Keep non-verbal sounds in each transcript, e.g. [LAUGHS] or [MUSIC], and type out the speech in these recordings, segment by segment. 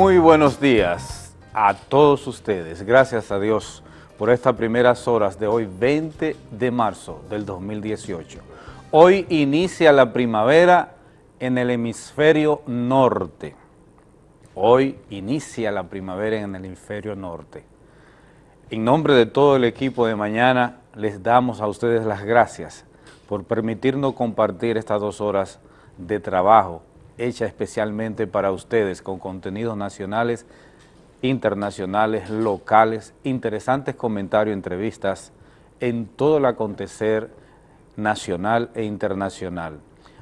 Muy buenos días a todos ustedes. Gracias a Dios por estas primeras horas de hoy, 20 de marzo del 2018. Hoy inicia la primavera en el hemisferio norte. Hoy inicia la primavera en el hemisferio norte. En nombre de todo el equipo de mañana, les damos a ustedes las gracias por permitirnos compartir estas dos horas de trabajo hecha especialmente para ustedes con contenidos nacionales, internacionales, locales, interesantes comentarios, entrevistas en todo el acontecer nacional e internacional.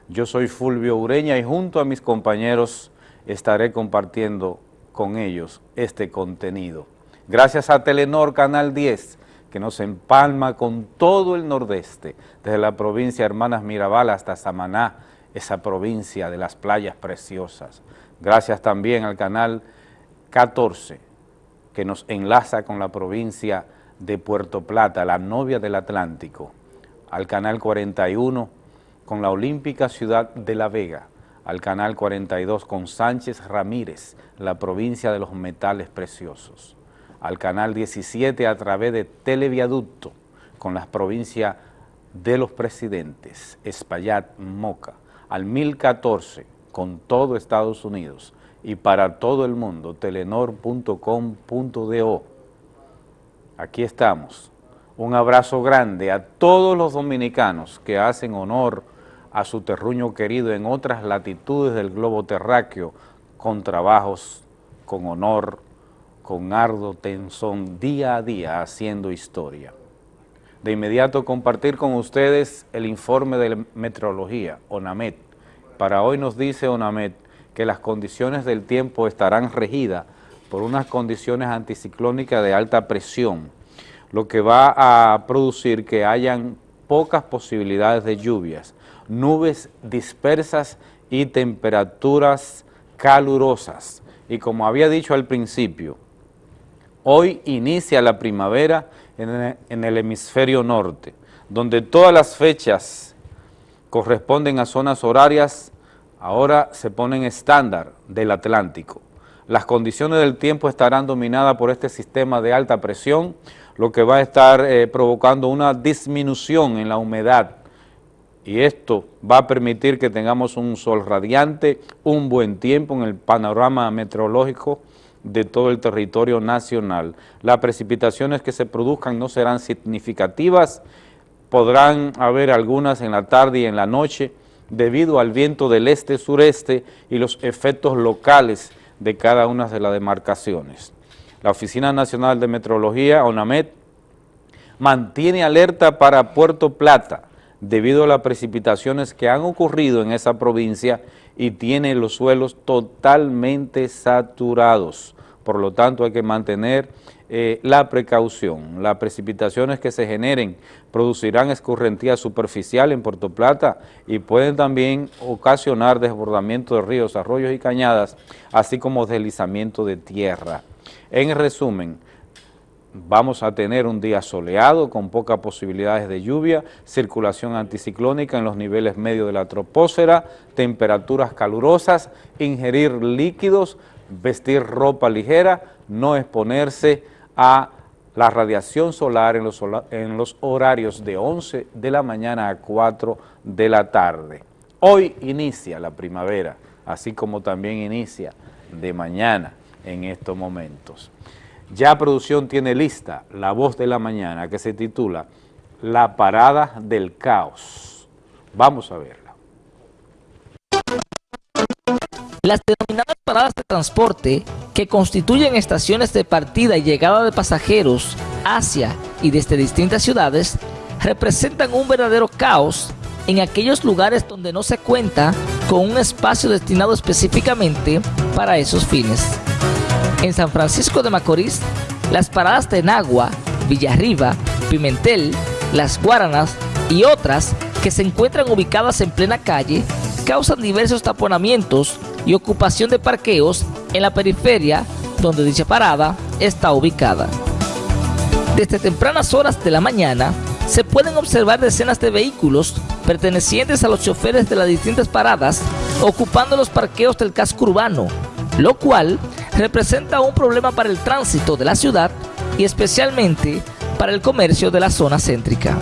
Yo soy Fulvio Ureña y junto a mis compañeros estaré compartiendo con ellos este contenido. Gracias a Telenor Canal 10, que nos empalma con todo el nordeste, desde la provincia Hermanas Mirabal hasta Samaná, esa provincia de las playas preciosas. Gracias también al canal 14, que nos enlaza con la provincia de Puerto Plata, la novia del Atlántico, al canal 41 con la olímpica ciudad de La Vega, al canal 42 con Sánchez Ramírez, la provincia de los metales preciosos, al canal 17 a través de Televiaducto con las provincias de los presidentes, Espaillat, Moca, al 1014 con todo Estados Unidos y para todo el mundo, telenor.com.do. Aquí estamos. Un abrazo grande a todos los dominicanos que hacen honor a su terruño querido en otras latitudes del globo terráqueo con trabajos, con honor, con ardo tensón, día a día haciendo historia. De inmediato compartir con ustedes el informe de meteorología, ONAMET. Para hoy nos dice ONAMET que las condiciones del tiempo estarán regidas por unas condiciones anticiclónicas de alta presión, lo que va a producir que hayan pocas posibilidades de lluvias, nubes dispersas y temperaturas calurosas. Y como había dicho al principio, hoy inicia la primavera en el hemisferio norte, donde todas las fechas corresponden a zonas horarias, ahora se ponen estándar del Atlántico. Las condiciones del tiempo estarán dominadas por este sistema de alta presión, lo que va a estar eh, provocando una disminución en la humedad y esto va a permitir que tengamos un sol radiante, un buen tiempo en el panorama meteorológico de todo el territorio nacional. Las precipitaciones que se produzcan no serán significativas, podrán haber algunas en la tarde y en la noche debido al viento del este-sureste y los efectos locales de cada una de las demarcaciones. La Oficina Nacional de Meteorología, ONAMET, mantiene alerta para Puerto Plata debido a las precipitaciones que han ocurrido en esa provincia y tiene los suelos totalmente saturados. Por lo tanto, hay que mantener eh, la precaución. Las precipitaciones que se generen producirán escorrentía superficial en Puerto Plata y pueden también ocasionar desbordamiento de ríos, arroyos y cañadas, así como deslizamiento de tierra. En resumen, vamos a tener un día soleado con pocas posibilidades de lluvia, circulación anticiclónica en los niveles medios de la troposfera, temperaturas calurosas, ingerir líquidos, vestir ropa ligera, no exponerse a la radiación solar en los, horarios de 11 de la mañana a 4 de la tarde. Hoy inicia la primavera, así como también inicia de mañana en estos momentos. Ya producción tiene lista La Voz de la Mañana que se titula La Parada del Caos. Vamos a verla. Las denominadas paradas de transporte que constituyen estaciones de partida y llegada de pasajeros hacia y desde distintas ciudades representan un verdadero caos en aquellos lugares donde no se cuenta con un espacio destinado específicamente para esos fines. En San Francisco de Macorís, las paradas de Nagua, Villarriba, Pimentel, Las Guaranas y otras que se encuentran ubicadas en plena calle causan diversos taponamientos y ocupación de parqueos en la periferia donde dicha parada está ubicada. Desde tempranas horas de la mañana se pueden observar decenas de vehículos pertenecientes a los choferes de las distintas paradas ocupando los parqueos del casco urbano, lo cual representa un problema para el tránsito de la ciudad y especialmente para el comercio de la zona céntrica.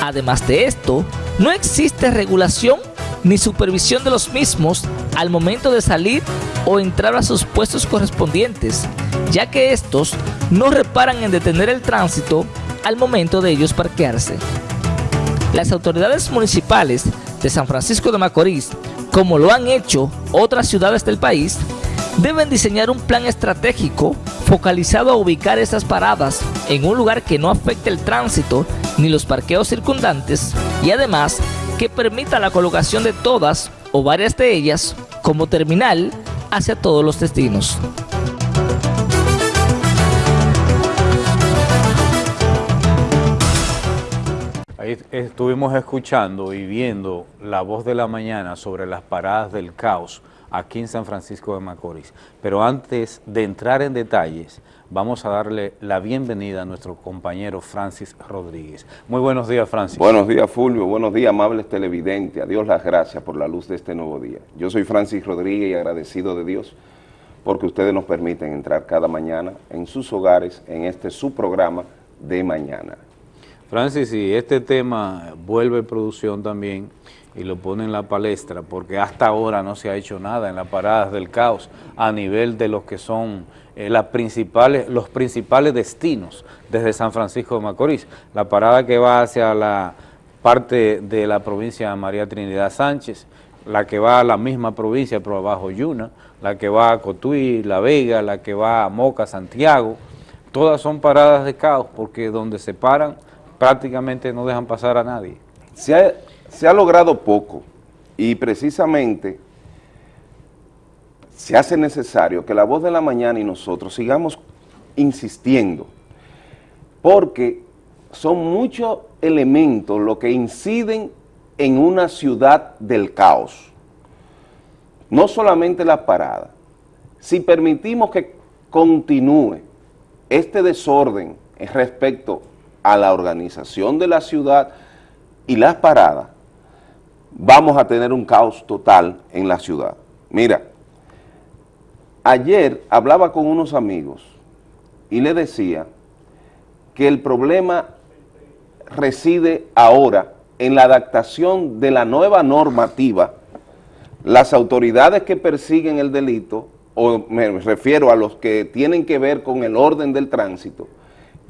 Además de esto, no existe regulación ni supervisión de los mismos al momento de salir o entrar a sus puestos correspondientes, ya que estos no reparan en detener el tránsito al momento de ellos parquearse. Las autoridades municipales de San Francisco de Macorís, como lo han hecho otras ciudades del país, deben diseñar un plan estratégico focalizado a ubicar esas paradas en un lugar que no afecte el tránsito ni los parqueos circundantes y además que permita la colocación de todas o varias de ellas como terminal hacia todos los destinos. Ahí estuvimos escuchando y viendo la voz de la mañana sobre las paradas del caos aquí en San Francisco de Macorís. Pero antes de entrar en detalles, vamos a darle la bienvenida a nuestro compañero Francis Rodríguez. Muy buenos días, Francis. Buenos días, Fulvio. Buenos días, amables televidentes. A Dios las gracias por la luz de este nuevo día. Yo soy Francis Rodríguez y agradecido de Dios porque ustedes nos permiten entrar cada mañana en sus hogares en este su programa de mañana. Francis, y este tema vuelve producción también y lo pone en la palestra porque hasta ahora no se ha hecho nada en las paradas del caos a nivel de los que son eh, las principales, los principales destinos desde San Francisco de Macorís. La parada que va hacia la parte de la provincia María Trinidad Sánchez, la que va a la misma provincia pero abajo Yuna, la que va a Cotuí, La Vega, la que va a Moca, Santiago, todas son paradas de caos porque donde se paran prácticamente no dejan pasar a nadie. Se ha, se ha logrado poco y precisamente se hace necesario que la voz de la mañana y nosotros sigamos insistiendo, porque son muchos elementos los que inciden en una ciudad del caos. No solamente la parada. Si permitimos que continúe este desorden respecto a la organización de la ciudad y las paradas, vamos a tener un caos total en la ciudad. Mira, Ayer hablaba con unos amigos y le decía que el problema reside ahora en la adaptación de la nueva normativa, las autoridades que persiguen el delito, o me refiero a los que tienen que ver con el orden del tránsito,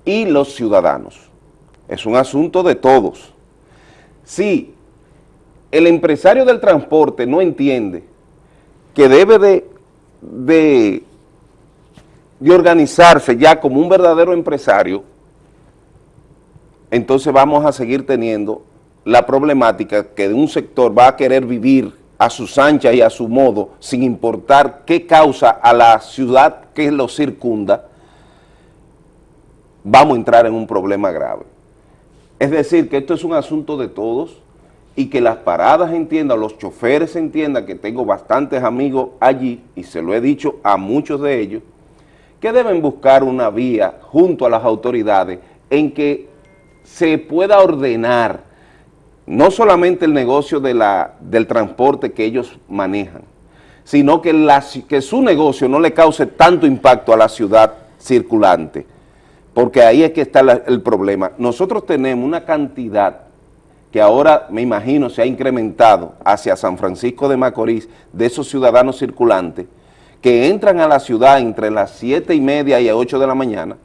y los ciudadanos. Es un asunto de todos. Si el empresario del transporte no entiende que debe de de, organizarse ya como un verdadero empresario, entonces vamos a seguir teniendo la problemática que de un sector va a querer vivir a sus anchas y a su modo, sin importar qué causa a la ciudad que lo circunda, vamos a entrar en un problema grave. Es decir, que esto es un asunto de todos, y que las paradas entiendan, los choferes entiendan, que tengo bastantes amigos allí, y se lo he dicho a muchos de ellos, que deben buscar una vía junto a las autoridades en que se pueda ordenar no solamente el negocio de la, del transporte que ellos manejan, sino que, que su negocio no le cause tanto impacto a la ciudad circulante, porque ahí es que está el problema. Nosotros tenemos una cantidad que ahora me imagino se ha incrementado hacia San Francisco de Macorís, de esos ciudadanos circulantes, que entran a la ciudad entre las 7 y media y 8 de la mañana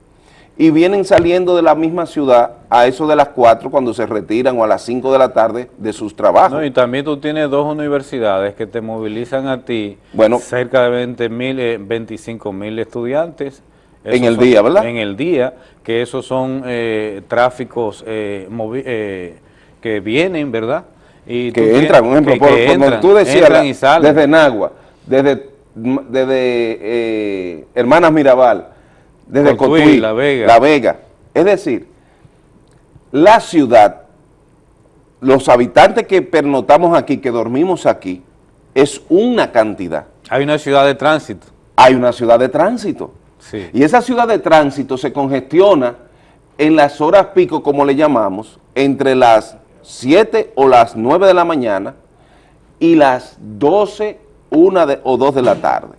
y vienen saliendo de la misma ciudad a eso de las 4 cuando se retiran o a las 5 de la tarde de sus trabajos. y también tú tienes dos universidades que te movilizan a ti bueno, cerca de 20 mil, 25 eh, mil estudiantes. en el día, ¿verdad? En el día, que esos son eh, tráficos eh, eh que vienen, ¿verdad? Y que entran, un ejemplo, por, tú decías, desde Nagua, desde, desde eh, Hermanas Mirabal, desde Cotuí, La Vega. La Vega. Es decir, la ciudad, los habitantes que pernotamos aquí, que dormimos aquí, es una cantidad. Hay una ciudad de tránsito. Hay una ciudad de tránsito. Sí. Y esa ciudad de tránsito se congestiona en las horas pico, como le llamamos, entre las 7 o las 9 de la mañana y las 12, 1 o 2 de la tarde.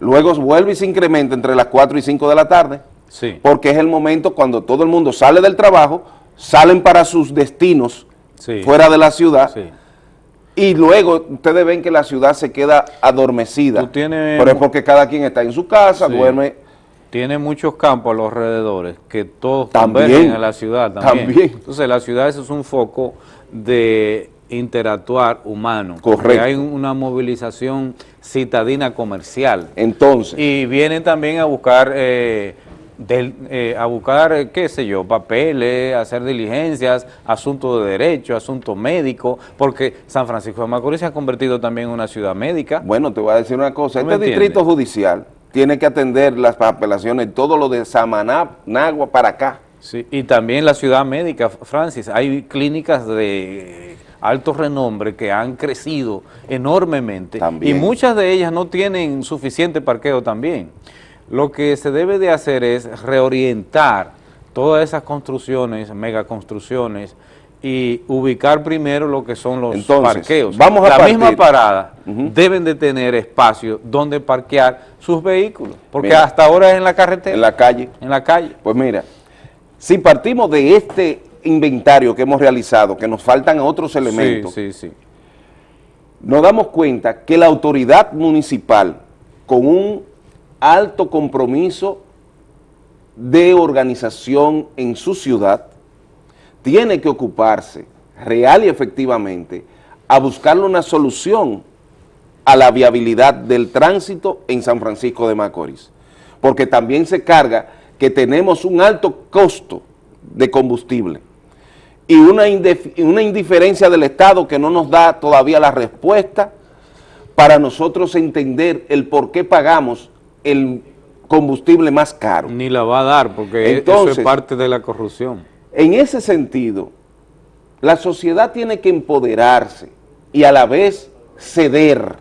luego vuelve y se incrementa entre las 4 y 5 de la tarde, Sí. porque es el momento cuando todo el mundo sale del trabajo, salen para sus destinos Sí. fuera de la ciudad, Sí. y luego ustedes ven que la ciudad se queda adormecida, tienes- pero es porque cada quien está en su casa, duerme, Tiene muchos campos a los alrededores que todos También. convergen a la ciudad también. También. Entonces la ciudad eso es un foco de interactuar humano. Correcto. Porque hay una movilización citadina comercial. entonces, Y vienen también a buscar, eh, del- eh, a buscar, eh, qué sé yo, papeles, hacer diligencias, asuntos de derecho, asuntos médicos, porque San Francisco de Macorís se ha convertido también en una ciudad médica. bueno, te voy a decir una cosa, ¿Tú me este entiendes? distrito judicial tiene que atender las apelaciones, todo lo de Samaná, Nagua para acá, Sí, y también la ciudad médica, Francis, hay clínicas de alto renombre que han crecido enormemente También. y muchas de ellas no tienen suficiente parqueo también. Lo que se debe de hacer es reorientar todas esas construcciones, megaconstrucciones y ubicar primero lo que son los Entonces, parqueos. vamos a la partir- misma parada deben de tener espacio donde parquear sus vehículos, porque Mira. hasta ahora es en la carretera, en la calle. en la calle. Pues mira, si partimos de este inventario que hemos realizado, que nos faltan otros elementos, Sí, sí, sí. nos damos cuenta que la autoridad municipal, con un alto compromiso de organización en su ciudad, tiene que ocuparse real y efectivamente a buscarle una solución a la viabilidad del tránsito en San Francisco de Macorís, porque también se carga que tenemos un alto costo de combustible y una, indiferencia del Estado que no nos da todavía la respuesta para nosotros entender el por qué pagamos el combustible más caro. Ni la va a dar porque e- eso Entonces- es parte de la corrupción. En ese sentido, la sociedad tiene que empoderarse y a la vez ceder,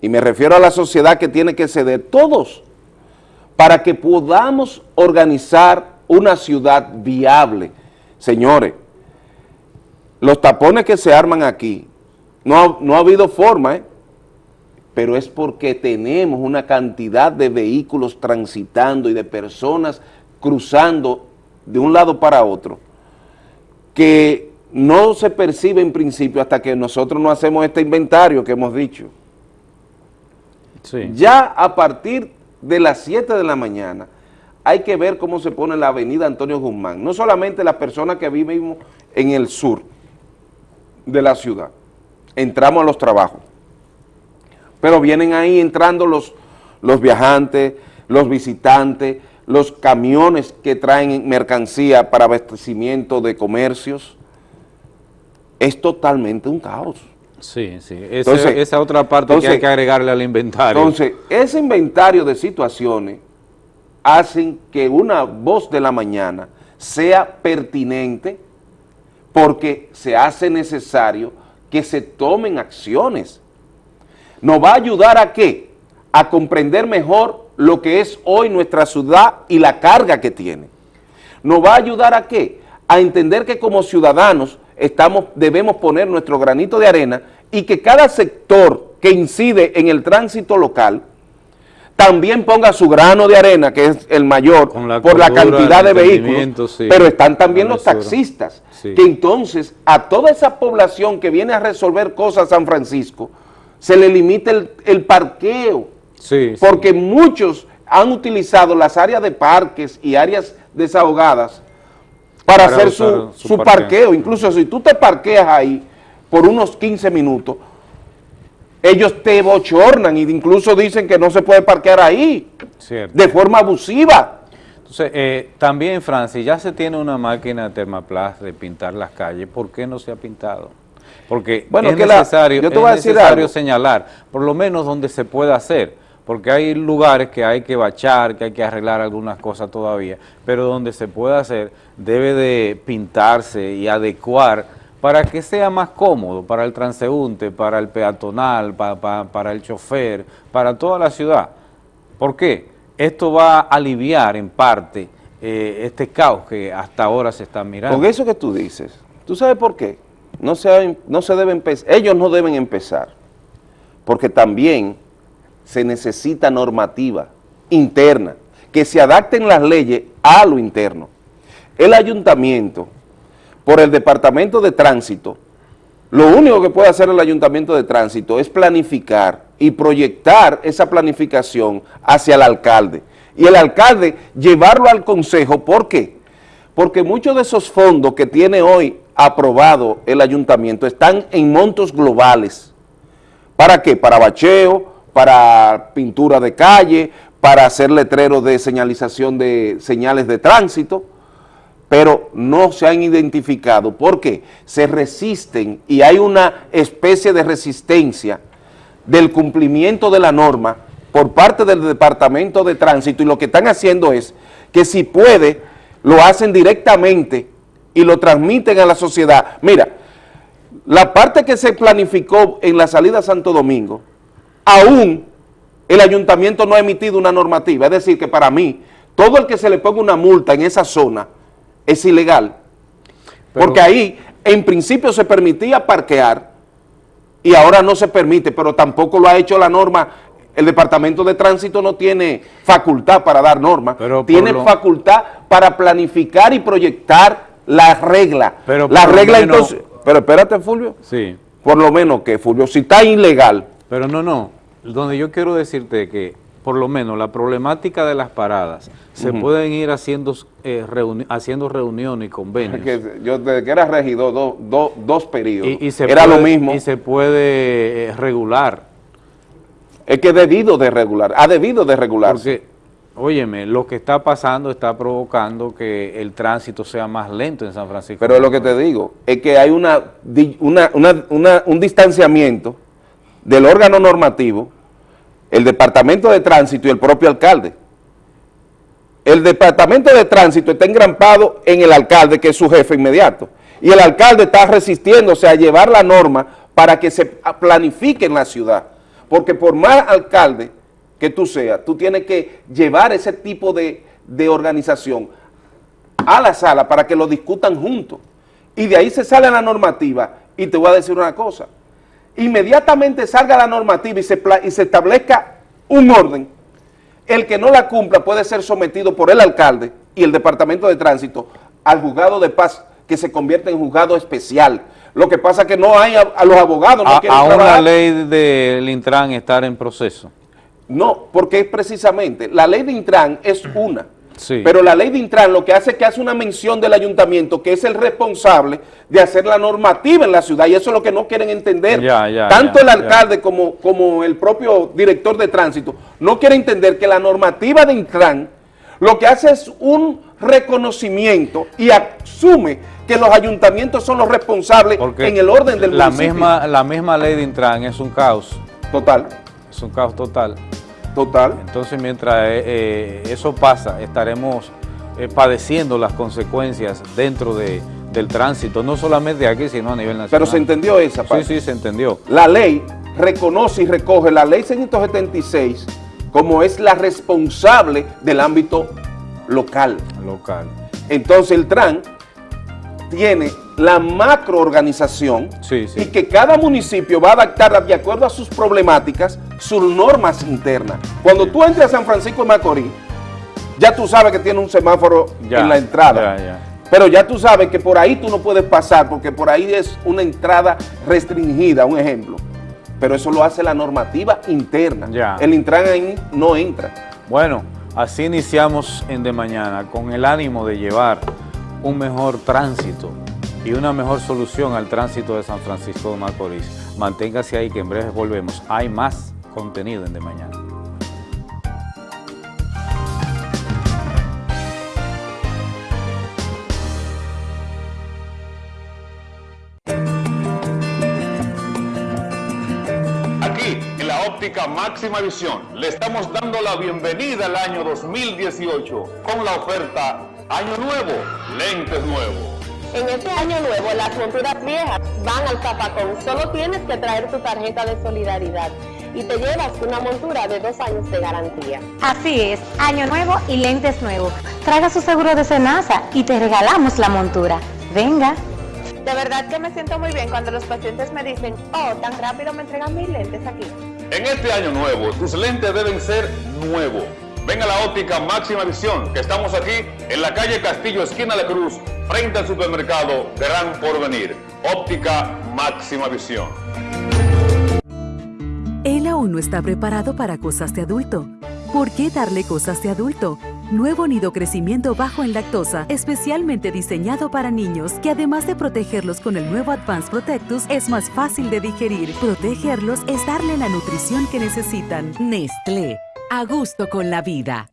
y me refiero a la sociedad que tiene que ceder, todos, para que podamos organizar una ciudad viable. Señores, los tapones que se arman aquí, no ha, no ha habido forma, ¿eh? pero es porque tenemos una cantidad de vehículos transitando y de personas cruzando de un lado para otro, que no se percibe en principio hasta que nosotros no hacemos este inventario que hemos dicho. Sí. Ya a partir de las 7 de la mañana hay que ver cómo se pone la avenida Antonio Guzmán, no solamente las personas que vivimos en el sur de la ciudad, entramos a los trabajos, pero vienen ahí entrando los, los viajantes, los visitantes, los camiones que traen mercancía para abastecimiento de comercios, es totalmente un caos. Sí, sí. Ese- Entonces- esa otra parte que hay que agregarle al inventario. Entonces, ese inventario de situaciones hacen que una voz de la mañana sea pertinente porque se hace necesario que se tomen acciones. ¿Nos va a ayudar a qué? A comprender mejor lo que es hoy nuestra ciudad y la carga que tiene. ¿Nos va a ayudar a qué? A entender que como ciudadanos estamos, debemos poner nuestro granito de arena y que cada sector que incide en el tránsito local también ponga su grano de arena, que es el mayor, la por la cantidad de vehículos, sí, pero están también los taxistas, Sí. que entonces a toda esa población que viene a resolver cosas a San Francisco, se le limita el, el parqueo, sí, sí. porque muchos han utilizado las áreas de parques y áreas desahogadas para, Para hacer su, su su parqueo. parqueo. Incluso si tú te parqueas ahí por unos 15 minutos, ellos te bochornan e incluso dicen que no se puede parquear ahí Cierto. de forma abusiva. Entonces, eh, también, Francis, ya se tiene una máquina de Termaplast de pintar las calles. ¿Por qué no se ha pintado? Porque Bueno, es que la- necesario, yo te es voy a decir necesario señalar, por lo menos donde se pueda hacer, porque hay lugares que hay que bachar, que hay que arreglar algunas cosas todavía, pero donde se pueda hacer debe de pintarse y adecuar para que sea más cómodo para el transeúnte, para el peatonal, pa- pa- para el chofer, para toda la ciudad. ¿Por qué? Esto va a aliviar en parte eh, este caos que hasta ahora se está mirando. Con eso que tú dices, ¿tú sabes por qué? No se, no se ellos no deben empezar, porque también se necesita normativa interna, que se adapten las leyes a lo interno. El ayuntamiento, por el Departamento de Tránsito, lo único que puede hacer el Ayuntamiento de Tránsito es planificar y proyectar esa planificación hacia el alcalde. Y el alcalde llevarlo al consejo, ¿por qué? Porque muchos de esos fondos que tiene hoy aprobado el ayuntamiento están en montos globales. ¿Para qué? Para bacheo, para pintura de calle, para hacer letreros de señalización de señales de tránsito, pero no se han identificado porque se resisten y hay una especie de resistencia del cumplimiento de la norma por parte del Departamento de Tránsito y lo que están haciendo es que si puede, lo hacen directamente y lo transmiten a la sociedad. Mira, la parte que se planificó en la salida a Santo Domingo, aún el ayuntamiento no ha emitido una normativa, es decir, que para mí, todo el que se le ponga una multa en esa zona es ilegal, porque ahí en principio se permitía parquear y ahora no se permite, pero tampoco lo ha hecho la norma el Departamento de Tránsito no tiene facultad para dar normas, tiene facultad para planificar y proyectar la regla. Pero la regla entonces... Pero espérate, Fulvio. Sí. Por lo menos que, Fulvio, si está ilegal... Pero no, no. Donde yo quiero decirte que, por lo menos, la problemática de las paradas, se pueden ir haciendo, eh, haciendo reuniones y convenios. yo desde que era regidor, dos periodos, era lo mismo. Y se puede eh, regular es que debido de regular, ha debido de regularse. Porque, óyeme, lo que está pasando está provocando que el tránsito sea más lento en San Francisco. Pero es lo que te digo, es que hay una, un distanciamiento del órgano normativo, el Departamento de Tránsito y el propio alcalde. El Departamento de Tránsito está engrampado en el alcalde, que es su jefe inmediato, y el alcalde está resistiéndose a llevar la norma para que se planifique en la ciudad. Porque por más alcalde que tú seas, tú tienes que llevar ese tipo de, organización a la sala para que lo discutan juntos. Y de ahí se sale la normativa y te voy a decir una cosa. Inmediatamente salga la normativa y se, y se establezca un orden, el que no la cumpla puede ser sometido por el alcalde y el departamento de tránsito al juzgado de paz que se convierte en juzgado especial lo que pasa es que no hay a, los abogados. No a, a una ley del Intran estar en proceso. No, porque es precisamente, la ley de Intran es una. Sí. Pero la ley de Intran lo que hace es que hace una mención del ayuntamiento que es el responsable de hacer la normativa en la ciudad y eso es lo que no quieren entender. Tanto el alcalde como, como el propio director de tránsito no quiere entender que la normativa de Intran lo que hace es un reconocimiento y asume que los ayuntamientos son los responsables en el orden del la Misma, la misma ley de Intran es un caos. Total. Es un caos total. Total. Entonces, mientras eh, eh, eso pasa, estaremos eh, padeciendo las consecuencias dentro de, del tránsito, no solamente aquí, sino a nivel nacional. Pero se entendió esa parte. Sí, sí, se entendió. La ley reconoce y recoge la ley 676 como es la responsable del ámbito local. Local. Entonces el TRAN tiene la macroorganización y que cada municipio va a adaptar de acuerdo a sus problemáticas sus normas internas. Cuando tú entres a San Francisco de Macorís, ya tú sabes que tiene un semáforo en la entrada. Pero ya tú sabes que por ahí tú no puedes pasar porque por ahí es una entrada restringida, un ejemplo. Pero eso lo hace la normativa interna. El Intran ahí no entra. Bueno, así iniciamos en De Mañana con el ánimo de llevar un mejor tránsito y una mejor solución al tránsito de San Francisco de Macorís. Manténgase ahí que en breve volvemos. Hay más contenido en De Mañana. Máxima visión, le estamos dando la bienvenida al año 2018 con la oferta Año Nuevo, lentes nuevos. En este año nuevo, las monturas viejas van al zapacón. Solo tienes que traer tu tarjeta de solidaridad y te llevas una montura de dos años de garantía. Así es, año nuevo y lentes nuevos. Traiga su seguro de cenaza y te regalamos la montura. Venga. De verdad que me siento muy bien cuando los pacientes me dicen, oh, tan rápido me entregan mis lentes aquí. En este año nuevo, tus lentes deben ser nuevos. Ven a la óptica Máxima Visión, que estamos aquí en la calle Castillo, esquina de Cruz, frente al supermercado Gran Porvenir. Óptica Máxima Visión. Él aún no está preparado para cosas de adulto. ¿Por qué darle cosas de adulto? Nuevo nido crecimiento bajo en lactosa, especialmente diseñado para niños, que además de protegerlos con el nuevo Advanced Protectus, es más fácil de digerir. Protegerlos es darle la nutrición que necesitan. Nestlé, a gusto con la vida.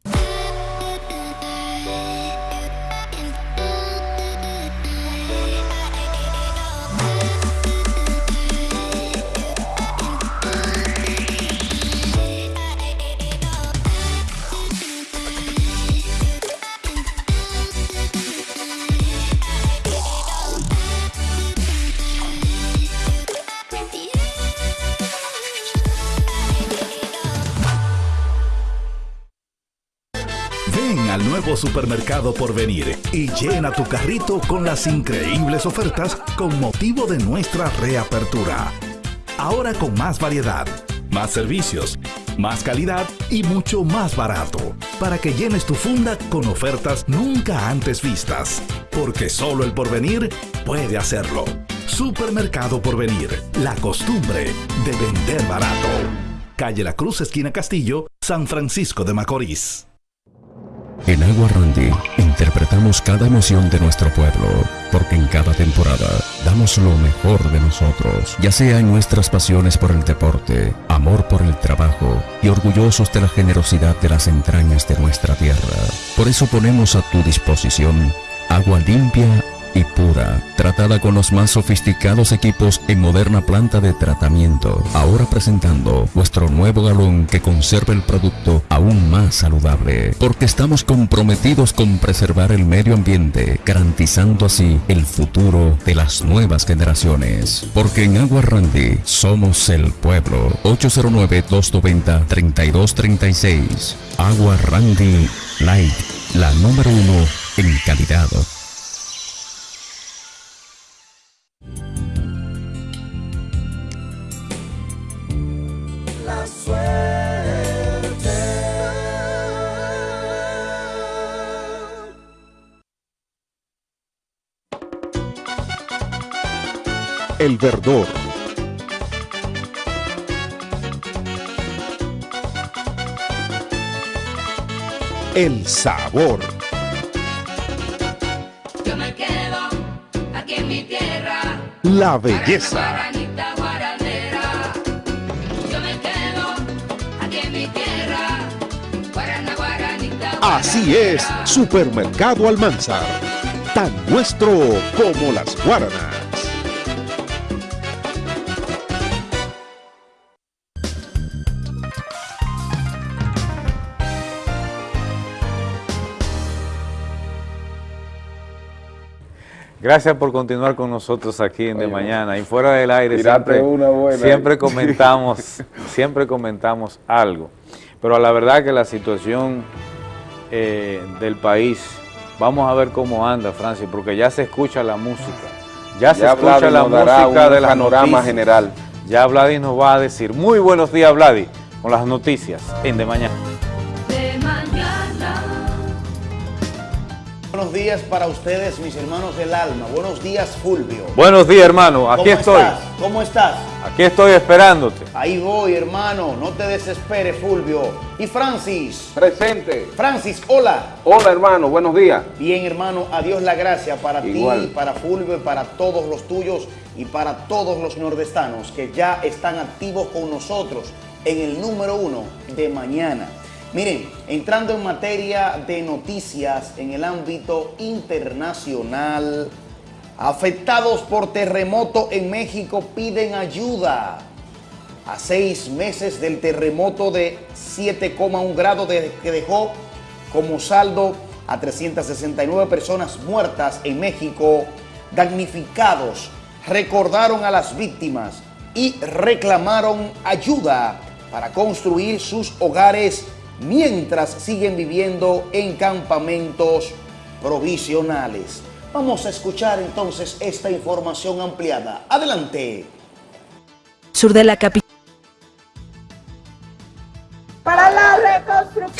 Supermercado por venir y llena tu carrito con las increíbles ofertas con motivo de nuestra reapertura. Ahora con más variedad, más servicios, más calidad y mucho más barato. Para que llenes tu funda con ofertas nunca antes vistas. Porque solo el porvenir puede hacerlo. Supermercado Porvenir, la costumbre de vender barato. Calle La Cruz, esquina Castillo, San Francisco de Macorís. En Agua Randy interpretamos cada emoción de nuestro pueblo, porque en cada temporada damos lo mejor de nosotros, ya sea en nuestras pasiones por el deporte, amor por el trabajo y orgullosos de la generosidad de las entrañas de nuestra tierra. Por eso ponemos a tu disposición agua limpia y pura, tratada con los más sofisticados equipos en moderna planta de tratamiento. Ahora presentando nuestro nuevo galón que conserva el producto aún más saludable, porque estamos comprometidos con preservar el medio ambiente, garantizando así el futuro de las nuevas generaciones. Porque en Agua Randy somos el pueblo. 809-290-3236. Agua Randy Light, la número uno en calidad. El verdor. El sabor. Yo me quedo aquí en mi tierra. La belleza. Así es, Supermercado Almanzar. Tan nuestro como las guaranas. Gracias por continuar con nosotros aquí en De Mañana y fuera del aire siempre, una buena siempre ahí. [LAUGHS] comentamos, siempre comentamos algo. Pero la verdad que la situación eh, del país, vamos a ver cómo anda, Francis, porque ya se escucha la música, ya se escucha la música un de las panorama noticias. general. Ya Vladi nos va a decir, muy buenos días Vladi, con las noticias en De Mañana. Buenos días para ustedes, mis hermanos del alma. Buenos días, Fulvio. Buenos días hermano, aquí ¿Cómo estoy, estás? ¿Cómo estás? aquí estoy esperándote. Ahí voy, hermano. No te desesperes, Fulvio. Y Francis. Presente. Francis, hola. Hola hermano, buenos días. Bien, hermano, a Dios la gracia para Igual. ti, para Fulvio y para todos los tuyos y para todos los nordestanos que ya están activos con nosotros en el número uno de mañana. Miren, entrando en materia de noticias en el ámbito internacional, afectados por terremoto en México piden ayuda. A seis meses del terremoto de 7,1 grados que dejó como saldo a 369 personas muertas en México, damnificados, recordaron a las víctimas y reclamaron ayuda para construir sus hogares mientras siguen viviendo en campamentos provisionales. Vamos a escuchar entonces esta información ampliada. Adelante. Sur de la capital.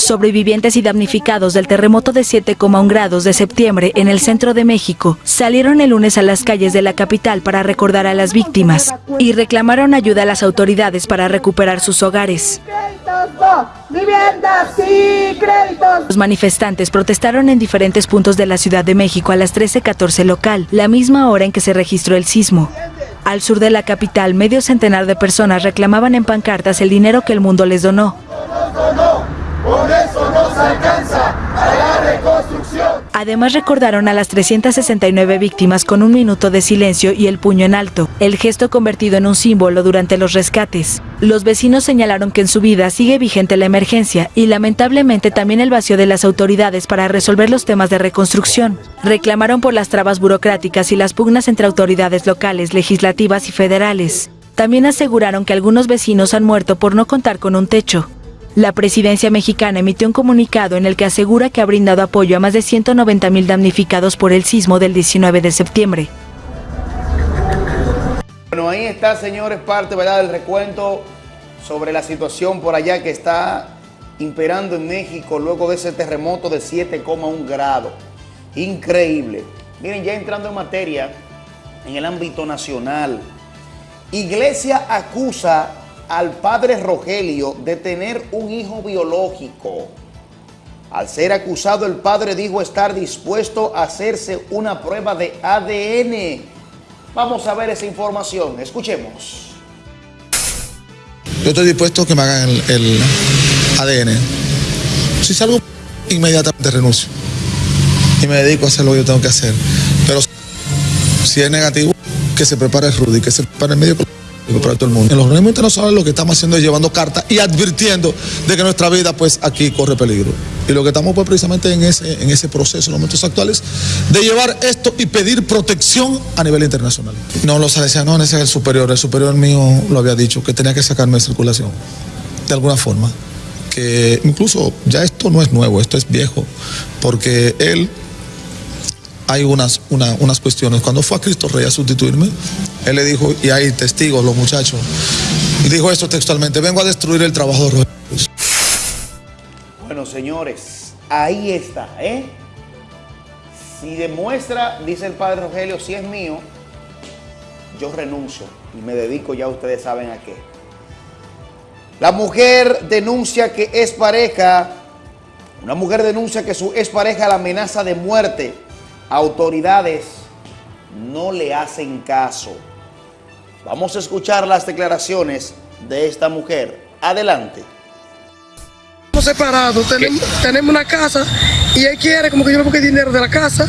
Sobrevivientes y damnificados del terremoto de 7,1 grados de septiembre en el centro de México salieron el lunes a las calles de la capital para recordar a las víctimas y reclamaron ayuda a las autoridades para recuperar sus hogares. Los manifestantes protestaron en diferentes puntos de la Ciudad de México a las 13:14 local, la misma hora en que se registró el sismo. Al sur de la capital, medio centenar de personas reclamaban en pancartas el dinero que el mundo les donó. Con eso alcanza a la reconstrucción. Además recordaron a las 369 víctimas con un minuto de silencio y el puño en alto, el gesto convertido en un símbolo durante los rescates. Los vecinos señalaron que en su vida sigue vigente la emergencia y lamentablemente también el vacío de las autoridades para resolver los temas de reconstrucción. Reclamaron por las trabas burocráticas y las pugnas entre autoridades locales, legislativas y federales. También aseguraron que algunos vecinos han muerto por no contar con un techo. La presidencia mexicana emitió un comunicado en el que asegura que ha brindado apoyo a más de 190 mil damnificados por el sismo del 19 de septiembre. Bueno, ahí está, señores, parte ¿verdad? del recuento sobre la situación por allá que está imperando en México luego de ese terremoto de 7,1 grados. Increíble. Miren, ya entrando en materia, en el ámbito nacional, Iglesia acusa al padre Rogelio de tener un hijo biológico. Al ser acusado, el padre dijo estar dispuesto a hacerse una prueba de ADN. Vamos a ver esa información. Escuchemos. Yo estoy dispuesto a que me hagan el, ADN. Si salgo, inmediatamente renuncio. Y me dedico a hacer lo que yo tengo que hacer. Pero si es negativo, que se prepare Rudy, que se prepare el medio para todo el mundo. En los organismos internacionales lo que estamos haciendo es llevando cartas y advirtiendo de que nuestra vida pues aquí corre peligro. Y lo que estamos pues precisamente en ese, en ese proceso en los momentos actuales de llevar esto y pedir protección a nivel internacional. No, los salesianos, ese es el superior. El superior mío lo había dicho, que tenía que sacarme de circulación, de alguna forma. Que incluso ya esto no es nuevo, esto es viejo, porque él hay unas, una- unas cuestiones. Cuando fue a Cristo Rey a sustituirme, él le dijo, y hay testigos, los muchachos, y dijo esto textualmente, vengo a destruir el trabajo de Cruz". Bueno, señores, ahí está, ¿eh? Si demuestra, dice el padre Rogelio, si es mío, yo renuncio y me dedico, ya ustedes saben a qué. La mujer denuncia que es pareja, una mujer denuncia que su expareja la amenaza de muerte. Autoridades no le hacen caso. Vamos a escuchar las declaraciones de esta mujer. Adelante. Estamos separados, tenemos, tenemos una casa y él quiere como que yo le busque dinero de la casa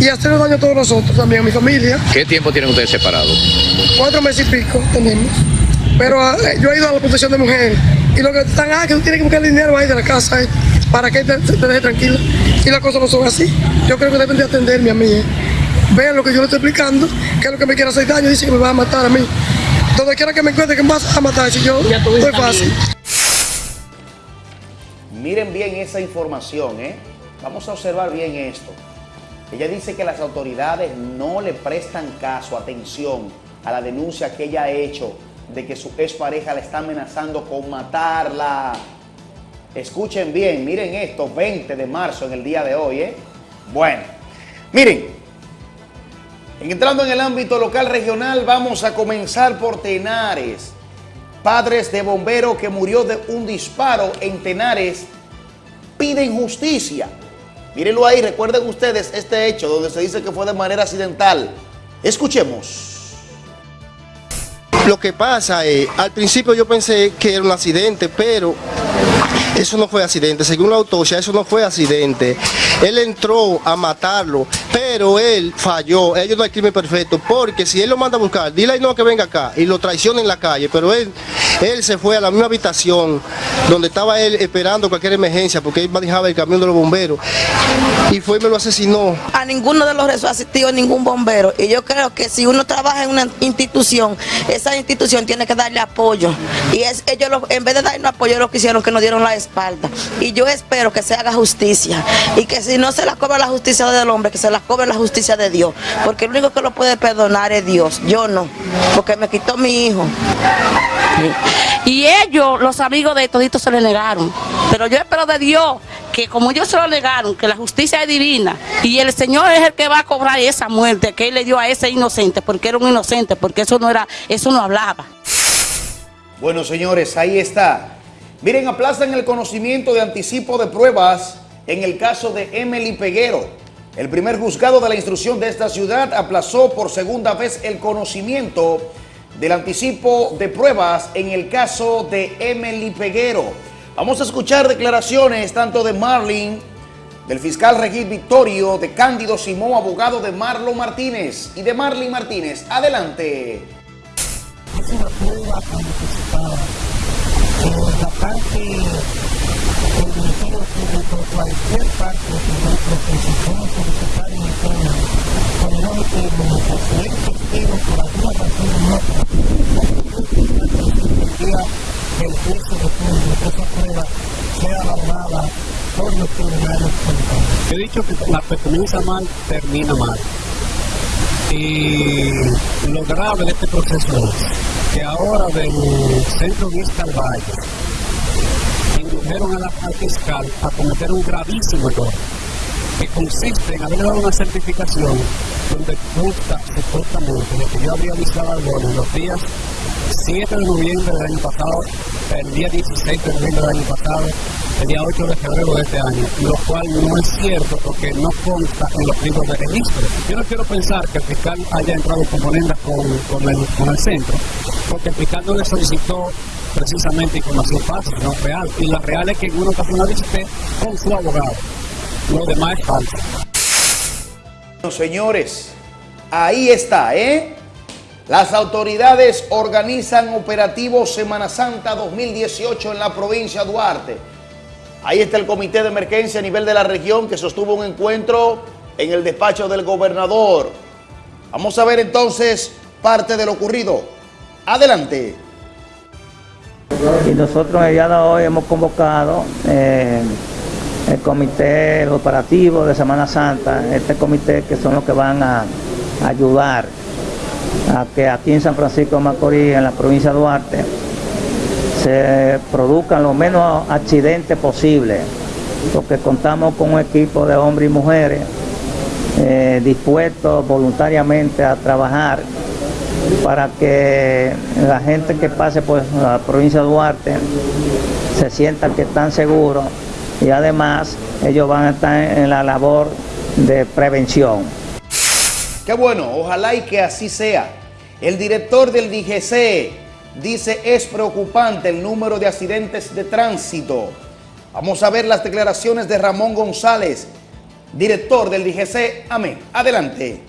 y hacernos daño a todos nosotros, también a mi familia. ¿Qué tiempo tienen ustedes separados? Cuatro meses y pico tenemos. Pero ah, yo he ido a la protección de mujeres y lo que están, ah, que tú tienes que buscar dinero ahí de la casa eh, para que te, te deje tranquila. Y las cosas no son así. Yo creo que deben de atenderme a mí. eh. Vean lo que yo le estoy explicando, que es lo que me quiere hacer daño, dice que me va a matar a mí. Donde quiera que me encuentre que me vas a matar, si yo estoy fácil. Miren bien esa información, ¿eh? Vamos a observar bien esto. Ella dice que las autoridades no le prestan caso, atención, a la denuncia que ella ha hecho de que su expareja la está amenazando con matarla. Escuchen bien, miren esto, 20 de marzo en el día de hoy, ¿eh? Bueno, miren, entrando en el ámbito local regional, vamos a comenzar por Tenares. Padres de bombero que murió de un disparo en Tenares piden justicia. Mírenlo ahí, recuerden ustedes este hecho donde se dice que fue de manera accidental. Escuchemos. Lo que pasa es, al principio yo pensé que era un accidente, pero eso no fue accidente. Según la autopsia, eso no fue accidente. Él entró a matarlo, pero él falló. Ellos no hay crimen perfecto, porque si él lo manda a buscar, dile ahí no que venga acá y lo traiciona en la calle, pero él, él se fue a la misma habitación donde estaba él esperando cualquier emergencia, porque él manejaba el camión de los bomberos, y fue y me lo asesinó. a ninguno de los asistido ningún bombero y yo creo que si uno trabaja en una institución, esa institución tiene que darle apoyo y ellos lo- en vez de darnos apoyo lo que hicieron que nos dieron la y yo espero que se haga justicia y que si no se la cobra la justicia del hombre, que se la cobre la justicia de Dios, porque el único que lo puede perdonar es Dios, yo no, porque me quitó mi hijo. Y ellos, los amigos de toditos, se le negaron. Pero yo espero de Dios que como ellos se lo negaron, que la justicia es divina y el Señor es el que va a cobrar esa muerte que Él le dio a ese inocente, porque era un inocente, porque eso no era, eso no hablaba. Bueno, señores, ahí está. Miren, aplazan el conocimiento de anticipo de pruebas en el caso de Emily Peguero. El primer juzgado de la instrucción de esta ciudad aplazó por segunda vez el conocimiento del anticipo de pruebas en el caso de Emily Peguero. Vamos a escuchar declaraciones tanto de Marlin, del fiscal Regis Victorio, de Cándido Simón, abogado de Marlon Martínez y de Marlin Martínez. Adelante. Por la parte del Ministerio Público, cualquier parte de nuestro presupuesto solicitar en el tema, con no determinación, si es testigo por alguna razón u otra, el juicio de fondo, que esa prueba sea valorada por los tribunales He dicho que la pertenencia mal termina mal. Y lo grave de este proceso es que ahora del Centro Vista al Valle indujeron a la al fiscal a cometer un gravísimo error que consiste en haber dado una certificación donde consta supuestamente de que yo habría visitado al en los días 7 de noviembre del año pasado, el día 16 de noviembre del año pasado, el día 8 de febrero de este año, lo cual no es cierto porque no consta en los libros de registro. Yo no quiero pensar que el fiscal haya entrado con con, con, el, con el centro, porque el fiscal no le solicitó precisamente información fácil, no real. Y la real es que en una ocasión visité con su abogado. Lo demás es falso. Señores, ahí está, ¿eh? Las autoridades organizan operativo Semana Santa 2018 en la provincia de Duarte. Ahí está el comité de emergencia a nivel de la región que sostuvo un encuentro en el despacho del gobernador. Vamos a ver entonces parte de lo ocurrido. Adelante. Y nosotros el día de hoy hemos convocado eh, el comité operativo de Semana Santa, este comité que son los que van a ayudar a que aquí en San Francisco de Macorís, en la provincia de Duarte, se produzcan los menos accidentes posibles, porque contamos con un equipo de hombres y mujeres eh, dispuestos voluntariamente a trabajar para que la gente que pase por la provincia de Duarte se sienta que están seguros y además ellos van a estar en la labor de prevención. Qué bueno, ojalá y que así sea. El director del DGC dice es preocupante el número de accidentes de tránsito. Vamos a ver las declaraciones de Ramón González, director del DGC. Amén. Adelante.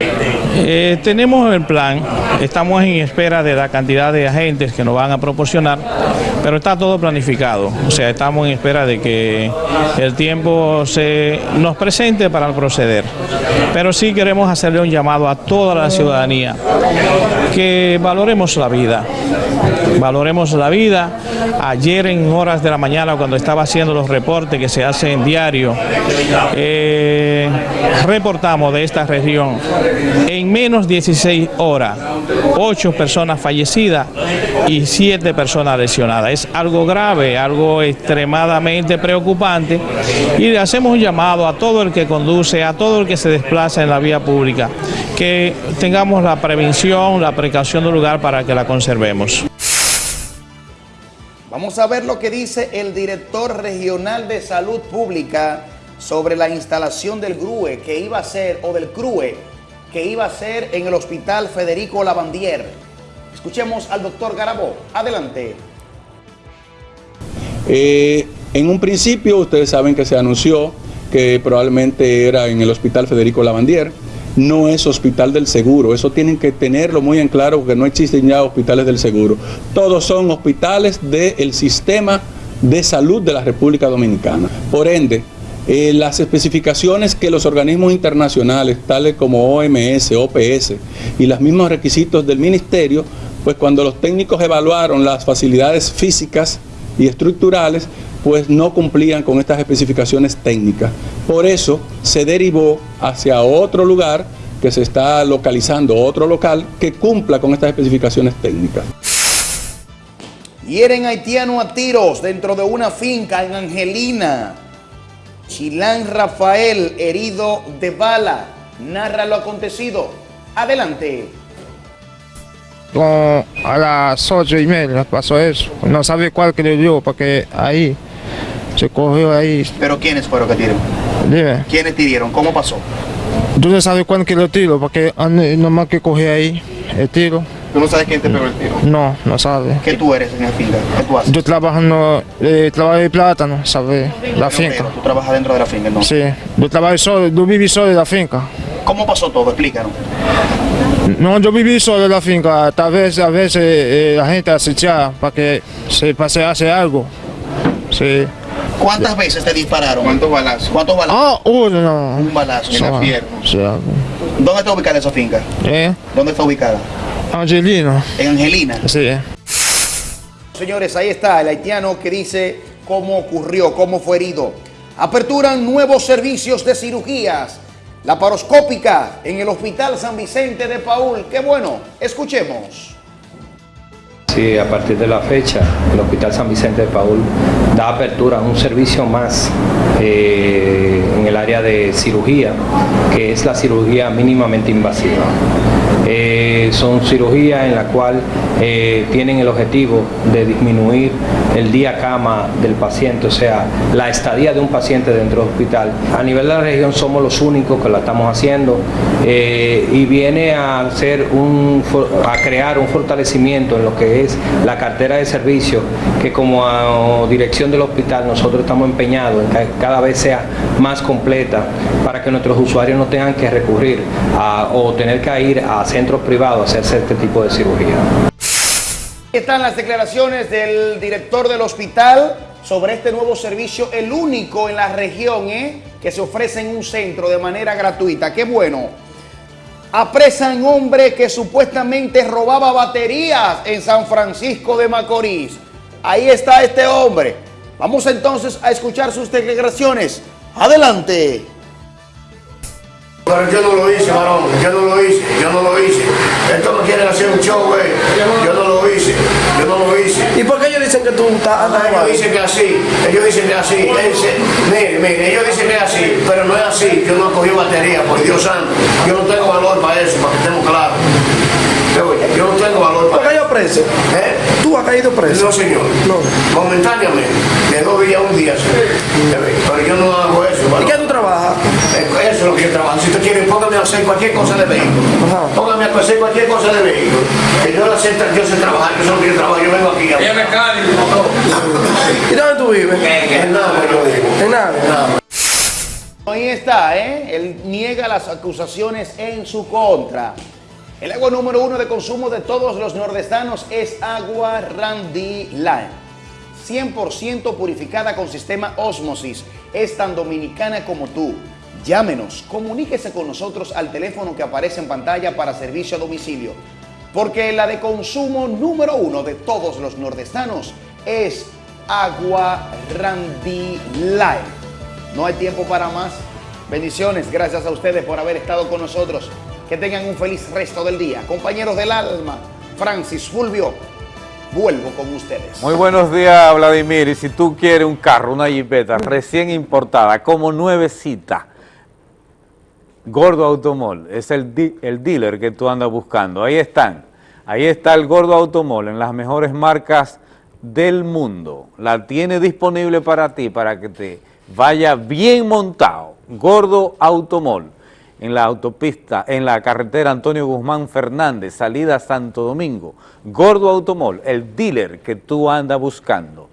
Eh, tenemos el plan, estamos en espera de la cantidad de agentes que nos van a proporcionar, pero está todo planificado, o sea, estamos en espera de que el tiempo se nos presente para proceder. Pero sí queremos hacerle un llamado a toda la ciudadanía, que valoremos la vida, valoremos la vida. Ayer en horas de la mañana cuando estaba haciendo los reportes que se hacen diario, eh, reportamos de esta región en menos 16 horas, 8 personas fallecidas y 7 personas lesionadas. Es algo grave, algo extremadamente preocupante y le hacemos un llamado a todo el que conduce, a todo el que se desplaza en la vía pública, que tengamos la prevención, la precaución del lugar para que la conservemos. Vamos a ver lo que dice el director regional de salud pública sobre la instalación del GRUE que iba a ser, o del CRUE, que iba a ser en el Hospital Federico Lavandier. Escuchemos al doctor Garabó. Adelante. Eh, en un principio ustedes saben que se anunció que probablemente era en el Hospital Federico Lavandier. No es hospital del seguro, eso tienen que tenerlo muy en claro porque no existen ya hospitales del seguro. Todos son hospitales del sistema de salud de la República Dominicana. Por ende, eh, las especificaciones que los organismos internacionales, tales como OMS, OPS y los mismos requisitos del ministerio, pues cuando los técnicos evaluaron las facilidades físicas y estructurales, pues no cumplían con estas especificaciones técnicas. Por eso se derivó hacia otro lugar que se está localizando, otro local que cumpla con estas especificaciones técnicas. Hieren haitiano a tiros dentro de una finca en Angelina. Chilán Rafael, herido de bala, narra lo acontecido. Adelante. Como a las ocho y media pasó eso. No sabe cuál que le dio, porque ahí se cogió ahí. ¿Pero quiénes fueron que tiraron? Dime. ¿Quiénes tiraron? ¿Cómo pasó? Tú no sabes cuál que le tiro, porque nomás que cogí ahí el tiro. ¿Tú no sabes quién te pegó el tiro? No, no sabe. ¿Qué tú eres en la finca? ¿Qué tú haces? Yo trabajo en eh, trabajo de plátano, ¿sabes? La finca. Tú trabajas dentro de la finca, ¿no? Sí, yo trabajo solo, yo viví solo en la finca. ¿Cómo pasó todo? Explícanos. No, yo viví solo en la finca. Tal vez a veces eh, la gente acechaba para que se pase hace algo. Sí. ¿Cuántas veces te dispararon? ¿Cuántos balazos? ¿Cuántos balazos? Ah, uno no. Un balazo en la pierna. sí, ¿Dónde está ubicada esa finca? ¿Eh? ¿Dónde está ubicada? Angelino. En Angelina. Sí. Señores, ahí está el haitiano que dice cómo ocurrió, cómo fue herido. Aperturan nuevos servicios de cirugías. La paroscópica en el Hospital San Vicente de Paul. Qué bueno. Escuchemos. Sí, a partir de la fecha, el Hospital San Vicente de Paul da apertura a un servicio más eh, en el área de cirugía, que es la cirugía mínimamente invasiva. Eh, son cirugías en la cual eh, tienen el objetivo de disminuir el día cama del paciente, o sea, la estadía de un paciente dentro del hospital. A nivel de la región somos los únicos que la estamos haciendo eh, y viene a hacer un, a crear un fortalecimiento en lo que es la cartera de servicios que como ah, dirección del hospital nosotros estamos empeñados en que cada vez sea más completa para que nuestros usuarios no tengan que recurrir a- o tener que ir a centros privados hacerse este tipo de cirugía. Están las declaraciones del director del hospital sobre este nuevo servicio, el único en la región ¿eh? que se ofrece en un centro de manera gratuita. Qué bueno. Apresan hombre que supuestamente robaba baterías en San Francisco de Macorís. Ahí está este hombre. Vamos entonces a escuchar sus declaraciones. Adelante. Pero yo no lo hice, varón, yo no lo hice, yo no lo hice. Esto no quieren hacer un show, güey. Yo no lo hice, yo no lo hice. ¿Y por qué ellos dicen que tú estás Ah, ellos dicen que así, ellos dicen que así. Mire, mire, ellos dicen que es así, pero no es así. Yo no cogí batería, por Dios santo. Yo no tengo valor para eso, para que estemos claros. Yo, no tengo valor para ¿Por qué eso. Preso? ¿Eh? ¿Tú has caído preso? No, señor. Momentáneamente, de dos días a un día, sí. Pero yo no hago eso. ¿Y varón. qué tú trabajas? Eso es lo que yo trabajo. Si usted quiere, póngame a hacer cualquier cosa de vehículo. Póngame a hacer cualquier cosa de vehículo. Que yo, la sé, yo sé trabajar, yo sé lo que yo trabajo. Yo vengo aquí a... ¿Y dónde tú vives? En nada, yo digo. En nada. Ahí está, ¿eh? Él niega las acusaciones en su contra. El agua número uno de consumo de todos los nordestanos es agua Randy Line. 100% purificada con sistema Osmosis. Es tan dominicana como tú. Llámenos, comuníquese con nosotros al teléfono que aparece en pantalla para servicio a domicilio. Porque la de consumo número uno de todos los nordestanos es agua Randy Line. No hay tiempo para más. Bendiciones, gracias a ustedes por haber estado con nosotros. Que tengan un feliz resto del día. Compañeros del alma, Francis Fulvio, vuelvo con ustedes. Muy buenos días, Vladimir. Y si tú quieres un carro, una jipeta recién importada, como nuevecita, Gordo Automol es el, el dealer que tú andas buscando. Ahí están. Ahí está el Gordo Automol en las mejores marcas del mundo. La tiene disponible para ti, para que te vaya bien montado. Gordo Automol en la autopista, en la carretera Antonio Guzmán Fernández, salida Santo Domingo. Gordo Automol, el dealer que tú andas buscando.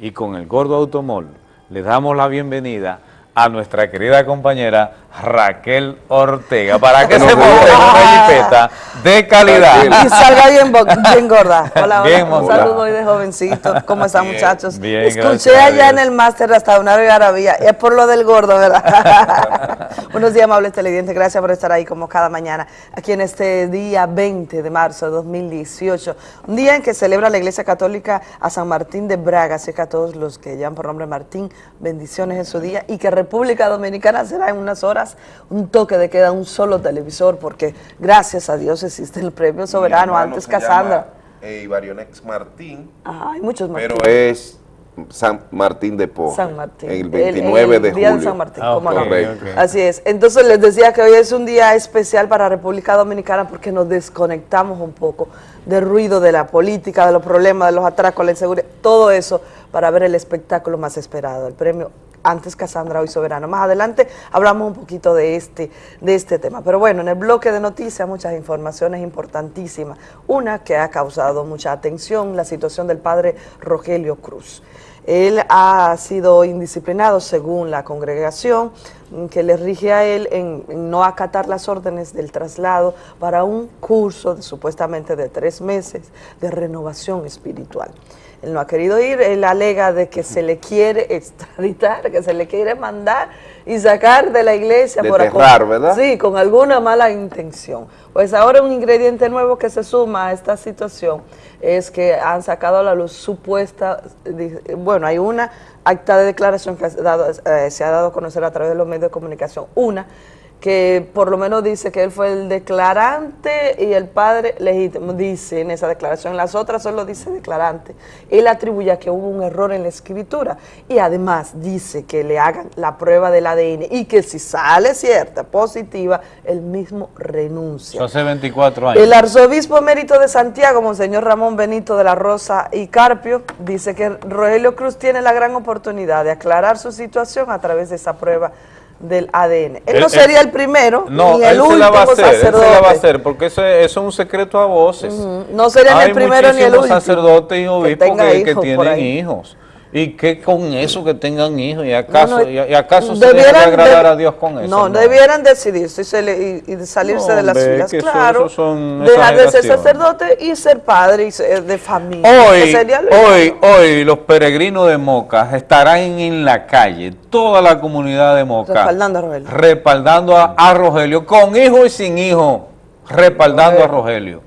Y con el Gordo Automol le damos la bienvenida a nuestra querida compañera Raquel Ortega para que [LAUGHS] se monte una jipeta de calidad. Y salga bien, bien gorda. [LAUGHS] Hola, hola. Bien Un saludo hoy de jovencito. ¿Cómo están, Bien, muchachos? bien, Escuché allá en el máster restaurar y Arabía. Es por lo del gordo, ¿verdad? [LAUGHS] Buenos días, amables televidentes. Gracias por estar ahí como cada mañana. Aquí en este día 20 de marzo de 2018. Un día en que celebra la Iglesia Católica a San Martín de Braga. Así que a todos los que llaman por nombre Martín, bendiciones en su día. Y que República Dominicana será en unas horas un toque de queda, un solo televisor. Porque gracias a Dios existe el premio soberano. Antes Casandra. eh, Ibarionex Martín, Ajá, hay muchos pero Martín. es San Martín de Porres. San Martín. El 29 el de día julio. San Martín, Ah. Así es. Entonces les decía que hoy es un día especial para República Dominicana porque nos desconectamos un poco del ruido de la política, de los problemas, de los atracos, la inseguridad, todo eso para ver el espectáculo más esperado, el premio antes Casandra, hoy Soberano. Más adelante hablamos un poquito de este, de este tema. Pero bueno, en el bloque de noticias muchas informaciones importantísimas. Una que ha causado mucha atención, la situación del padre Rogelio Cruz. Él ha sido indisciplinado según la congregación que le rige a él en no acatar las órdenes del traslado para un curso de, supuestamente de tres meses de renovación espiritual. Él no ha querido ir, él alega de que se le quiere [LAUGHS] extraditar, que se le quiere mandar y sacar de la iglesia por Desterrar, ¿verdad? Sí, con alguna mala intención. Pues ahora un ingrediente nuevo que se suma a esta situación es que han sacado a la luz supuesta, bueno, hay una acta de declaración que eh, se ha dado a conocer a través de los medios de comunicación, una que por lo menos dice que él fue el declarante y el padre legítimo, dice en esa declaración. Las otras solo dice declarante. Él atribuye a que hubo un error en la escritura y además dice que le hagan la prueba del ADN y que si sale cierta, positiva, él mismo renuncia. Eso hace 24 años. El arzobispo emérito de Santiago, Monseñor Ramón Benito de la Rosa y Carpio, dice que Rogelio Cruz tiene la gran oportunidad de aclarar su situación a través de esa prueba del ADN. Él, no Él- sería el primero, No, ni el él se último la va a hacer, él sacerdote. se la va a hacer, porque eso, es- eso es un secreto a voces. Ujú, no sería ni Hay el primero ni el último sacerdotes y obispos que, que por tienen hijos. ¿Y qué con eso que tengan hijos? ¿Y acaso, No, no, y, acaso se debe agradar a Dios con eso? No, debieran decidirse y, se le- y- y salirse de las filas, eso- claro. eso son dejar de ser sacerdote y ser padre y ser de familia. Hoy, hoy, hoy los peregrinos de Moca estarán en la calle, toda la comunidad de Moca, Respaldando a Rogelio. respaldando a, a Rogelio, con hijo y sin hijo, respaldando a Rogelio.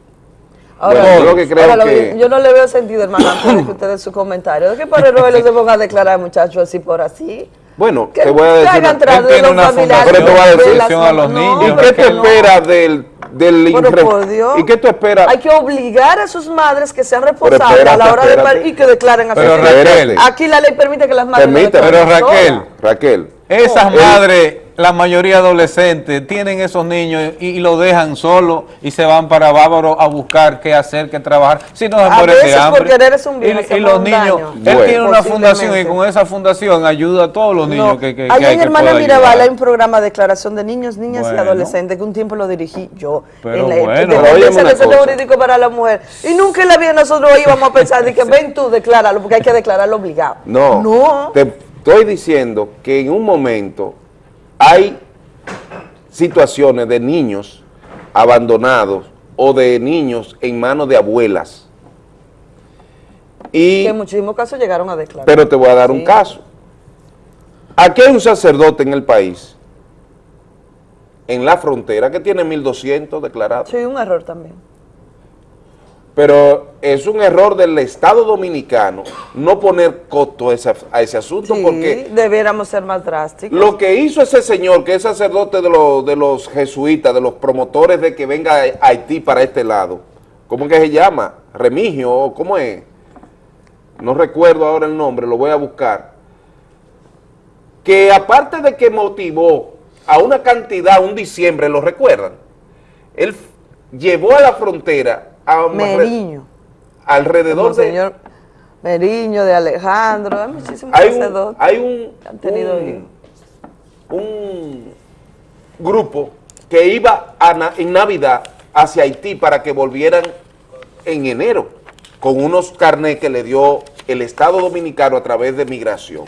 Ahora, Bueno, yo lo que creo ahora, lo que- yo no le veo sentido, hermano, antes de que ustedes su comentario. ¿De qué padre Rogelio se ponga a declarar, muchachos, así por así? Bueno, Que te voy a decir Él de tiene los una familiares Pero te voy a de decir las a los no, niños. ¿Y qué que tú no. esperas del, del Pero infre- por Dios. ¿Y qué tú esperas? Hay que obligar a sus madres que sean responsables espérate, a la hora de espérate. par- y que declaren a sus Pero hijos. Raquel, Aquí la ley permite que las madres no Permíteme. declaren Pero Raquel. Raquel, Esas madres, la mayoría adolescentes, tienen esos niños y, y lo dejan solo y se van para Bávaro a buscar qué hacer, qué trabajar. Si no se A mueren de veces hambre. por querer es un bien, y, y los un niños, daño. él Bueno. tiene una fundación y con esa fundación ayuda a todos los niños No, que, que, que hay en que Hermana Mirabal ayudar. hay un programa de declaración de niños, niñas Bueno. y adolescentes que un tiempo lo dirigí yo. Pero en la bueno. de. Jurídico para la Mujer. Y nunca en la vida nosotros íbamos a pensar de que [LAUGHS] ven tú, decláralo, porque hay que declararlo obligado. no, No. te estoy diciendo que en un momento hay situaciones de niños abandonados o de niños en manos de abuelas. Y Que en muchísimos casos llegaron a declarar. Pero te voy a dar un caso. Aquí hay un sacerdote en el país, en la frontera, que tiene 1.200 declarados. Sí, un error también. Pero es un error del Estado Dominicano no poner costo a ese, a ese asunto, Sí, porque debiéramos ser más drásticos. lo que hizo ese señor, que es sacerdote de los, de los jesuitas, de los promotores de que venga a Haití para este lado, ¿cómo que se llama? Remigio, ¿o ¿cómo es? No recuerdo ahora el nombre, lo voy a buscar. Que aparte de que motivó a una cantidad, un diciembre, ¿lo recuerdan? Él llevó a la frontera a Meriño. alrededor de... señor Meriño, de Alejandro, hay muchísimos Hay un, sacerdotes hay un, que han tenido un- un grupo que iba a en Navidad hacia Haití para que volvieran en enero con unos carnés que le dio el Estado Dominicano a través de migración.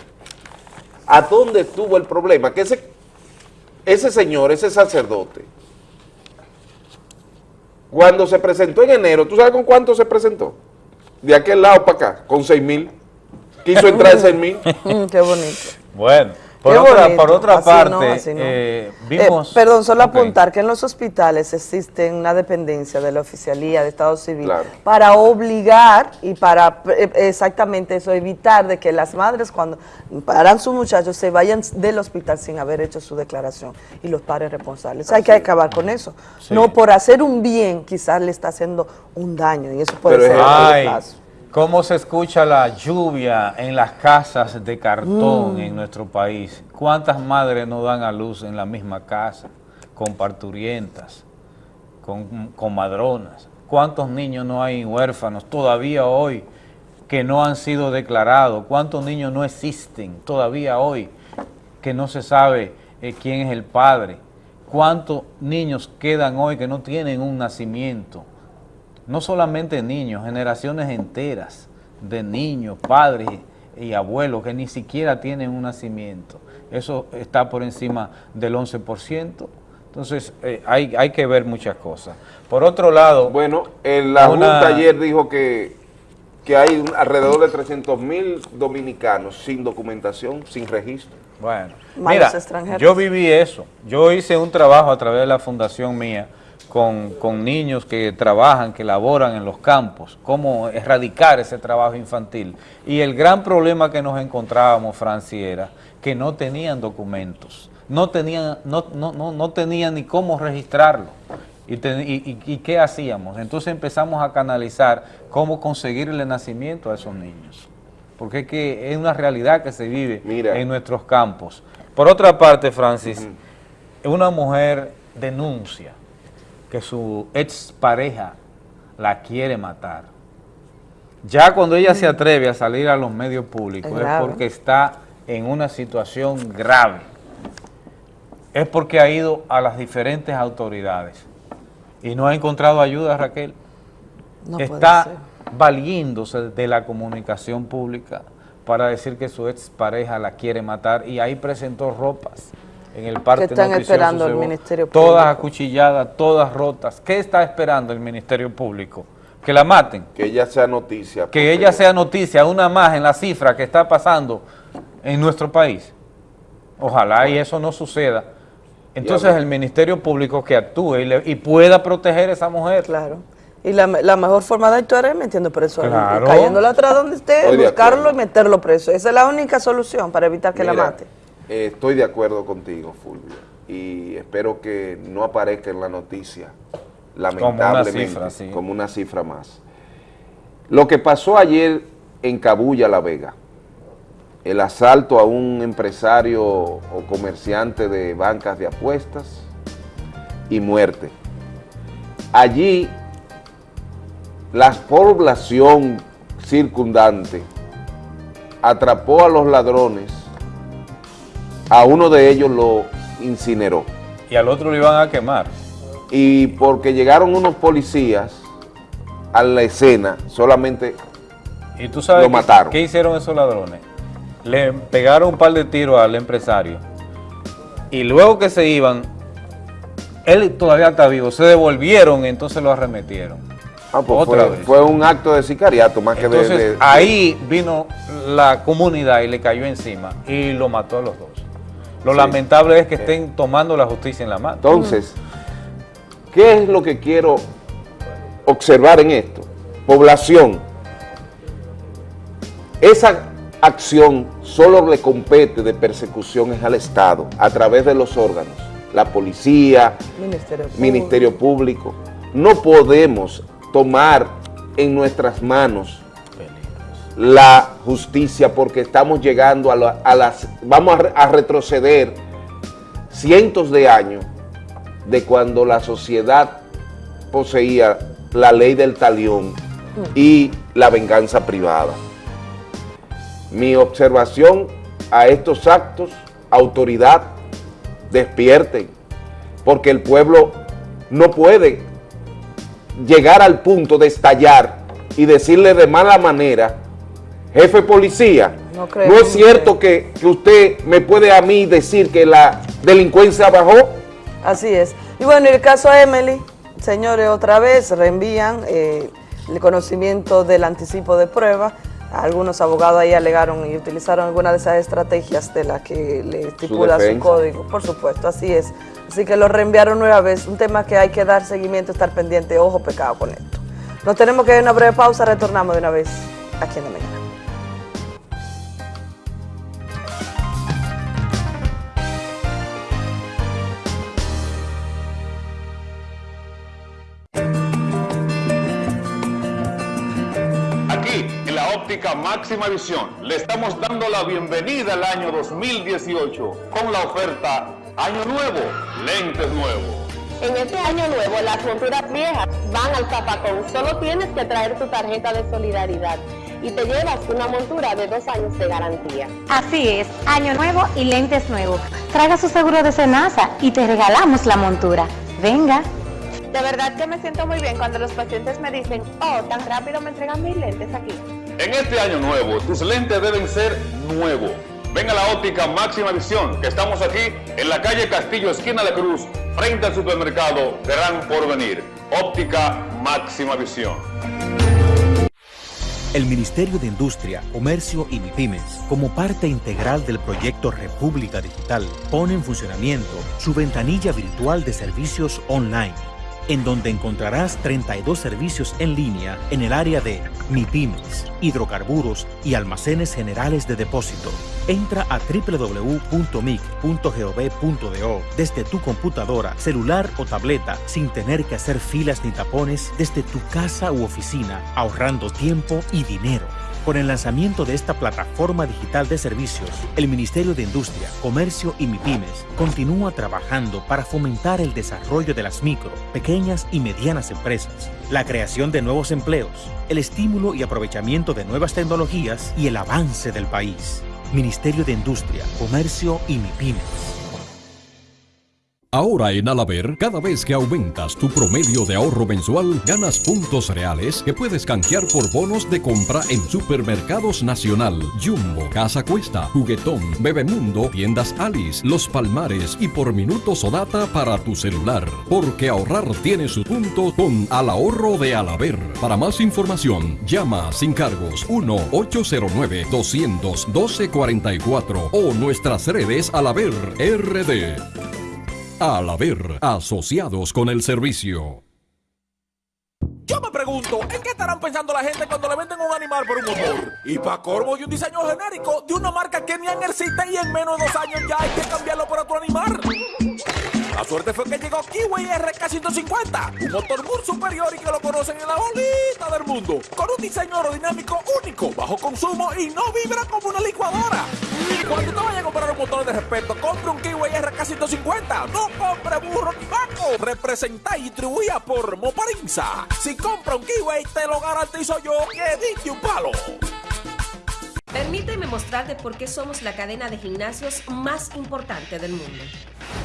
¿A dónde estuvo el problema? Que ese, ese señor, ese sacerdote, cuando se presentó en enero, ¿tú sabes con cuánto se presentó? De aquel lado para acá, con 6 mil. Quiso entrar en 6 mil. [LAUGHS] Qué bonito. Bueno, Por otra, bonito. por otra Así parte, no, así no. eh, Eh, vimos... perdón, solo apuntar que en los hospitales existe una dependencia de la oficialía de Estado Civil Claro. para obligar y para eh, exactamente eso, evitar de que las madres cuando paran sus muchachos se vayan del hospital sin haber hecho su declaración y los padres responsables. Hay que acabar con eso. Sí. No por hacer un bien quizás le está haciendo un daño y eso puede Pero ser es- ¿Cómo se escucha la lluvia en las casas de cartón Mm. en nuestro país? ¿Cuántas madres no dan a luz en la misma casa, con parturientas, con comadronas? ¿Cuántos niños no hay huérfanos todavía hoy que no han sido declarados? ¿Cuántos niños no existen todavía hoy que no se sabe eh, quién es el padre? ¿Cuántos niños quedan hoy que no tienen un nacimiento? No solamente niños, generaciones enteras de niños, padres y abuelos que ni siquiera tienen un nacimiento. Eso está por encima del 11%. Entonces, eh, hay, hay que ver muchas cosas. Por otro lado... Bueno, en la una- Junta ayer dijo que, que hay un- alrededor de 300 mil dominicanos sin documentación, sin registro. Bueno, Malos mira, extranjeros. yo viví eso. Yo hice un trabajo a través de la fundación mía con, con niños que trabajan, que laboran en los campos, cómo erradicar ese trabajo infantil. Y el gran problema que nos encontrábamos, Franci, era que no tenían documentos, no tenían, no, no, no, no tenían ni cómo registrarlo. Y, te- y- y- y qué hacíamos? Entonces empezamos a canalizar cómo conseguirle nacimiento a esos niños porque es que es una realidad que se vive en nuestros campos. Por otra parte, Francis, una mujer denuncia que su expareja la quiere matar. Ya cuando ella se atreve a salir a los medios públicos Es porque está en una situación grave. Es porque ha ido a las diferentes autoridades y no ha encontrado ayuda, Raquel No está valiéndose de la comunicación pública para decir que su expareja la quiere matar y ahí presentó ropas en el parte Que están esperando el Ministerio Todas Público. acuchilladas, todas rotas. ¿Qué está esperando el Ministerio Público? Que la maten. Que ella sea noticia. Que ella sea noticia, una más en la cifra que está pasando en nuestro país. Ojalá y eso no suceda. Entonces el Ministerio Público que actúe y, le- y pueda proteger a esa mujer. Claro. Y la, la mejor forma de actuar es metiendo preso, a Claro. cayéndole atrás donde esté, Estoy buscarlo y meterlo preso. Esa es la única solución para evitar que la mate. Eh, estoy de acuerdo contigo, Fulvio, y espero que no aparezca en la noticia, lamentablemente, cifra, sí. como una cifra más. Lo que pasó ayer en Cabuya, La Vega, el asalto a un empresario o comerciante de bancas de apuestas y muerte. Allí, la población circundante atrapó a los ladrones, a uno de ellos lo incineró. Y al otro lo iban a quemar. Y porque llegaron unos policías a la escena, solamente ¿Y tú sabes Lo mataron. qué hicieron esos ladrones? Le pegaron un par de tiros al empresario y luego que se iban, él todavía está vivo, se devolvieron y entonces lo arremetieron. ah, pues Otra fue, vez. fue un acto de sicariato más que de, de- ahí vino la comunidad y le cayó encima y lo mató a los dos. Lo Sí. lamentable es que estén tomando la justicia en la mano. Entonces, ¿qué es lo que quiero observar en esto? Población. Esa acción solo le compete de persecución es al Estado, a través de los órganos, la policía, Ministerio Público. Ministerio Público. No podemos tomar en nuestras manos la justicia porque estamos llegando a, la- a las... Vamos a, a retroceder cientos de años de cuando la sociedad poseía la ley del talión y la venganza privada. Mi observación a estos actos, autoridad, despierten, porque el pueblo no puede llegar al punto de estallar y decirle de mala manera, jefe policía, No es cierto que, que usted me puede a mí decir que la delincuencia bajó. Así es. Y bueno, y el caso a Emily, señores, otra vez reenvían eh, el conocimiento del anticipo de prueba Algunos abogados ahí alegaron y utilizaron alguna de esas estrategias de las que le estipula su, código. Por supuesto, así es. Así que lo reenviaron nueva vez. Un tema que hay que dar seguimiento, estar pendiente. Ojo, pecado con esto. Nos tenemos que ir a una breve pausa. Retornamos de una vez aquí en la mañana. Óptica máxima visión, le estamos dando la bienvenida al año 2018 con la oferta Año Nuevo, lentes nuevos. En este año nuevo, las monturas viejas van al zapacón. Solo tienes que traer tu tarjeta de solidaridad y te llevas una montura de dos años de garantía. Así es, año nuevo y lentes nuevos. Traiga su seguro de Senasa y te regalamos la montura. Venga. De verdad que me siento muy bien cuando los pacientes me dicen, oh, tan rápido me entregan mis lentes aquí. En este año nuevo, tus lentes deben ser nuevos. Ven a la óptica máxima visión, que estamos aquí en la calle Castillo, esquina de Cruz, frente al supermercado Gran Porvenir. Óptica máxima visión. El Ministerio de Industria, Comercio y MIPIMES, como parte integral del proyecto República Digital, pone en funcionamiento su ventanilla virtual de servicios online, en donde encontrarás 32 servicios en línea en el área de MIPIMES, hidrocarburos y almacenes generales de depósito. Entra a www.mic.gov.do desde tu computadora, celular o tableta sin tener que hacer filas ni tapones desde tu casa u oficina, ahorrando tiempo y dinero. Con el lanzamiento de esta plataforma digital de servicios, el Ministerio de Industria, Comercio y MIPIMES continúa trabajando para fomentar el desarrollo de las micro, pequeñas y medianas empresas, la creación de nuevos empleos, el estímulo y aprovechamiento de nuevas tecnologías y el avance del país. Ministerio de Industria, Comercio y MIPIMES. Ahora en Alaber, cada vez que aumentas tu promedio de ahorro mensual, ganas puntos reales que puedes canjear por bonos de compra en Supermercados Nacional, Jumbo, Casa Cuesta, Juguetón, Bebemundo, Tiendas Alice, Los Palmares y por minutos o data para tu celular. Porque ahorrar tiene su punto con Al Ahorro de Alaber. Para más información, llama sin cargos 1-809-212-44 o nuestras redes Alaber RD. Al haber asociados con el servicio. Yo me pregunto, ¿en qué estarán pensando la gente cuando le venden un animal por un motor? Y para corvo y un diseño genérico de una marca que ni existe y en menos de dos años ya hay que cambiarlo por otro animal. La suerte fue que llegó Kiwi RK150, un motor muy superior y que lo conocen en la bolita del mundo, con un diseño aerodinámico único, bajo consumo y no vibra como una licuadora. Cuando te vayas a comprar un motor de respeto, compre un Kiwi RK150, no compre burro ni vaco. Representa y distribuida por Moparinza. Si compra un Kiwi, te lo garantizo yo que diste un palo. Permíteme mostrarte por qué somos la cadena de gimnasios más importante del mundo.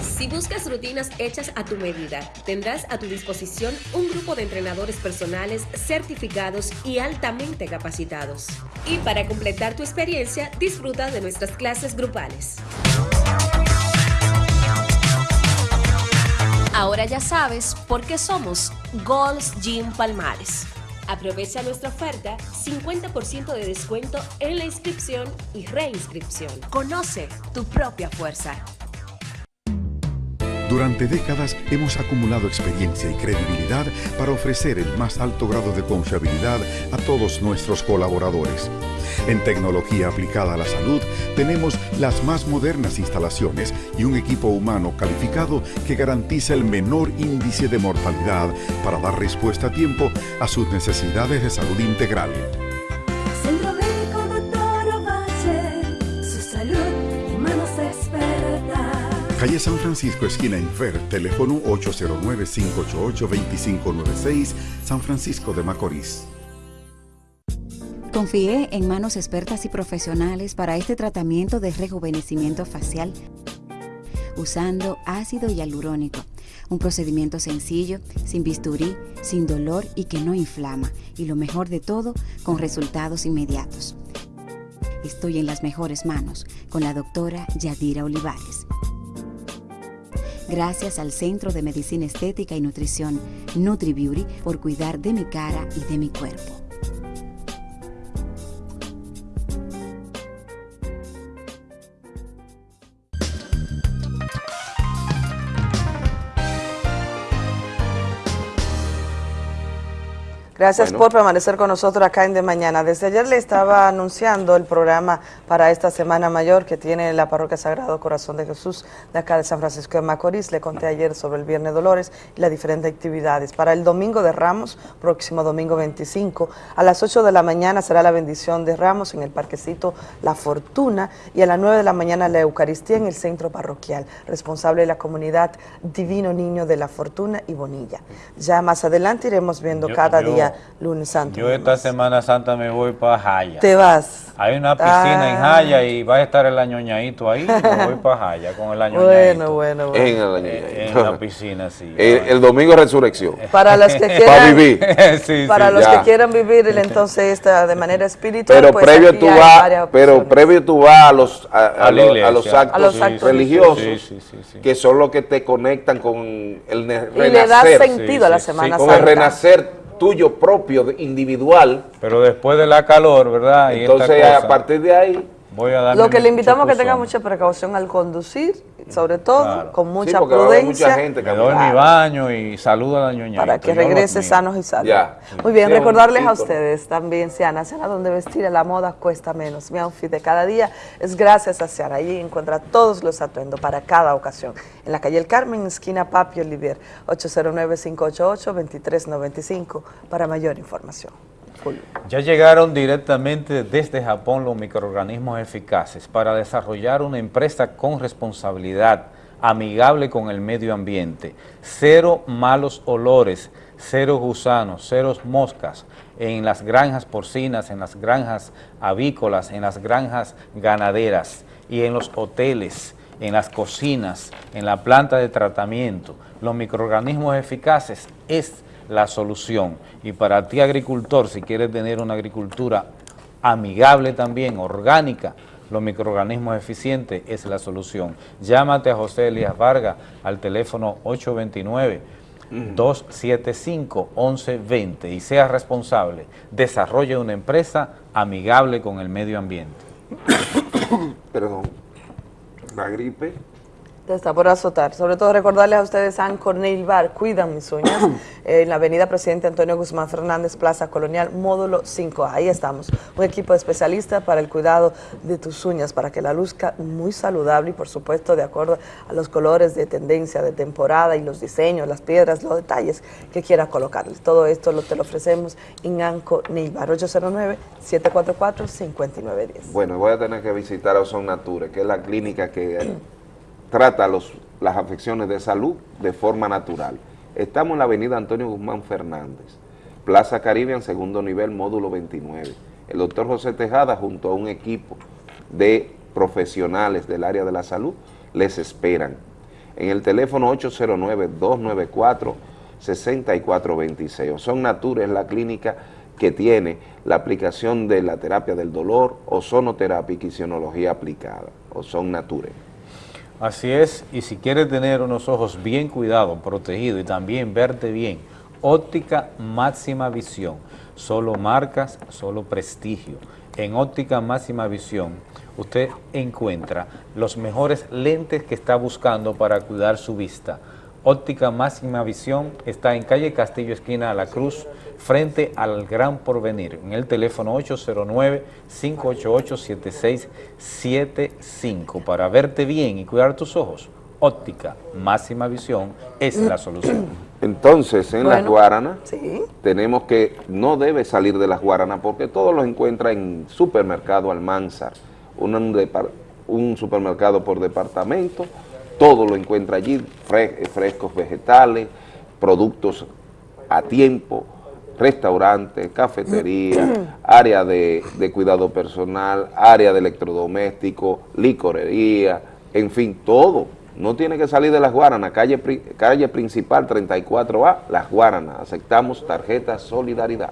Si buscas rutinas hechas a tu medida, tendrás a tu disposición un grupo de entrenadores personales certificados y altamente capacitados. Y para completar tu experiencia, disfruta de nuestras clases grupales. Ahora ya sabes por qué somos Gold's Gym Palmares. Aprovecha nuestra oferta, 50% de descuento en la inscripción y reinscripción. Conoce tu propia fuerza. Durante décadas hemos acumulado experiencia y credibilidad para ofrecer el más alto grado de confiabilidad a todos nuestros colaboradores. En tecnología aplicada a la salud tenemos las más modernas instalaciones y un equipo humano calificado que garantiza el menor índice de mortalidad para dar respuesta a tiempo a sus necesidades de salud integral. Calle San Francisco, esquina Infer, teléfono 809-588-2596, San Francisco de Macorís. Confié en manos expertas y profesionales para este tratamiento de rejuvenecimiento facial usando ácido hialurónico. Un procedimiento sencillo, sin bisturí, sin dolor y que no inflama. Y lo mejor de todo, con resultados inmediatos. Estoy en las mejores manos con la doctora Yadira Olivares. Gracias al Centro de Medicina Estética y Nutrición NutriBeauty por cuidar de mi cara y de mi cuerpo. Gracias Bueno. por permanecer con nosotros acá en De Mañana. Desde ayer le estaba [LAUGHS] anunciando el programa para esta Semana Mayor que tiene la Parroquia Sagrado Corazón de Jesús de acá de San Francisco de Macorís. Le conté ayer sobre el Viernes Dolores y las diferentes actividades. Para el Domingo de Ramos, próximo domingo 25, a las 8 de la mañana será la bendición de Ramos en el Parquecito La Fortuna y a las 9 de la mañana la Eucaristía en el Centro Parroquial, responsable de la comunidad Divino Niño de la Fortuna y Bonilla. Ya más adelante iremos viendo cada yo- día lunes santo. Yo esta Semana Santa me voy para Jaya. Te vas. Hay una piscina en Ah. Jaya y va a estar el añoñadito ahí. Me voy para [LAUGHS] Jaya con el añoñadito. Bueno, bueno, bueno. En el Eh, En la piscina, sí. El, el domingo es resurrección. Para los que Para [LAUGHS] quieran, vivir. [LAUGHS] Sí, para sí, los ya. que quieran vivir el entonces esta de manera espiritual, Pero pues previo tú vas, pero previo tú vas a los a, a A la los, iglesia. a los actos, A los actos religiosos, Sí, sí, sí, sí. que son los que te conectan con el ne- y le da renacer, sentido a la sí, Semana con el Santa. renacer tuyo propio, individual. Pero después de la calor, ¿verdad? Y Entonces a partir de ahí, voy a darme Lo que le invitamos a que tenga mucha precaución al conducir, sobre todo, Claro. con mucha haber prudencia. mucha gente Me doy mi baño y saludo a la ñoñadito. para que yo regrese sanos y salvos. Ya. Muy bien, Sí, recordarles a ustedes también, Siana, Siana, donde vestir a la moda cuesta menos. Mi outfit de cada día es gracias a Siana. Allí encuentra todos los atuendos para cada ocasión. En la calle El Carmen, esquina Papi Olivier, 809-588-2395 para mayor información. Ya llegaron directamente desde Japón los microorganismos eficaces para desarrollar una empresa con responsabilidad, amigable con el medio ambiente, cero malos olores, cero gusanos, cero moscas en las granjas porcinas, en las granjas avícolas, en las granjas ganaderas y en los hoteles, en las cocinas, en la planta de tratamiento. Los microorganismos eficaces es la solución. Y para ti agricultor, si quieres tener una agricultura amigable también, orgánica, los microorganismos eficientes es la solución. Llámate a José Elías Vargas al teléfono 829-275-1120 y sea responsable. Desarrolle una empresa amigable con el medio ambiente. [COUGHS] perdón, la gripe, Te está por azotar. Sobre todo recordarles a ustedes San Cornel Bar, cuidan mis uñas, [CLEARS THROAT] eh, en la avenida Presidente Antonio Guzmán Fernández, Plaza Colonial, módulo 5. Ahí estamos. Un equipo de especialistas para el cuidado de tus uñas, para que la luzca muy saludable y por supuesto de acuerdo a los colores de tendencia, de temporada y los diseños, las piedras, los detalles que quiera colocarles. Todo esto lo, te lo ofrecemos en Anco Bar, 809-744-5910. Bueno, voy a tener que visitar a Ozon Nature, que es la clínica que [CLEARS THROAT] trata los, las afecciones de salud de forma natural. Estamos en la avenida Antonio Guzmán Fernández, Plaza Caribe, en segundo nivel, módulo 29. El doctor José Tejada, junto a un equipo de profesionales del área de la salud, les esperan. En el teléfono 809-294-6426. Ozon Nature es la clínica que tiene la aplicación de la terapia del dolor, ozonoterapia y quisiología aplicada, Ozon Nature. Así es, y si quieres tener unos ojos bien cuidados, protegidos y también verte bien, óptica máxima visión, solo marcas, solo prestigio. En óptica máxima visión usted encuentra los mejores lentes que está buscando para cuidar su vista. Óptica máxima visión está en calle Castillo, esquina a la Cruz, frente al Gran Porvenir, en el teléfono 809-588-7675 para verte bien y cuidar tus ojos. Óptica máxima visión es la solución. Entonces, en las Guaranas, Sí. tenemos que, no debe salir de las Guaranas porque todo lo encuentra en supermercado Almanzar, un supermercado por departamento, todo lo encuentra allí, fre- frescos vegetales, productos a tiempo, restaurantes, cafetería, [CLEARS THROAT] área de, de cuidado personal, área de electrodoméstico, licorería, en fin, todo. No tiene que salir de Las Guaranas, calle, calle principal 34A, Las Guaranas. Aceptamos tarjeta Solidaridad.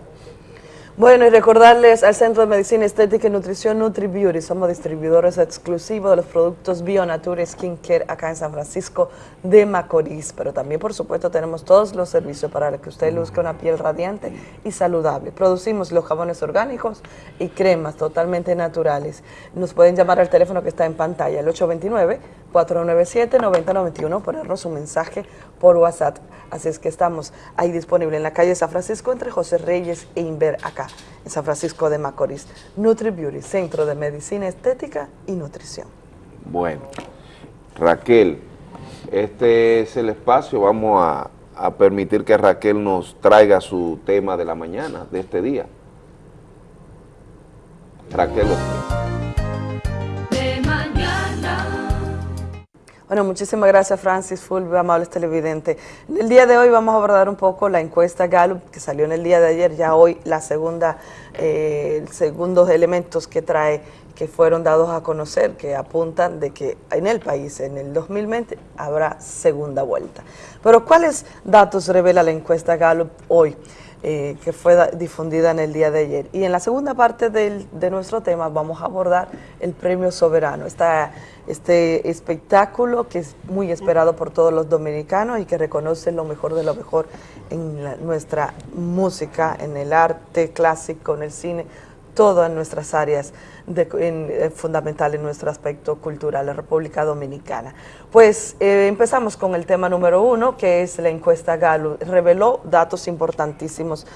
Bueno, y recordarles al Centro de Medicina Estética y Nutrición NutriBeauty. Somos distribuidores exclusivos de los productos Bionature Skincare acá en San Francisco de Macorís. Pero también, por supuesto, tenemos todos los servicios para que usted luzca una piel radiante y saludable. Producimos los jabones orgánicos y cremas totalmente naturales. Nos pueden llamar al teléfono que está en pantalla, el 497-9091, ponernos un mensaje por WhatsApp. Así es que estamos ahí disponible en la calle San Francisco entre José Reyes e Inver acá, en San Francisco de Macorís. Nutri Beauty, Centro de Medicina Estética y Nutrición. Bueno, Raquel, este es el espacio, vamos a permitir que Raquel nos traiga su tema de la mañana, de este día. Raquel. Bueno, muchísimas gracias Francis Fulvio, amables televidentes. En el día de hoy vamos a abordar un poco la encuesta Gallup que salió en el día de ayer, ya hoy la segunda, eh, segundos elementos que trae que fueron dados a conocer que apuntan de que en el país en el 2020 habrá segunda vuelta. Pero ¿cuáles datos revela la encuesta Gallup hoy? Eh, que fue da- difundida en el día de ayer. Y en la segunda parte del- de nuestro tema vamos a abordar el Premio Soberano, esta, este espectáculo que es muy esperado por todos los dominicanos y que reconoce lo mejor de lo mejor en nuestra música, en el arte clásico, en el cine, todas nuestras áreas de- en- eh, fundamental en nuestro aspecto cultural, la República Dominicana. Pues eh, empezamos con el tema número uno, que es la encuesta Gallup. Reveló datos importantísimos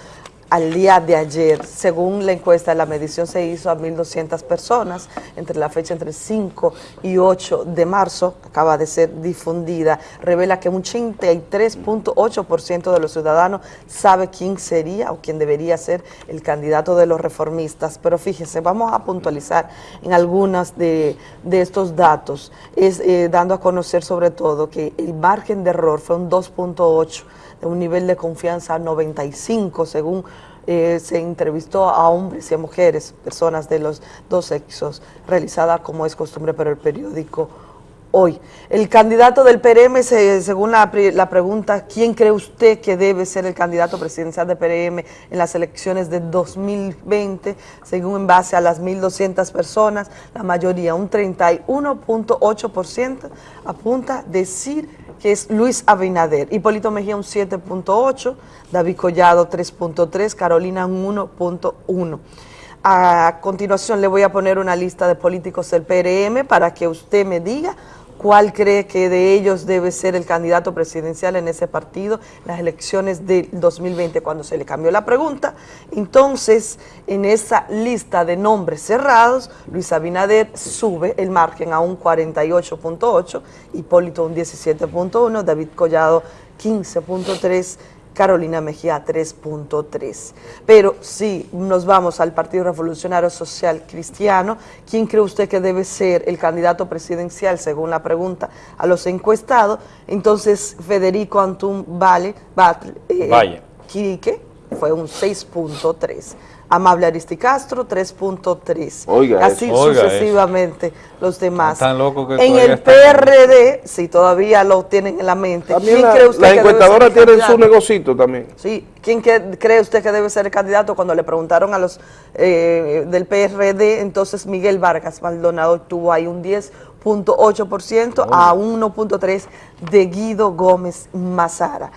al día de ayer. Según la encuesta, la medición se hizo a 1.200 personas entre la fecha entre 5 y 8 de marzo, acaba de ser difundida. Revela que un 83.8% de los ciudadanos sabe quién sería o quién debería ser el candidato de los reformistas. Pero fíjese, vamos a puntualizar en algunas de, de estos datos, es eh, dando a conocer sobre todo que el margen de error fue un 2.8 de un nivel de confianza 95 según eh, se entrevistó a hombres y a mujeres, personas de los dos sexos, realizada como es costumbre por el periódico Hoy. El candidato del PRM, se- según la, pregunta, ¿quién cree usted que debe ser el candidato presidencial de PRM en las elecciones de 2020? Según en base a las 1.200 personas, la mayoría, un 31.8%, apunta a decir que es Luis Abinader. Hipólito Mejía un 7.8, David Collado 3.3, Carolina un 1.1. A continuación le voy a poner una lista de políticos del PRM para que usted me diga cuál cree que de ellos debe ser el candidato presidencial en ese partido las elecciones del 2020 cuando se le cambió la pregunta. Entonces, en esa lista de nombres cerrados, Luis Abinader sube el margen a un 48.8, Hipólito un 17.1, David Collado 15.3, Carolina Mejía 3.3. Pero si nos vamos al Partido Revolucionario Social Cristiano, ¿quién cree usted que debe ser el candidato presidencial según la pregunta a los encuestados? Entonces Federico Antún Vale, Batlle, eh, Valle. Quique fue un 6.3. Amable Aristicastro 3.3. Oiga Así eso. Oiga sucesivamente los demás. Tan loco que en el PRD, si todavía lo tienen en la mente, También ¿quién la- cree usted las que debe ser el encuestadoras tienen su candidato? negocito también. Sí, ¿quién cree usted que debe ser el candidato? Cuando le preguntaron a los eh, del PRD, entonces Miguel Vargas Maldonado tuvo ahí un 10.8% a 1.3% de Guido Gómez Mazara.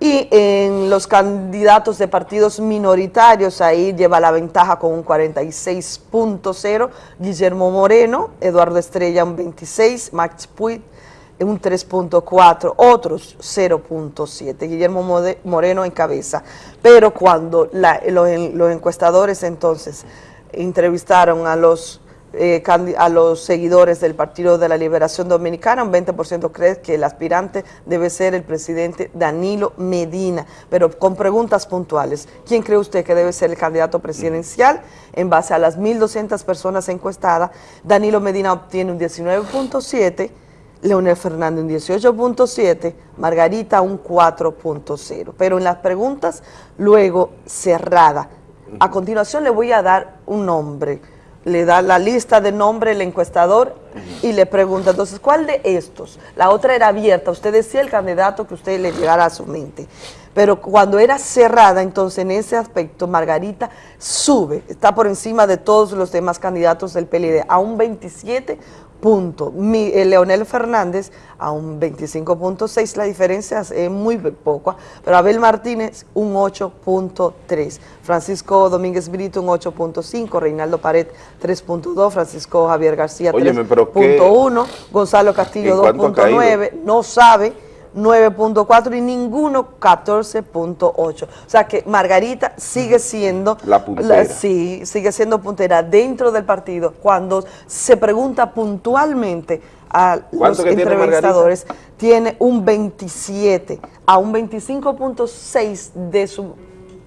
Y en los candidatos de partidos minoritarios, ahí lleva la ventaja con un 46.0, Guillermo Moreno, Eduardo Estrella un 26, Max Puig un 3.4, otros 0.7, Guillermo Moreno en cabeza. Pero cuando la- los, los encuestadores entonces entrevistaron a los, eh, a los seguidores del Partido de la Liberación Dominicana, un 20% cree que el aspirante debe ser el presidente Danilo Medina, pero con preguntas puntuales. ¿Quién cree usted que debe ser el candidato presidencial? En base a las 1.200 personas encuestadas, Danilo Medina obtiene un 19.7%, Leonel Fernández un 18.7, Margarita un 4.0. Pero en las preguntas luego cerrada. A continuación le voy a dar un nombre le da la lista de nombre el encuestador y le pregunta, entonces, ¿cuál de estos? La otra era abierta, usted decía el candidato que usted le llegara a su mente. Pero cuando era cerrada, entonces en ese aspecto, Margarita sube, está por encima de todos los demás candidatos del PLD, a un 27 puntos. Eh, Leonel Fernández a un 25.6, la diferencia es muy poca, pero Abel Martínez un 8.3, Francisco Domínguez Brito un 8.5, Reinaldo Pared 3.2, Francisco Javier García 3.1, Gonzalo Castillo 2.9, no sabe 9.4 y ninguno 14.8. O sea que Margarita sigue siendo La puntera. sí, sigue siendo puntera dentro del partido cuando se pregunta puntualmente a los ¿Cuánto que tiene entrevistadores tiene un 27 a un 25.6 de su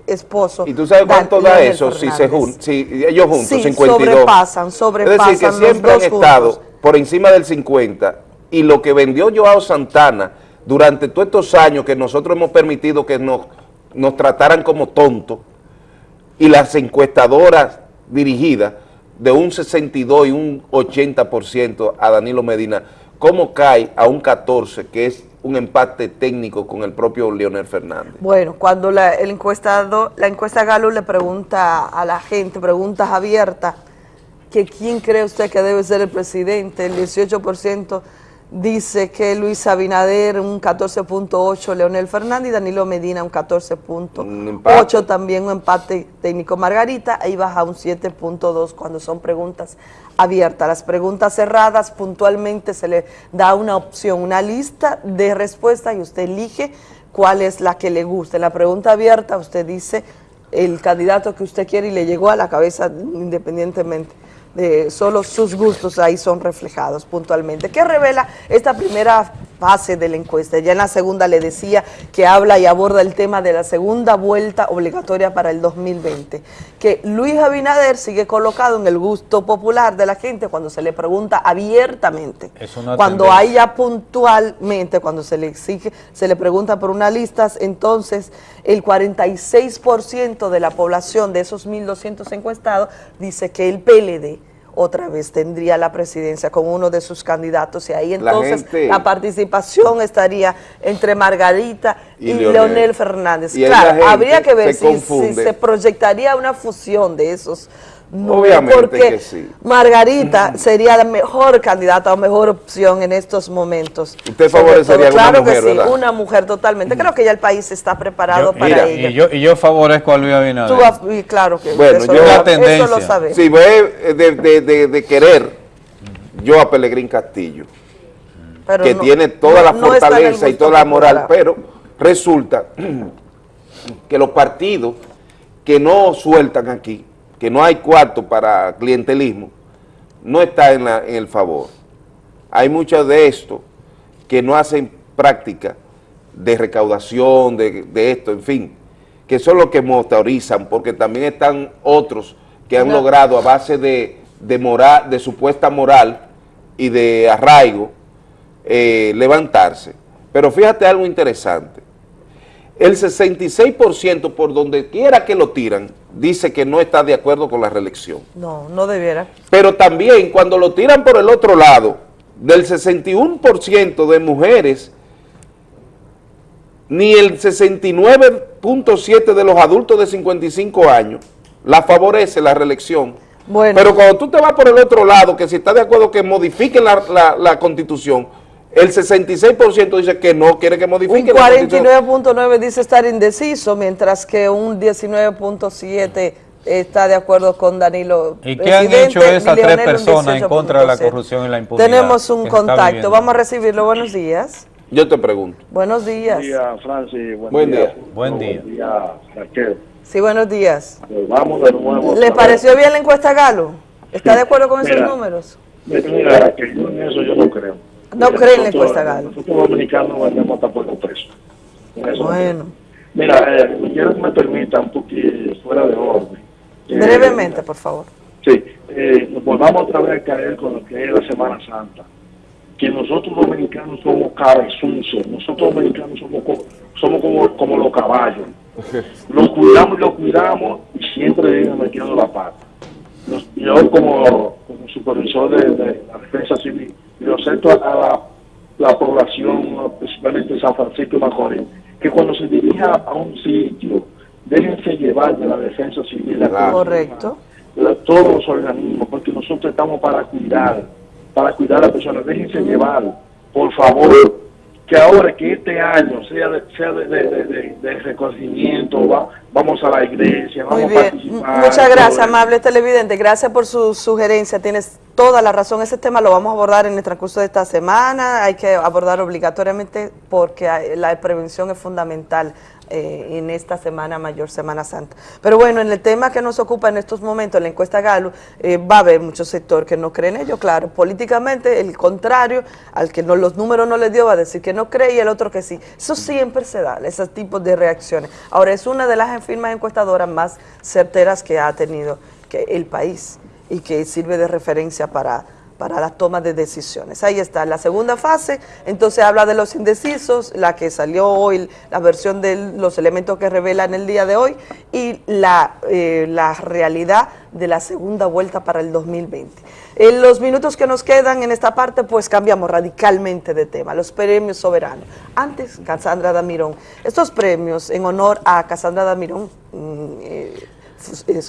esposo. ¿Y tú sabes Dan- cuánto da Leonel eso si, se jun- si ellos juntos, Sí, 52? sobrepasan, Es sobrepasan decir, que los siempre han dos estado juntos. por encima del 50 y lo que vendió Joao Santana durante todos estos años que nosotros hemos permitido que nos, nos trataran como tontos y las encuestadoras dirigidas de un 62 y un 80% a Danilo Medina, ¿cómo cae a un 14 que es un empate técnico con el propio Leonel Fernández? Bueno, cuando la, el encuestado, la encuesta Galo le pregunta a la gente, preguntas abiertas, que quién cree usted que debe ser el presidente, el 18% dice que Luis Abinader, un 14.8, Leonel Fernández y Danilo Medina, un 14.8, también un empate técnico Margarita, ahí baja un 7.2 cuando son preguntas abiertas. Las preguntas cerradas, puntualmente se le da una opción, una lista de respuestas y usted elige cuál es la que le guste. La pregunta abierta, usted dice el candidato que usted quiere y le llegó a la cabeza independientemente de solo sus gustos ahí son reflejados puntualmente. ¿Qué revela esta primera fase de la encuesta? Ya en la segunda le decía que habla y aborda el tema de la segunda vuelta obligatoria para el 2020, que Luis Abinader sigue colocado en el gusto popular de la gente cuando se le pregunta abiertamente. Cuando tendencia. hay ya puntualmente, cuando se le exige, se le pregunta por una lista, entonces el 46% de la población de esos 1.200 encuestados dice que el PLD otra vez tendría la presidencia con uno de sus candidatos y ahí La entonces gente- la participación estaría entre Margarita y, Y Leonel. Leonel. Fernández. Y claro, habría que ver si, si se proyectaría una fusión de esos Obviamente porque que sí. Margarita sería la mejor candidata o mejor opción en estos momentos. Usted favorecería a una claro mujer, que sí, ¿verdad? una mujer totalmente. Creo que ya el país está preparado para Mira, ella. y yo, y yo favorezco a Luis Abinader. Tú y claro que Bueno, eso, yo- La tendencia. eso lo sabes. Si ve eh, de, de- de- de querer yo a Pelegrín Castillo, Pero que no- tiene toda la no- fortaleza y toda la moral, popular. pero resulta [CLEARS THROAT] que los partidos que no sueltan aquí, que no hay cuarto para clientelismo, no está en, la- en el favor. Hay muchos de estos que no hacen práctica de recaudación, de, de esto, en fin, que son los que motorizan, porque también están otros que han No. logrado a base de, de, moral, de supuesta moral y de arraigo eh, levantarse. Pero fíjate algo interesante. El 66% por donde quiera que lo tiran, dice que no está de acuerdo con la reelección. No, no debiera. Pero también cuando lo tiran por el otro lado, del 61% de mujeres, ni el 69.7% de los adultos de 55 años la favorece la reelección. Bueno. Pero cuando tú te vas por el otro lado, que si está de acuerdo que modifiquen la, la- la constitución, el 66% dice que no quiere que Un la constitución. 49.9 dice estar indeciso, mientras que un 19.7 está de acuerdo con Danilo. ¿Y qué han presidente, hecho esas tres un personas en contra de la 18.7. corrupción y la impunidad? Tenemos un que contacto, vamos a recibirlo. Buenos días. Yo te pregunto. Buenos días. Buen día, Francis. Buen, Buen día. Buen Buen día, Raquel. Sí, buenos días. Pues vamos de nuevo. ¿Le pareció bien la encuesta Galo? ¿Está de acuerdo con esos números? Mira, Raquel, yo en eso yo no creo. No Mira, cree en encuesta Galo. Nosotros dominicanos vendemos hasta por los Bueno. Mira, eh, quiero que me permitan, porque fuera de orden. Eh, brevemente, por favor. Sí, eh, nos volvamos otra vez a caer con lo que es la Semana Santa. Que nosotros dominicanos somos cabezuzos, nosotros dominicanos somos, co- somos como, como los caballos. Los cuidamos y los cuidamos y siempre vienen metiendo la pata. Nos- Yo como, como supervisor de, de la defensa civil, yo acepto a la, la población, principalmente San Francisco y Macorís, que cuando se dirija a un sitio, déjense llevar de la defensa civil. la Correcto. la- todos los organismos, porque nosotros estamos para cuidar para cuidar a las personas. Déjense llevar, por favor, que ahora que este año sea de, sea de, de, de- de- de reconocimiento, va- vamos a la iglesia, Muy vamos a participar. muchas gracias, amable televidente. Gracias por su sugerencia. Tienes toda la razón. Ese tema lo vamos a abordar en el transcurso de esta semana. Hay que abordar obligatoriamente porque hay- la prevención es fundamental eh, en esta semana mayor, Semana Santa. Pero bueno, en el tema que nos ocupa en estos momentos, la encuesta Galo, eh, va a haber muchos sectores que no creen en ello, claro. Políticamente, el contrario, al que no, los números no le dio, va a decir que no cree y el otro que sí. Eso siempre se da, esos tipos de reacciones. Ahora, es una de las firmas encuestadoras más certeras que ha tenido que el país y que sirve de referencia para, para la toma de decisiones. Ahí está, la segunda fase, entonces habla de los indecisos, la que salió hoy, la versión de los elementos que revelan el día de hoy y la, eh, la realidad de la segunda vuelta para el 2020. En los minutos que nos quedan en esta parte, pues cambiamos radicalmente de tema, los premios soberanos. Antes, Cassandra Damirón, estos premios en honor a Cassandra Damirón, mm, eh,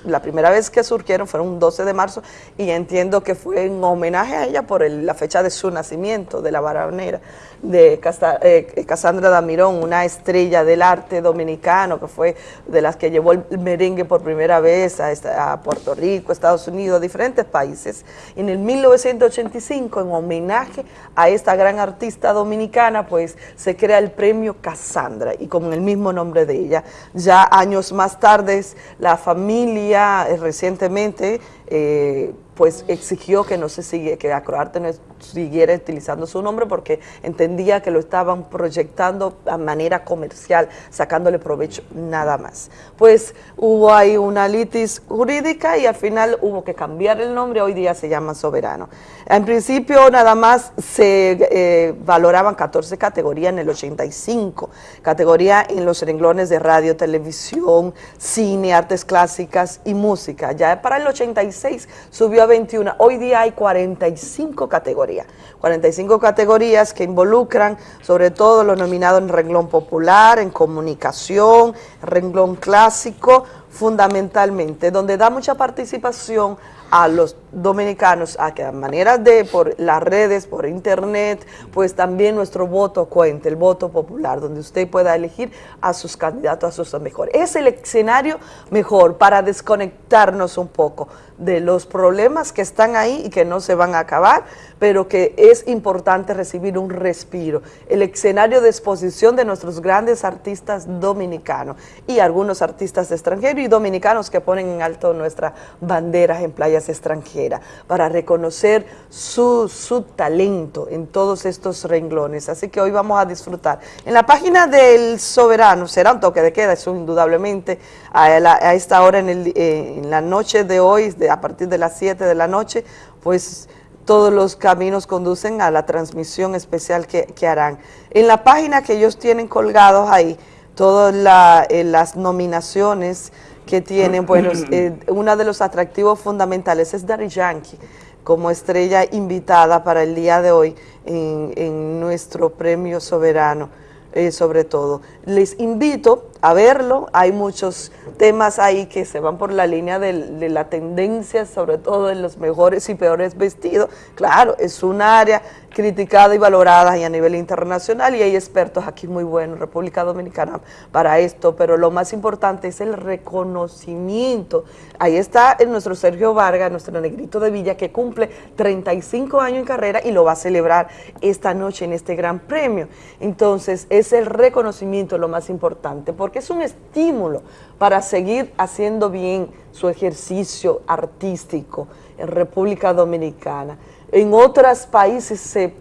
la primera vez que surgieron fueron un 12 de marzo y entiendo que fue en homenaje a ella por la fecha de su nacimiento, de la varonera, de eh, Cassandra Damirón, una estrella del arte dominicano que fue de las que llevó el merengue por primera vez a Puerto Rico, Estados Unidos, a diferentes países. En el 1985, en homenaje a esta gran artista dominicana, pues se crea el premio Cassandra y con el mismo nombre de ella. Ya años más tarde, la familia eh, recientemente eh, pues exigió que no se sigue, que Acroarte no siguiera utilizando su nombre porque entendía que lo estaban proyectando a manera comercial, sacándole provecho nada más. Pues hubo ahí una litis jurídica y al final hubo que cambiar el nombre, hoy día se llama Soberano. En principio nada más se eh, valoraban 14 categorías en el 85, categoría en los renglones de radio, televisión, cine, artes clásicas y música. Ya para el 86 subió a 21, hoy día hay 45 categorías, 45 categorías que involucran sobre todo los nominados en renglón popular, en comunicación, renglón clásico, fundamentalmente, donde da mucha participación a los dominicanos a que a manera de por las redes, por internet, pues también nuestro voto cuente, el voto popular, donde usted pueda elegir a sus candidatos, a sus mejores. Es el escenario mejor para desconectarnos un poco de los problemas que están ahí y que no se van a acabar, pero que es importante recibir un respiro. El escenario de exposición de nuestros grandes artistas dominicanos y algunos artistas extranjeros y dominicanos que ponen en alto nuestras banderas en playas extranjeras para reconocer su, su talento en todos estos renglones. Así que hoy vamos a disfrutar. En la página del Soberano, será un toque de queda, eso indudablemente, a, esta hora eh, en la noche de hoy, a partir de las 7 de la noche, pues todos los caminos conducen a la transmisión especial que, que harán. En la página que ellos tienen colgados ahí, todas la- eh, las nominaciones que tienen, bueno, eh, uno de los atractivos fundamentales es Daddy Yankee como estrella invitada para el día de hoy en, en nuestro premio soberano, eh, sobre todo. Les invito a verlo, hay muchos temas ahí que se van por la línea de, la tendencia, sobre todo en los mejores y peores vestidos. Claro, es un área criticada y valorada y a nivel internacional y hay expertos aquí muy buenos, República Dominicana, para esto, pero lo más importante es el reconocimiento. Ahí está el nuestro Sergio Vargas, nuestro negrito de Villa, que cumple 35 años en carrera y lo va a celebrar esta noche en este gran premio. Entonces, es el reconocimiento lo más importante, porque es un estímulo para seguir haciendo bien su ejercicio artístico en República Dominicana. En otros países se,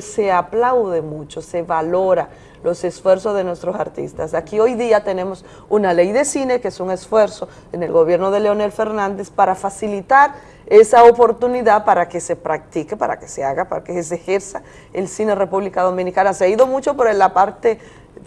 se aplaude mucho, se valora los esfuerzos de nuestros artistas. Aquí hoy día tenemos una ley de cine que es un esfuerzo en el gobierno de Leonel Fernández para facilitar esa oportunidad para que se practique, para que se haga, para que se ejerza el cine en República Dominicana. Se ha ido mucho por la parte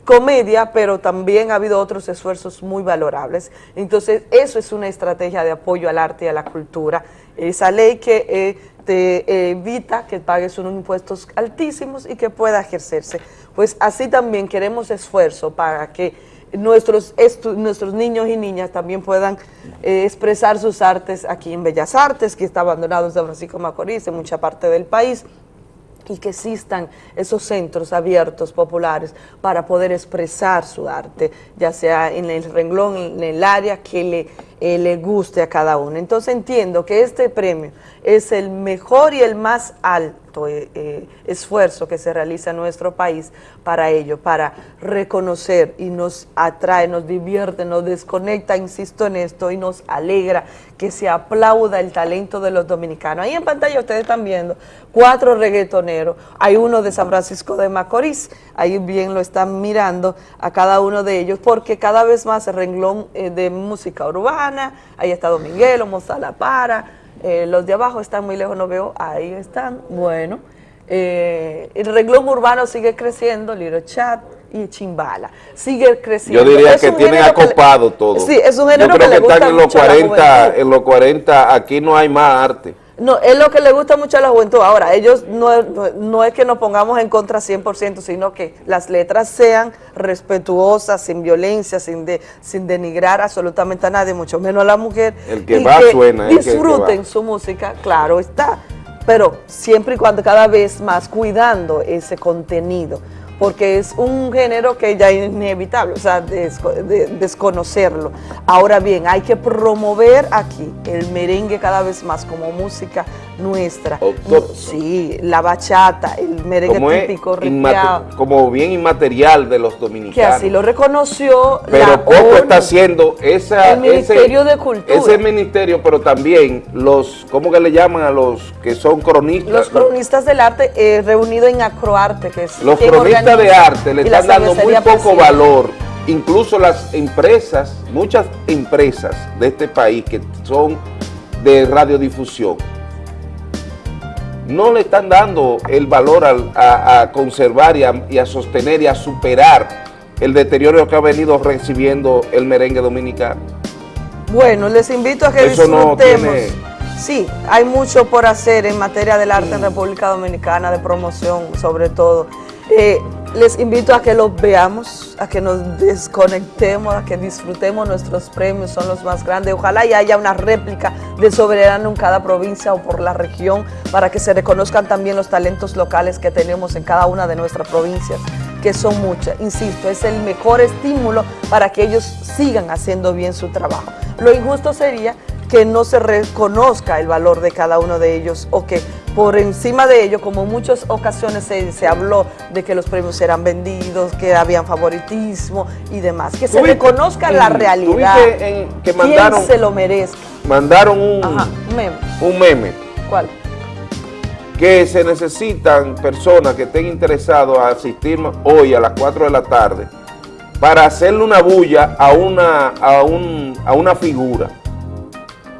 comedia, pero también ha habido otros esfuerzos muy valorables. Entonces, eso es una estrategia de apoyo al arte y a la cultura. Esa ley que eh, te evita que pagues unos impuestos altísimos y que pueda ejercerse. Pues así también queremos esfuerzo para que nuestros, nuestros niños y niñas también puedan eh, expresar sus artes aquí en Bellas Artes, que está abandonado en San Francisco Macorís, en mucha parte del país y que existan esos centros abiertos, populares, para poder expresar su arte, ya sea en el renglón, en el área que le, eh, le guste a cada uno. Entonces entiendo que este premio es el mejor y el más alto eh, eh, esfuerzo que se realiza en nuestro país para ello, para reconocer y nos atrae, nos divierte, nos desconecta, insisto en esto, y nos alegra que se aplauda el talento de los dominicanos. Ahí en pantalla ustedes están viendo cuatro reggaetoneros, hay uno de San Francisco de Macorís, ahí bien lo están mirando a cada uno de ellos, porque cada vez más el renglón eh, de música urbana, ahí está Dominguelo, Moza La Para, eh, los de abajo están muy lejos, no veo, ahí están, bueno. Eh, el renglón urbano sigue creciendo, Little Chat y Chimbala, sigue creciendo. Yo diría Es que tienen género que le- acopado todo. Sí, es un género Yo creo que que, están en los mucho a la 40, juventud. en los 40, aquí no hay más arte. No, es lo que le gusta mucho a la juventud. Ahora, ellos no, es- no- no es que nos pongamos en contra 100%, sino que las letras sean respetuosas, sin violencia, sin, de, sin denigrar absolutamente a nadie, mucho menos a la mujer. El que y va suena, que- el que disfruten va. su música, claro está, pero siempre y cuando cada vez más cuidando ese contenido, porque es un género que ya es inevitable, o sea, desco- de- desconocerlo. Ahora bien, hay que promover aquí el merengue cada vez más como música nuestra. Sí, la bachata, el merengue Como, típico, como bien inmaterial de los que dominicanos. así lo reconoció pero la poco ONU. está haciendo esa, El Ministerio ese, de Cultura. ese ministerio, pero también los, ¿cómo que le llaman a los que son cronistas? Los cronistas del arte eh, reunidos en Acroarte, que es Los cronistas de arte le están dando muy poco valor. Incluso las empresas, muchas empresas de este país que son de radiodifusión, no le están dando el valor al- a, a conservar y a, y a sostener y a superar el deterioro que ha venido recibiendo el merengue dominicano. Bueno, les invito a que Eso no disfrutemos. tiene- Sí, hay mucho por hacer en materia del arte en República Dominicana, de promoción sobre todo. Eh, les invito a que los veamos, a que nos desconectemos, a que disfrutemos nuestros premios, son los más grandes. Ojalá y haya una réplica de soberano en cada provincia o por la región para que se reconozcan también los talentos locales que tenemos en cada una de nuestras provincias, que son muchas. Insisto, es el mejor estímulo para que ellos sigan haciendo bien su trabajo. Lo injusto sería que no se reconozca el valor de cada uno de ellos o que por encima de ello, como en muchas ocasiones se, se habló de que los premios eran vendidos, que habían favoritismo y demás, que se ¿Tuviste- reconozca la realidad, en- que quién mandaron- se lo merezca. Mandaron un, Ajá, un meme. un meme ¿Cuál? que se necesitan personas que estén interesados a asistir hoy a las 4 de la tarde para hacerle una bulla a una, a un, a una figura.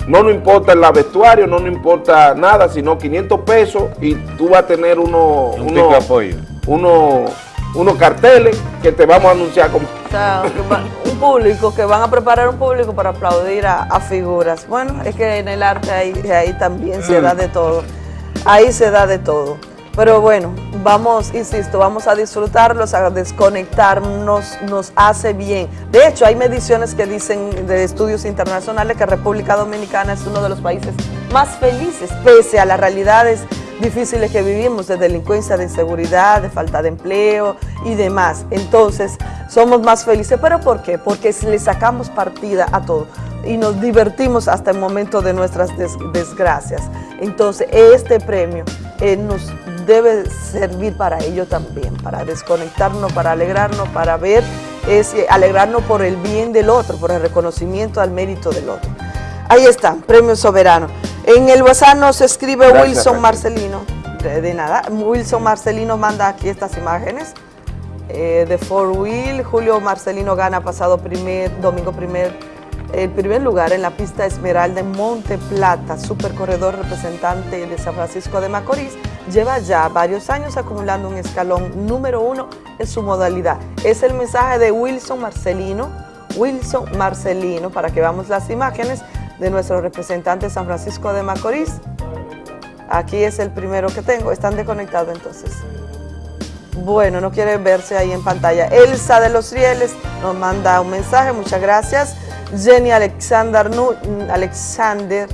No nos importa el vestuario, no nos importa nada, sino 500 pesos y tú vas a tener uno, Un uno- pico apoyo. uno- unos carteles que te vamos a anunciar como... O sea, un público, que van a preparar un público para aplaudir a, a figuras. Bueno, es que en el arte ahí, ahí también se da de todo. Ahí se da de todo. Pero bueno, vamos, insisto, vamos a disfrutarlos, a desconectarnos, nos hace bien. De hecho, hay mediciones que dicen de estudios internacionales que República Dominicana es uno de los países más felices, pese a las realidades difíciles que vivimos, de delincuencia, de inseguridad, de falta de empleo y demás. Entonces, somos más felices. ¿Pero por qué? Porque le sacamos partida a todo y nos divertimos hasta el momento de nuestras des- desgracias. Entonces, este premio eh, nos debe servir para ello también, para desconectarnos, para alegrarnos, para ver, es, eh, alegrarnos por el bien del otro, por el reconocimiento al mérito del otro. Ahí está, Premio Soberano. En el WhatsApp nos escribe Gracias, Wilson. Marcelino. De, de nada, Wilson Marcelino manda aquí estas imágenes eh, de Four Wheel. Julio Marcelino gana pasado primer, domingo primer, el primer lugar en la pista Esmeralda en Monte Plata, supercorredor representante de San Francisco de Macorís. Lleva ya varios años acumulando un escalón número uno en su modalidad. Es el mensaje de Wilson Marcelino. Wilson Marcelino, para que veamos las imágenes de nuestro representante San Francisco de Macorís. Aquí es el primero que tengo. Están desconectados entonces. Bueno, no quiere verse ahí en pantalla. Elsa de los Rieles nos manda un mensaje, muchas gracias. Jenny Alexander, Alexander,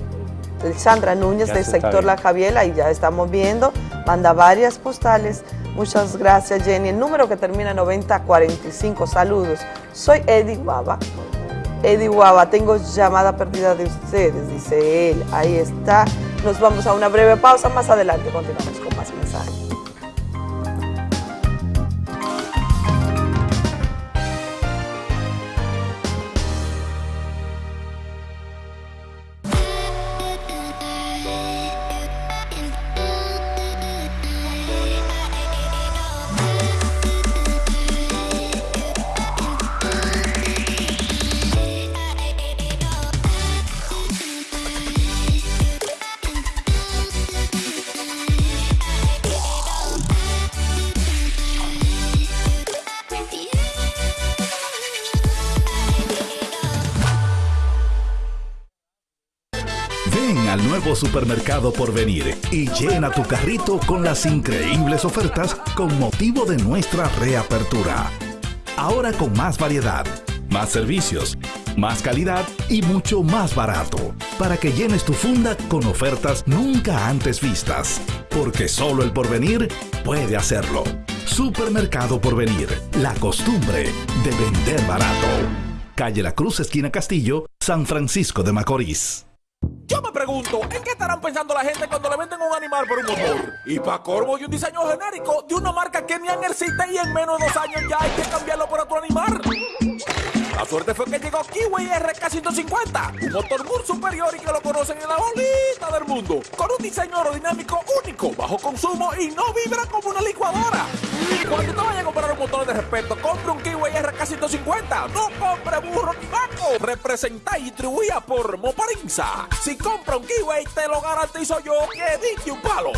Alexandra Núñez Ya del sector La. Javiela, y ya estamos viendo, manda varias postales. Muchas gracias Jenny. El número que termina en 9045, saludos. Soy Eddie Guava. Eddie Guava, tengo llamada perdida de ustedes, dice él. Ahí está. Nos vamos a una breve pausa. Más adelante continuamos con más mensajes. Supermercado por venir y llena tu carrito con las increíbles ofertas con motivo de nuestra reapertura. Ahora con más variedad, más servicios, más calidad y mucho más barato, para que llenes tu funda con ofertas nunca antes vistas, porque solo el porvenir puede hacerlo. Supermercado Porvenir, la costumbre de vender barato. Calle La Cruz, esquina Castillo, San Francisco de Macorís. Yo me pregunto, ¿en qué estarán pensando la gente cuando le venden un animal por un motor? Y para corvo y un diseño genérico de una marca que ni existe y en menos de dos años ya hay que cambiarlo por otro animal. La suerte fue que llegó Kiwi RK150, un motor muy superior y que lo conocen en la bolita del mundo, con un diseño aerodinámico único, bajo consumo y no vibra como una licuadora. Cuando te vayas a comprar un motor de respeto, compre un Kiwi RK150, no compre burro ni vaco. Representa y distribuida por Moparinza. Si compra un Kiwi, te lo garantizo yo que dije un palo.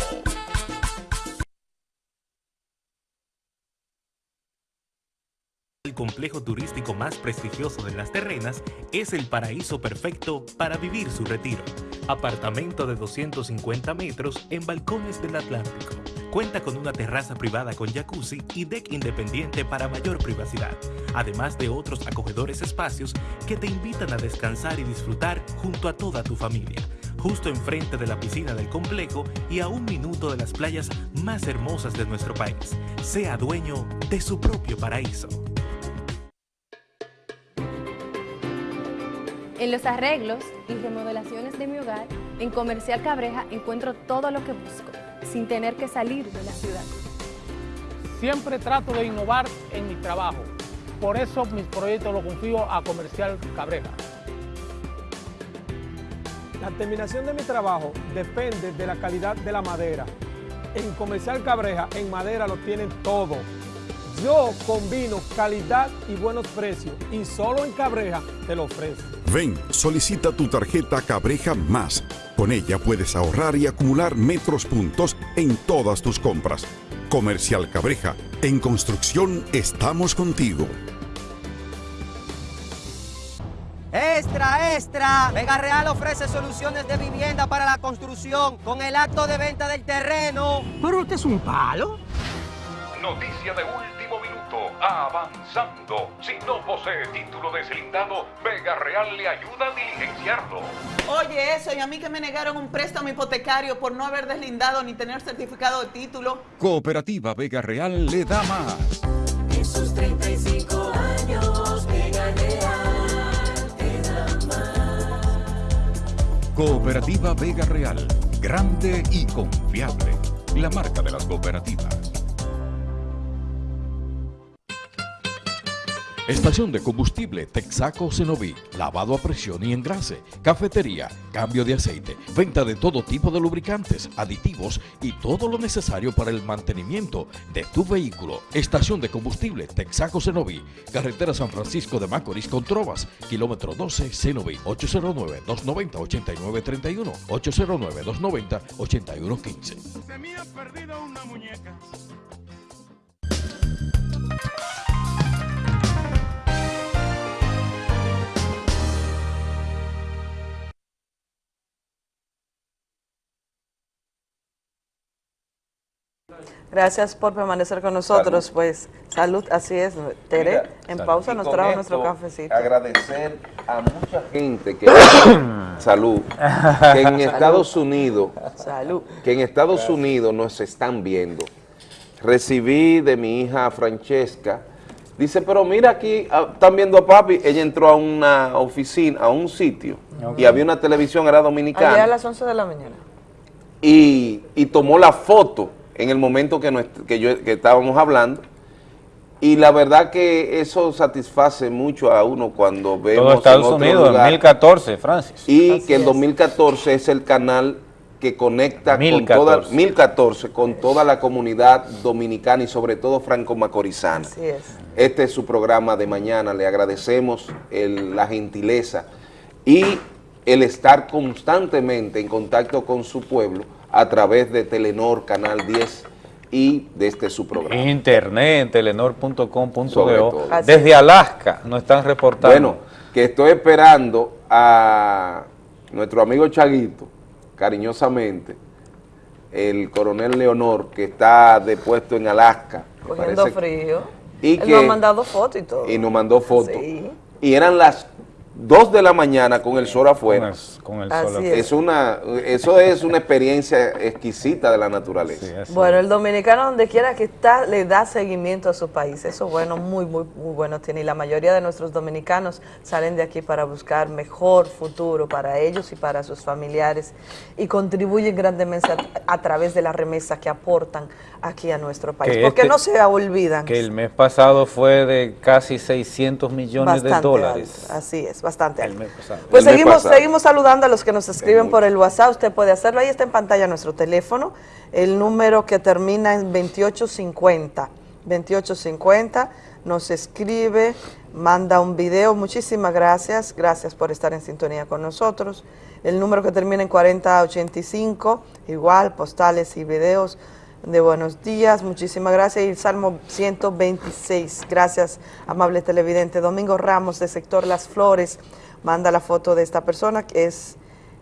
El complejo turístico más prestigioso de las terrenas es el paraíso perfecto para vivir su retiro. Apartamento de 250 metros en balcones del Atlántico. Cuenta con una terraza privada con jacuzzi y deck independiente para mayor privacidad, además de otros acogedores espacios que te invitan a descansar y disfrutar junto a toda tu familia. Justo enfrente de la piscina del complejo y a un minuto de las playas más hermosas de nuestro país. Sea dueño de su propio paraíso. En los arreglos y remodelaciones de mi hogar, en Comercial Cabreja encuentro todo lo que busco, sin tener que salir de la ciudad. Siempre trato de innovar en mi trabajo. Por eso mis proyectos los confío a Comercial Cabreja. La terminación de mi trabajo depende de la calidad de la madera. En Comercial Cabreja, en madera lo tienen todo. Yo combino calidad y buenos precios y solo en Cabreja te lo ofrezco. Ven, solicita tu tarjeta Cabreja Más. Con ella puedes ahorrar y acumular metros puntos en todas tus compras. Comercial Cabreja, en construcción estamos contigo. Extra, extra. Vega Real ofrece soluciones de vivienda para la construcción con el acto de venta del terreno. Pero usted es un palo. Noticia de último minuto. Avanzando. Si no posee título deslindado, Vega Real le ayuda a diligenciarlo. Oye, eso, y a mí que me negaron un préstamo hipotecario por no haber deslindado ni tener certificado de título. Cooperativa Vega Real le da más. En sus 35 años, Vega Real te da más. Cooperativa Vega Real. Grande y confiable. La marca de las cooperativas. Estación de combustible Texaco Cenoví, lavado a presión y engrase, cafetería, cambio de aceite, venta de todo tipo de lubricantes, aditivos y todo lo necesario para el mantenimiento de tu vehículo. Estación de combustible Texaco Cenoví, carretera San Francisco de Macorís con Trovas, kilómetro 12 Cenoví, 809-290-8931, 809-290-8115. Se me ha perdido una muñeca. Gracias por permanecer con nosotros. Pues salud, así es. Tere, Mira, en salud. pausa Y nos trajo esto, nuestro cafecito. Agradecer a mucha gente que [COUGHS] salud, que en Salud. Estados Unidos, Salud. que en Estados Unidos nos están viendo. Recibí de mi hija Francesca, dice, pero mira aquí, ah, están viendo a papi, ella entró a una oficina, a un sitio, y había una televisión, era Ayer a dominicana, las 11 de la mañana. y, y tomó la foto en el momento que, nuestra- que, yo, que estábamos hablando, y la verdad que eso satisface mucho a uno cuando vemos Todo en Estados otro Unidos, en lugar 1014, Francis. y que el 2014 es el canal que conecta con 1014. toda 1014 con toda la comunidad dominicana y sobre todo franco-macorizana. Así es. Este es su programa de mañana. Le agradecemos el- la gentileza y el estar constantemente en contacto con su pueblo a través de Telenor Canal 10 y de este su programa. Internet, telenor.com.do. Desde Alaska nos están reportando. Bueno, que estoy esperando a nuestro amigo Chaguito, cariñosamente, el coronel Leonor, que está depuesto en Alaska. Cogiendo frío. y Él que- nos ha mandado fotos y todo. Y nos mandó fotos. Sí. Y eran las 2 de la mañana con el sol afuera. Con el, Así sol afuera. es. Es una, eso es una experiencia exquisita de la naturaleza. Bueno, el dominicano donde quiera que está le da seguimiento a su país. Eso bueno, muy, muy, muy bueno tiene. Y la mayoría de nuestros dominicanos salen de aquí para buscar mejor futuro para ellos y para sus familiares y contribuyen grandemente a, a través de la remesa que aportan aquí a nuestro país. Que Porque este- no se olvidan. Que el mes pasado fue de casi 600 millones de dólares. alto, Así es, bastante alto. Pues El seguimos, seguimos saludando a los que nos escriben por el WhatsApp. Usted puede hacerlo. Ahí está en pantalla nuestro teléfono. El número que termina en 2850. 2850 nos escribe, manda un video. Muchísimas gracias. Gracias por estar en sintonía con nosotros. El número que termina en 4085, igual, postales y videos de buenos días. Muchísimas gracias. Y el Salmo 126. Gracias, amable televidente. Domingo Ramos, de sector Las Flores, manda la foto de esta persona que es,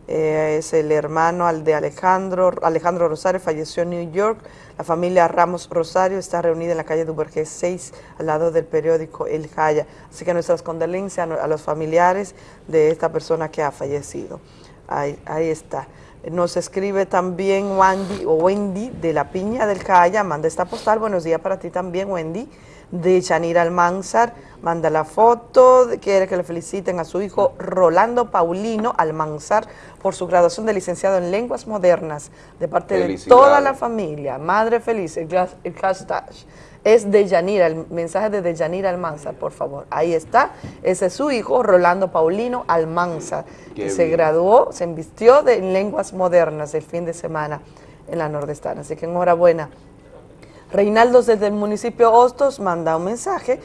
eh, es el hermano al de Alejandro, Alejandro Rosario, falleció en New York. La familia Ramos Rosario está reunida en la calle Duvergé 6, al lado del periódico El Jaya. Así que nuestras condolencias a los familiares de esta persona que ha fallecido. Ahí, ahí está. Nos escribe también Wendy, o Wendy de la Piña del Jaya, manda esta postal. Buenos días para ti también, Wendy. De Chanira Almanzar, manda la foto, quiere que le feliciten a su hijo Rolando Paulino Almanzar por su graduación de licenciado en Lenguas Modernas, de parte de toda la familia. Madre feliz, el hashtag es de Yanira, el mensaje de Deyanira Almanzar, por favor. Ahí está, ese es su hijo, Rolando Paulino Almanzar, Qué que se graduó, se invistió de en lenguas modernas el fin de semana en la Nordestana. Así que enhorabuena. Reinaldo desde el municipio Hostos manda un mensaje.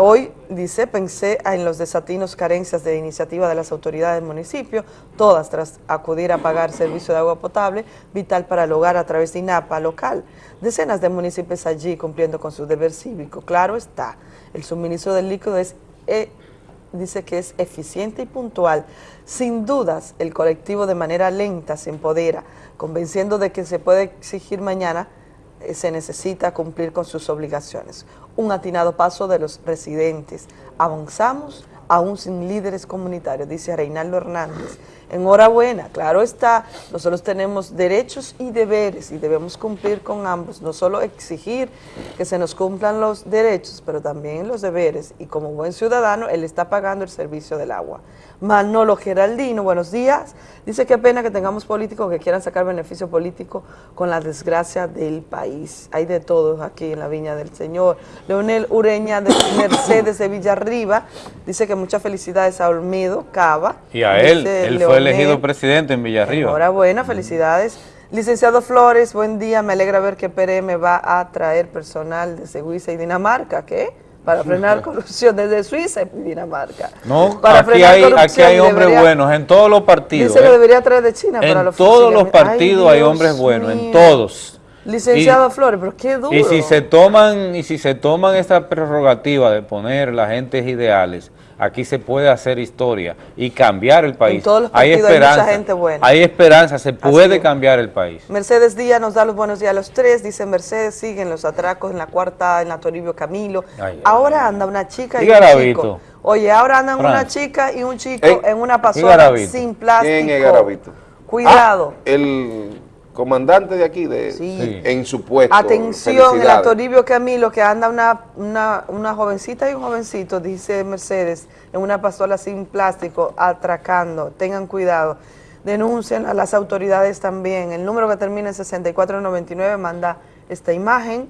Hoy, dice, pensé en los desatinos carencias de iniciativa de las autoridades del municipio, todas tras acudir a pagar servicio de agua potable, vital para el hogar a través de INAPA local. Decenas de municipios allí cumpliendo con su deber cívico. Claro está, el suministro del líquido es eh, dice que es eficiente y puntual. Sin dudas, el colectivo de manera lenta se empodera, convenciendo de que se puede exigir mañana, se necesita cumplir con sus obligaciones. Un atinado paso de los residentes. Avanzamos aún sin líderes comunitarios, dice Reinaldo Hernández. Enhorabuena, claro está, nosotros tenemos derechos y deberes y debemos cumplir con ambos, no solo exigir que se nos cumplan los derechos, pero también los deberes. Y como buen ciudadano, él está pagando el servicio del agua. Manolo Geraldino, buenos días. Dice que pena que tengamos políticos que quieran sacar beneficio político con la desgracia del país. Hay de todos aquí en la Viña del Señor. Leonel Ureña de Mercedes de Villarriba dice que muchas felicidades a Olmedo Cava. Y a él, él fue Elegido presidente en Villarriba. Enhorabuena, felicidades. Licenciado Flores, buen día. Me alegra ver que PRM va a traer personal desde Suiza y Dinamarca. ¿Qué? Para frenar [LAUGHS] corrupción desde Suiza y Dinamarca. No, Para aquí frenar hay, aquí hay hombres debería- buenos en todos los partidos. Dice que ¿eh? debería traer de China para En los todos los. Ay, partidos hay hombres buenos, en todos. Licenciado Flores, pero qué duro. Y si se toman, y si se toman esta prerrogativa de poner las gentes ideales, aquí se puede hacer historia y cambiar el país. todos los hay partidos hay mucha esperanza, gente buena. hay esperanza, se puede cambiar el país. Mercedes Díaz nos da los buenos días a los tres. Dice Mercedes, siguen los atracos en la cuarta, en la Toribio Camilo. Ay, ahora anda una chica y un Garavito. chico. Oye, ahora andan una chica y un chico Ey, en una ¿y pasola sin plástico. ¿Quién es Garavito? Cuidado. Ah, el comandante de aquí, de, Sí. en su puesto. Atención, en la Felicidades. Toribio Camilo, que anda una, una, una jovencita y un jovencito, dice Mercedes, en una pasola sin plástico, atracando. Tengan cuidado. Denuncien a las autoridades también. El número que termina en 6499 manda esta imagen.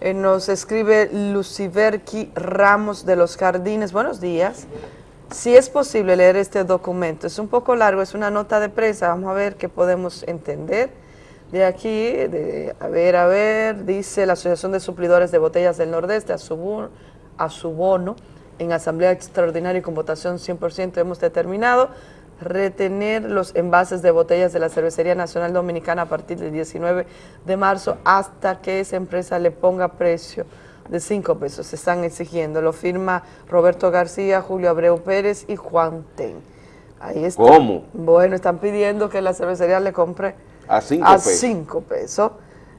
Eh, nos escribe Luciberqui Ramos de los Jardines. Buenos días. Si es posible leer este documento, es un poco largo, es una nota de prensa, vamos a ver qué podemos entender. De aquí, de, a ver, a ver, dice la Asociación de Suplidores de Botellas del Nordeste, a su, a su bono, en asamblea extraordinaria y con votación 100% hemos determinado retener los envases de botellas de la Cervecería Nacional Dominicana a partir del 19 de marzo hasta que esa empresa le ponga precio de 5 pesos. Se están exigiendo. Lo firma Roberto García, Julio Abreu Pérez y Juan Ten. Ahí está. ¿Cómo? Bueno, están pidiendo que la cervecería le compre A cinco a pesos. 5 pesos.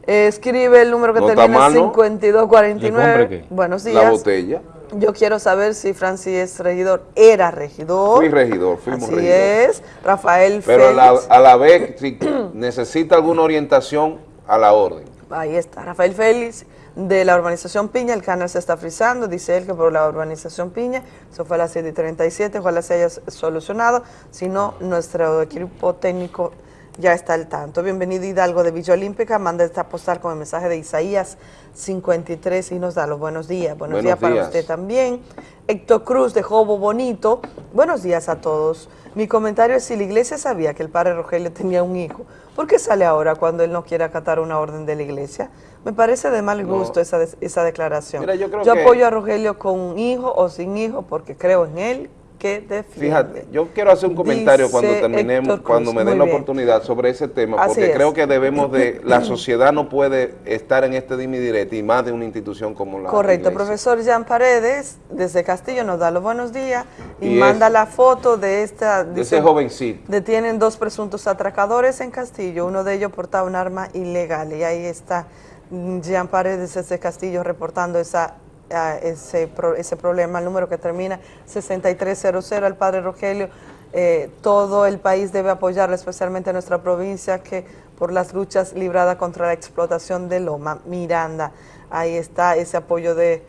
Eh, escribe el número que ¿No termina en mal, no? 5249. ¿Le compre qué? Buenos La días. botella. Yo quiero saber si Francis es regidor. Era regidor. Fui regidor, fuimos Así regidor. es. Rafael Pero a la, Félix. a la vez, si [CLEARS THROAT] necesita alguna orientación, a la orden. Ahí está, Rafael Félix de la urbanización Piña, el canal se está frizando, dice él que por la urbanización Piña, eso fue a las 7 y 37, ojalá se haya solucionado, si no, nuestro equipo técnico ya está al tanto. Bienvenido Hidalgo de Villa Olímpica, manda esta postal con el mensaje de Isaías 53 y nos da los buenos días. Buenos, Buenos días para usted también. Héctor Cruz de Jobo Bonito, buenos días a todos. Mi comentario es si la iglesia sabía que el padre Rogelio tenía un hijo, ¿por qué sale ahora cuando él no quiere acatar una orden de la iglesia? Me parece de mal No. gusto esa, des- esa declaración. Mira, yo creo que- apoyo a Rogelio con hijo o sin hijo porque creo en él que defiende. Fíjate, yo quiero hacer un comentario cuando terminemos, Cruz, cuando me den la bien. oportunidad sobre ese tema, Así porque es. creo que debemos de, la sociedad no puede estar en este dime y más de una institución como la Correcto, iglesia. profesor Jean Paredes desde Castillo nos da los buenos días y, Y manda es- la foto de esta... De ese dice, jovencito. Detienen dos presuntos atracadores en Castillo, uno de ellos portaba un arma ilegal y ahí está mm, Jean Paredes desde Castillo reportando esa, ese, pro- ese problema, el número que termina 6300 al padre Rogelio. Eh, todo el país debe apoyarlo, especialmente nuestra provincia, que por las luchas libradas contra la explotación de Loma Miranda. Ahí está ese apoyo de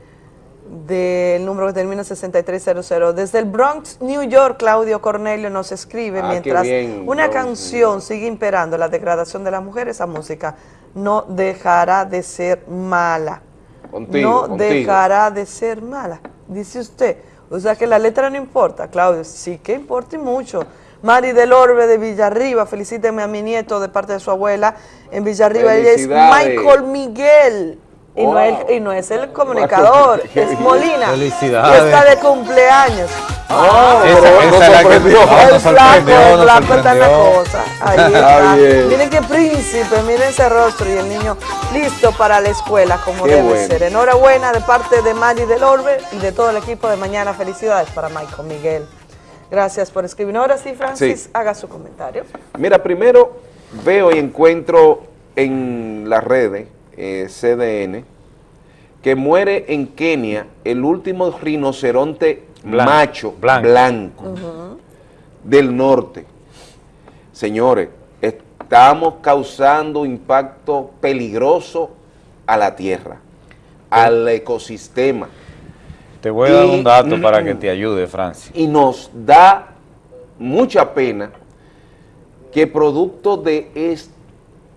del número que termina 6300. Desde el Bronx, New York, Claudio Cornelio nos escribe, Ah, mientras bien, una Bronx, canción sigue imperando la degradación de la mujer, esa música no dejará de ser mala. Contigo, no contigo. dejará de ser mala, dice usted. O sea que la letra no importa, Claudio, sí que importa y mucho. Mari del Orbe de Villarriba, felicíteme a mi nieto de parte de su abuela en Villarriba. Ella es. Michael Miguel. Y, no es, y no es el comunicador, [LAUGHS] es Molina. Felicidades. Que está de cumpleaños. Ah, Esa- pero esa nos es la que- sorprendió. no, el flaco, el flaco está en la cosa. Ahí Está está. Miren qué príncipe, miren ese rostro y el niño listo para la escuela como Qué debe bueno. ser. Enhorabuena de parte de Mari del Orbe y de todo el equipo de mañana. Felicidades para Michael Miguel. Gracias por escribir. Ahora sí, Francis, Sí. haga su comentario. Mira, primero veo y encuentro en las redes, eh, CDN, que muere en Kenia el último rinoceronte Blanco, macho blanco. blanco, del norte. Señores, estamos causando impacto peligroso a la tierra, al ecosistema. Te voy a dar un dato para que te ayude, Francis. Y nos da mucha pena que producto de, este,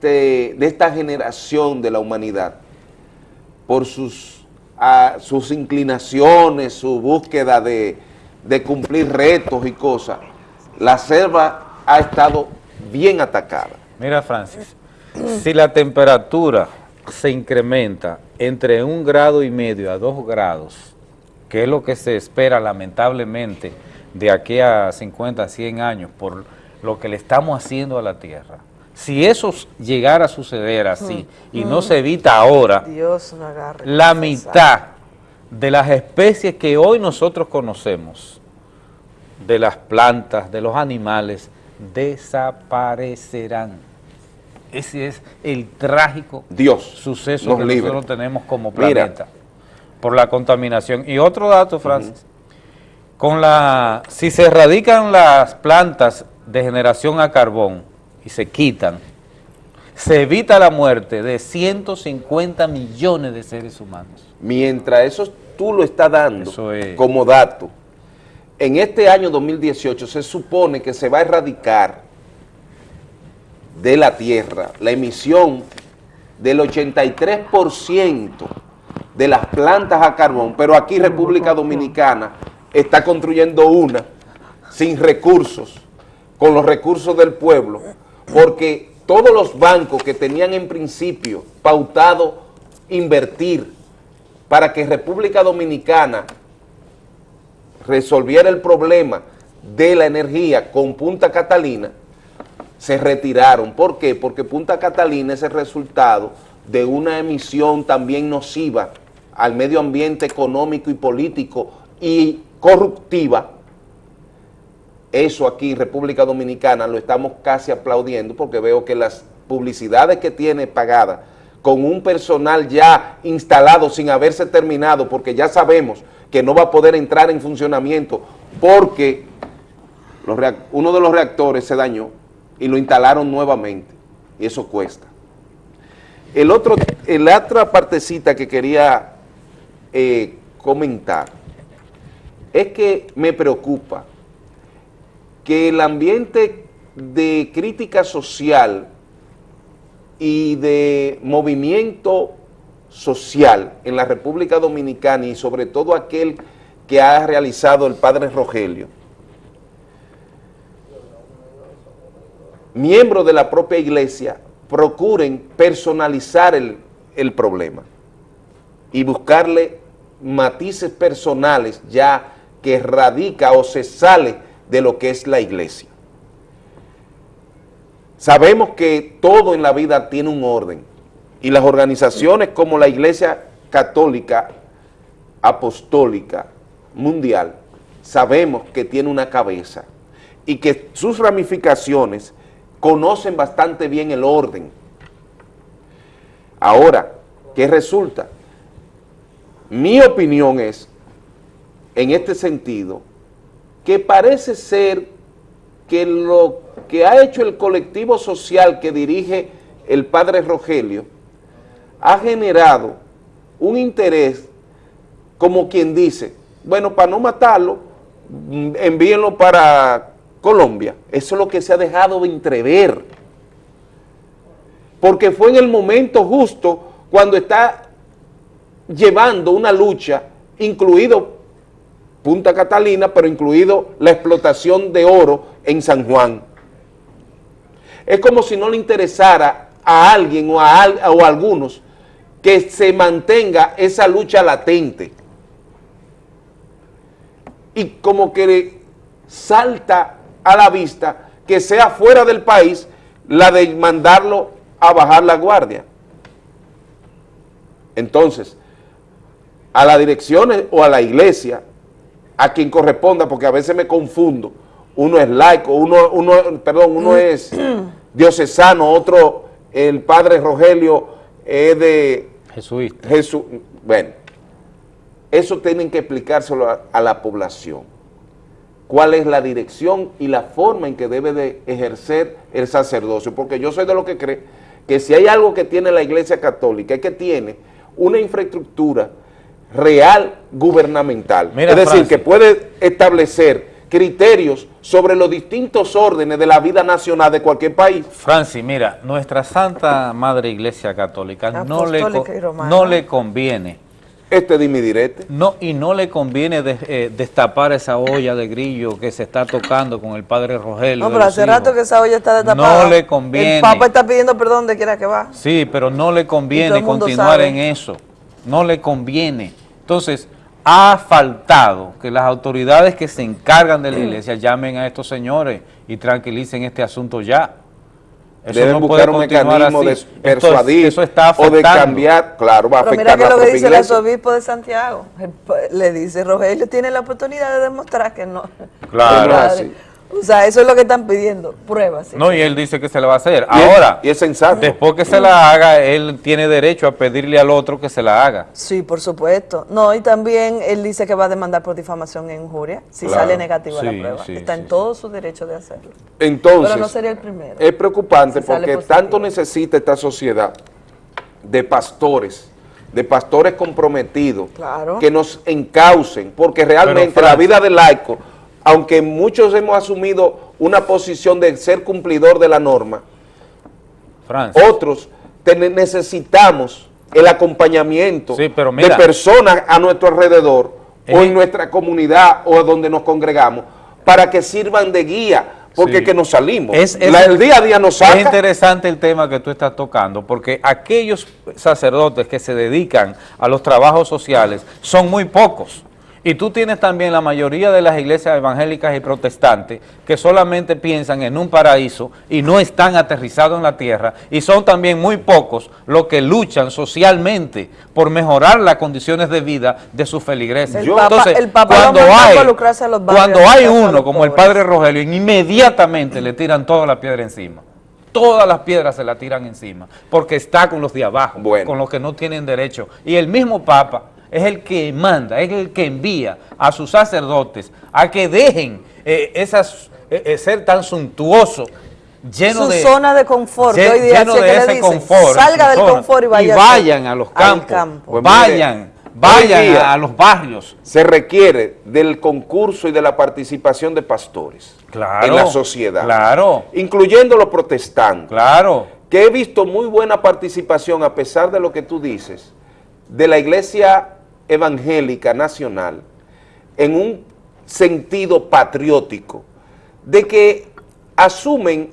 de esta generación de la humanidad, por sus, sus inclinaciones, su búsqueda de, de cumplir retos y cosas, la selva ha estado bien atacada. Mira, Francis, si la temperatura se incrementa entre un grado y medio a dos grados, que es lo que se espera lamentablemente de aquí a 50, 100 años por lo que le estamos haciendo a la Tierra, Si eso llegara a suceder así y no se evita ahora, Dios no agarre. la mitad de las especies que hoy nosotros conocemos, de las plantas, de los animales, desaparecerán. Ese es el trágico Dios suceso que libre. nosotros tenemos como Mira. planeta por la contaminación. Y otro dato, Francis, con la, si se erradican las plantas de generación a carbón y se quitan, se evita la muerte de 150 millones de seres humanos. Mientras eso tú lo estás dando como dato, en este año 2018 se supone que se va a erradicar de la Tierra la emisión del 83% de las plantas a carbón, pero aquí República Dominicana está construyendo una sin recursos, con los recursos del pueblo, porque todos los bancos que tenían en principio pautado invertir para que República Dominicana resolviera el problema de la energía con Punta Catalina, se retiraron. ¿Por qué? Porque Punta Catalina es el resultado de una emisión también nociva al medio ambiente económico y político y corruptiva. Eso aquí República Dominicana lo estamos casi aplaudiendo porque veo que las publicidades que tiene pagadas con un personal ya instalado sin haberse terminado porque ya sabemos que no va a poder entrar en funcionamiento porque uno de los reactores se dañó y lo instalaron nuevamente y eso cuesta. El otro, la otra partecita que quería eh, comentar es que me preocupa que el ambiente de crítica social y de movimiento social en la República Dominicana y sobre todo aquel que ha realizado el padre Rogelio, miembros de la propia iglesia procuren personalizar el, el problema y buscarle matices personales ya que radica o se sale de lo que es la iglesia. Sabemos que todo en la vida tiene un orden y las organizaciones como la Iglesia Católica Apostólica Mundial sabemos que tiene una cabeza y que sus ramificaciones conocen bastante bien el orden. Ahora, ¿qué resulta? Mi opinión es, en este sentido, que parece ser que lo que ha hecho el colectivo social que dirige el padre Rogelio ha generado un interés como quien dice, bueno, para no matarlo, envíenlo para Colombia. Eso es lo que se ha dejado de entrever. Porque fue en el momento justo cuando está llevando una lucha, incluido Punta Catalina, pero incluido la explotación de oro en San Juan. Es como si no le interesara a alguien o a, o algunos que se mantenga esa lucha latente. Y como que salta a la vista que sea fuera del país la de mandarlo a bajar la guardia. Entonces, a las direcciones o a la iglesia, a quien corresponda, porque a veces me confundo, uno es laico, uno, uno perdón, uno es diocesano, otro, el padre Rogelio es de Jesuita. Jesús, bueno, eso tienen que explicárselo a, a la población. ¿Cuál es la dirección y la forma en que debe de ejercer el sacerdocio? Porque yo soy de los que cree que si hay algo que tiene la Iglesia Católica es que tiene una infraestructura real gubernamental. Mira, es decir, Francis. que puede establecer criterios sobre los distintos órdenes de la vida nacional de cualquier país. Francis, mira, nuestra Santa Madre Iglesia Católica no le, no le conviene. Este dime direte. No, y no le conviene de- eh, destapar esa olla de grillo que se está tocando con el padre Rogelio. No, pero hace hijos. rato que esa olla está destapada. No le conviene. El Papa está pidiendo perdón de quiera que va. Sí, pero no le conviene continuar sabe. en eso. No le conviene. Entonces, ha faltado que las autoridades que se encargan de la iglesia llamen a estos señores y tranquilicen este asunto ya. Eso Deben no buscar puede un continuar mecanismo de así. Esto es- persuadir eso está o de cambiar, claro, va a Pero afectar mira que lo que dice el iglesia. arzobispo de Santiago. El Le dice, Rogelio tiene la oportunidad de demostrar que no. Claro. O sea, eso es lo que están pidiendo, pruebas. No, y él dice que se le va a hacer. Y es- Ahora, y es sensato. después que se la haga, él tiene derecho a pedirle al otro que se la haga. Sí, por supuesto. No, y también él dice que va a demandar por difamación e injuria si Claro. sale negativa la prueba. sí, Está en todo su derecho de hacerlo. Entonces, Pero no sería el primero. es preocupante Si porque tanto necesita esta sociedad de pastores, de pastores comprometidos, Claro. que nos encaucen, porque realmente Pero, la vida del laico, aunque muchos hemos asumido una posición de ser cumplidor de la norma, otros necesitamos el acompañamiento Sí, pero de personas a nuestro alrededor o Es- en nuestra comunidad o donde nos congregamos para que sirvan de guía, porque Sí. que nos salimos. Es, es- La- el día a día nos Es saca. interesante el tema que tú estás tocando, porque aquellos sacerdotes que se dedican a los trabajos sociales son muy pocos. Y tú tienes también la mayoría de las iglesias evangélicas y protestantes que solamente piensan en un paraíso y no están aterrizados en la tierra. Y son también muy pocos los que luchan socialmente por mejorar las condiciones de vida de sus feligreses. El Papa- el Papa lo cuando hay, a los cuando hay uno como el padre Rogelio, inmediatamente le tiran toda la piedra encima. Todas las piedras se la tiran encima, porque está con los de abajo, con los que no tienen derecho. Y el mismo Papa es el que manda, es el que envía a sus sacerdotes a que dejen eh, esas, eh, eh, ser tan suntuosos, lleno Su de... zona de confort, lle- hoy día lleno así de que le ese dicen, confort. salga del zona, confort y vaya vayan a los campos, campo. Pues vayan, vayan a los barrios. Se requiere del concurso y de la participación de pastores Claro, en la sociedad. claro. Incluyendo los protestantes. Claro. Que he visto muy buena participación, a pesar de lo que tú dices, de la Iglesia Evangélica Nacional en un sentido patriótico, de que asumen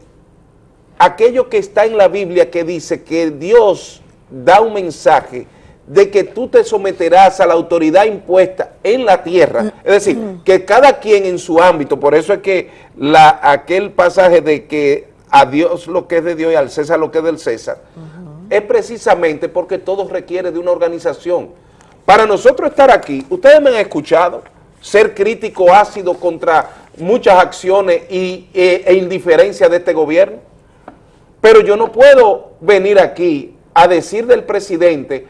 aquello que está en la Biblia que dice que Dios da un mensaje de que tú te someterás a la autoridad impuesta en la tierra, es decir, que cada quien en su ámbito, por eso es que la, aquel pasaje de que a Dios lo que es de Dios y al César lo que es del César, es precisamente porque todo requiere de una organización. Para nosotros estar aquí, ustedes me han escuchado ser crítico ácido contra muchas acciones y, e, e indiferencia de este gobierno, pero yo no puedo venir aquí a decir del presidente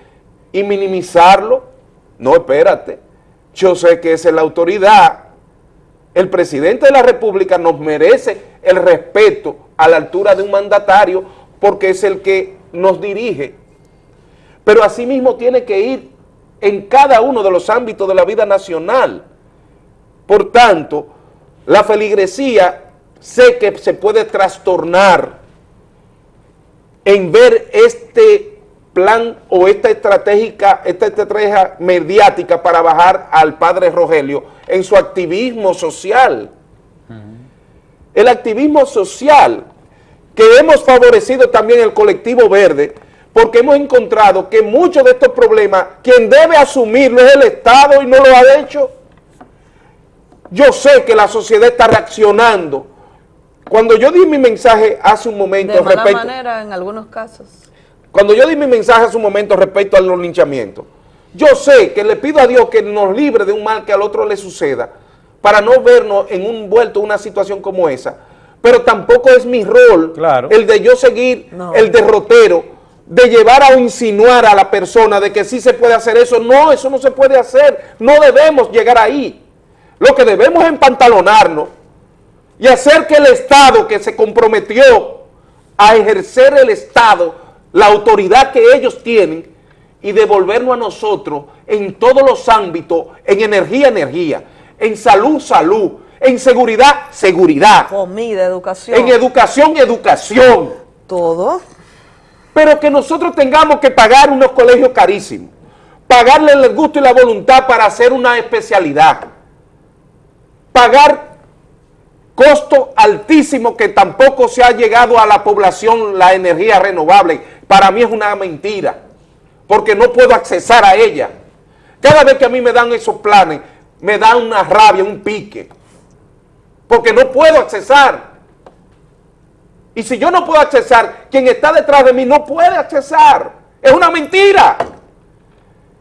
y minimizarlo. No, espérate. Yo sé que esa es la autoridad. El presidente de la República nos merece el respeto a la altura de un mandatario porque es el que nos dirige. Pero asimismo tiene que ir en cada uno de los ámbitos de la vida nacional. Por tanto, la feligresía sé que se puede trastornar en ver este plan o esta estratégica, esta estrategia mediática para bajar al padre Rogelio en su activismo social. El activismo social que hemos favorecido también el colectivo verde porque hemos encontrado que muchos de estos problemas quien debe asumirlo es el Estado y no lo ha hecho. Yo sé que la sociedad está reaccionando. Cuando yo di mi mensaje hace un momento De mala respecto, manera en algunos casos. cuando yo di mi mensaje hace un momento respecto a los linchamientos, yo sé que le pido a Dios que nos libre de un mal que al otro le suceda, para no vernos en un vuelto una situación como esa. Pero tampoco es mi rol el de yo seguir el derrotero, de llevar a insinuar a la persona de que sí se puede hacer eso. No, eso no se puede hacer. No debemos llegar ahí. Lo que debemos es empantalonarnos y hacer que el Estado que se comprometió a ejercer el Estado, la autoridad que ellos tienen, y devolvernos a nosotros en todos los ámbitos, en energía, energía, en salud, salud, en seguridad, seguridad, Comida, educación. en educación, educación. Todo. Pero que nosotros tengamos que pagar unos colegios carísimos, pagarle el gusto y la voluntad para hacer una especialidad, pagar costo altísimo que tampoco se ha llegado a la población la energía renovable. Para mí es una mentira, porque no puedo accesar a ella. Cada vez que a mí me dan esos planes, me da una rabia, un pique, porque no puedo accesar. Y si yo no puedo accesar, quien está detrás de mí no puede accesar. Es una mentira.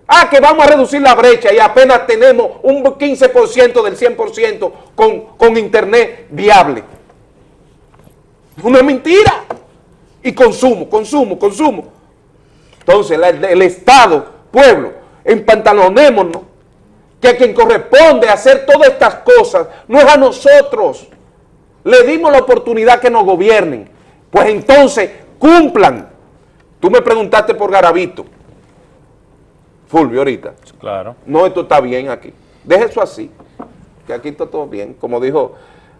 Ah, que vamos a reducir la brecha y apenas tenemos un 15% del 100% con, con internet viable. Es una mentira. Y consumo, consumo, consumo. Entonces, la- el Estado, pueblo, empantalonémonos, que a quien corresponde hacer todas estas cosas no es a nosotros. Le dimos la oportunidad que nos gobiernen. Pues entonces, cumplan. Tú me preguntaste por Garavito. Fulvio, ahorita. Claro. No, esto está bien aquí. Deje eso así, que aquí está todo bien. Como dijo,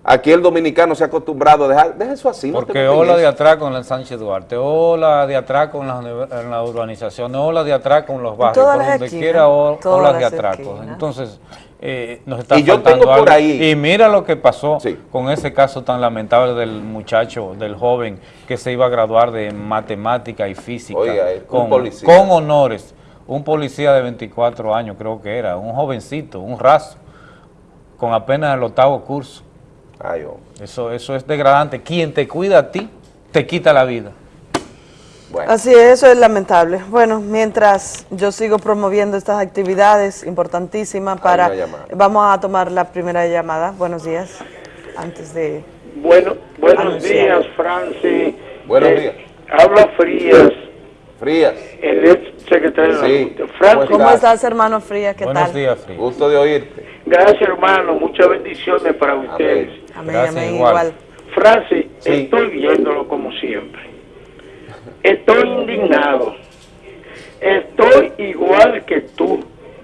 aquí el dominicano se ha acostumbrado a dejar, deje eso así. Porque ola de atraco en el Sánchez Duarte, ola de atraco en las, en las urbanizaciones, ola de atraco en los barrios, por donde esquinas, quiera o- todas olas de atracos. esquinas. Entonces, eh, nos está Y yo tengo por algo. ahí- Y mira lo que pasó con ese caso tan lamentable del muchacho, del joven que se iba a graduar de matemática y física Oiga, eh, con, con honores. Un policía de 24 años creo que era, un jovencito, un raso, con apenas el octavo curso. Ay. Eso, eso es degradante. Quien te cuida a ti, te quita la vida. Así es, eso es lamentable. Bueno, mientras yo sigo promoviendo estas actividades importantísimas para... Vamos a tomar la primera llamada. Buenos días. Antes de... Bueno, buenos Anunciar. días, Francis. Buenos Eh, días. Habla Frías, Frías. el ex secretario de Sí. la Junta. Francis, ¿Cómo estás, hermano Frías? ¿Qué tal? Frías. Gusto de oírte. gracias hermano, muchas bendiciones para ustedes. Amén, amén, igual. Francis, estoy viéndolo como siempre. Estoy indignado. Estoy igual que tú.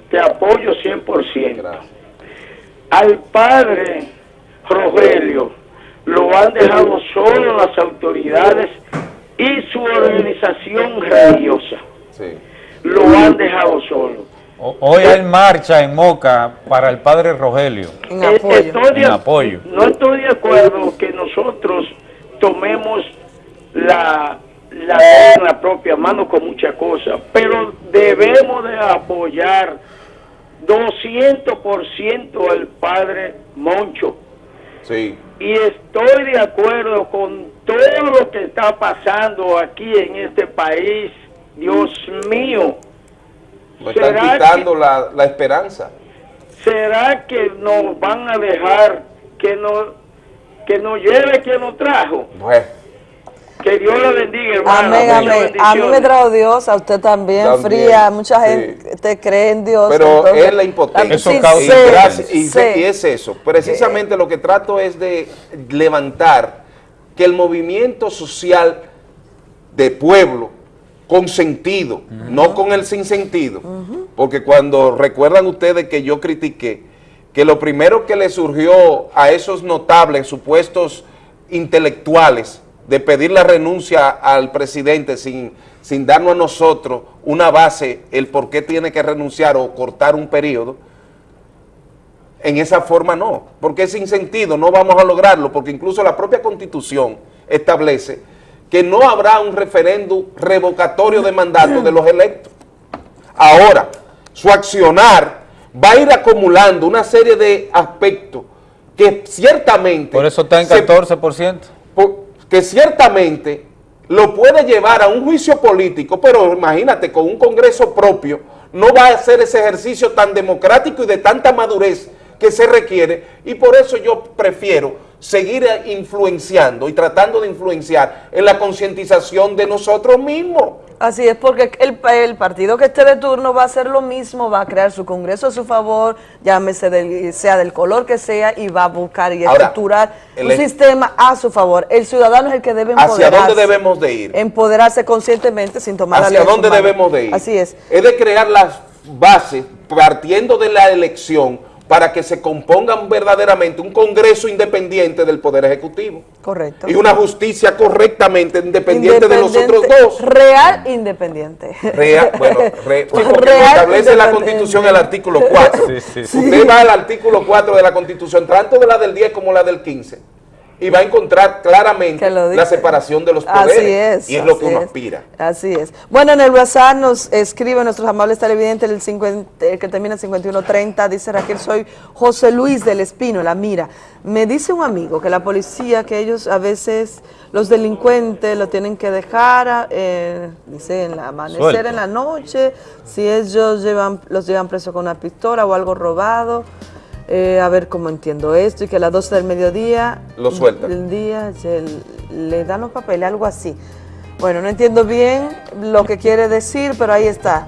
Te apoyo 100%. Al padre Rogelio lo han dejado solo las autoridades y su organización religiosa. Lo han dejado solo. Hoy hay marcha en Moca para el padre Rogelio. En Eh, estoy de- En apoyo. No estoy de acuerdo que nosotros tomemos la, la en la propia mano con muchas cosas, pero debemos de apoyar 200% al padre Moncho. Sí. Y estoy de acuerdo con todo lo que está pasando aquí en este país. Dios mío, Nos están ¿Será quitando la, la esperanza. ¿será que nos van a dejar que nos, que nos lleve quien nos trajo? Bueno, Que Dios le bendiga, hermano. Amén, amén. A mí me trajo Dios, a usted también, También, Fría. Mucha sí. gente te cree en Dios. pero entonces- es la impotencia. Sí, y, gracias- es eso. Precisamente lo que trato es de levantar que el movimiento social de pueblo con sentido, no con el sinsentido, porque cuando recuerdan ustedes que yo critiqué que lo primero que le surgió a esos notables supuestos intelectuales de pedir la renuncia al presidente sin, sin darnos a nosotros una base, el por qué tiene que renunciar o cortar un periodo, en esa forma no, porque sin sentido no vamos a lograrlo, porque incluso la propia constitución establece que no habrá un referéndum revocatorio de mandato de los electos. Ahora, su accionar va a ir acumulando una serie de aspectos que ciertamente... Por eso está en se- 14%. Que ciertamente lo puede llevar a un juicio político, pero imagínate, con un Congreso propio, no va a hacer ese ejercicio tan democrático y de tanta madurez que se requiere, y por eso yo prefiero seguir influenciando y tratando de influenciar en la concientización de nosotros mismos. Así es, porque el, el partido que esté de turno va a hacer lo mismo, va a crear su congreso a su favor, llámese del, sea del color que sea, y va a buscar y Ahora, estructurar el un sistema a su favor. El ciudadano es el que debe ¿Hacia empoderarse. dónde debemos de ir? Empoderarse conscientemente sin tomar ¿Hacia dónde debemos de ir? Así es. Es de crear las bases partiendo de la elección para que se compongan verdaderamente un Congreso independiente del Poder Ejecutivo Correcto. y una justicia correctamente independiente, de los otros Independiente, dos. Real independiente. Real, bueno, re- [LAUGHS] sí, porque Real establece la independiente. Constitución el artículo 4. Sí, sí, sí. Usted va al artículo 4 de la Constitución, tanto de la del 10 como la del 15. Y va a encontrar claramente la separación de los poderes. Así es. Y es lo que uno es. aspira. Así es. Bueno, en el WhatsApp nos escribe nuestros amables televidentes, el, 50, el que termina en 5130, dice Raquel, soy José Luis del Espino, la mira. Me dice un amigo que la policía, que ellos a veces, los delincuentes lo tienen que dejar, eh, dice, en la amanecer, en la noche, si ellos llevan, los llevan presos con una pistola o algo robado. Eh, a ver cómo entiendo esto, y que a las 12 del mediodía Lo sueltan. el día se le dan los papeles, algo así. Bueno, no entiendo bien lo que quiere decir, pero ahí está.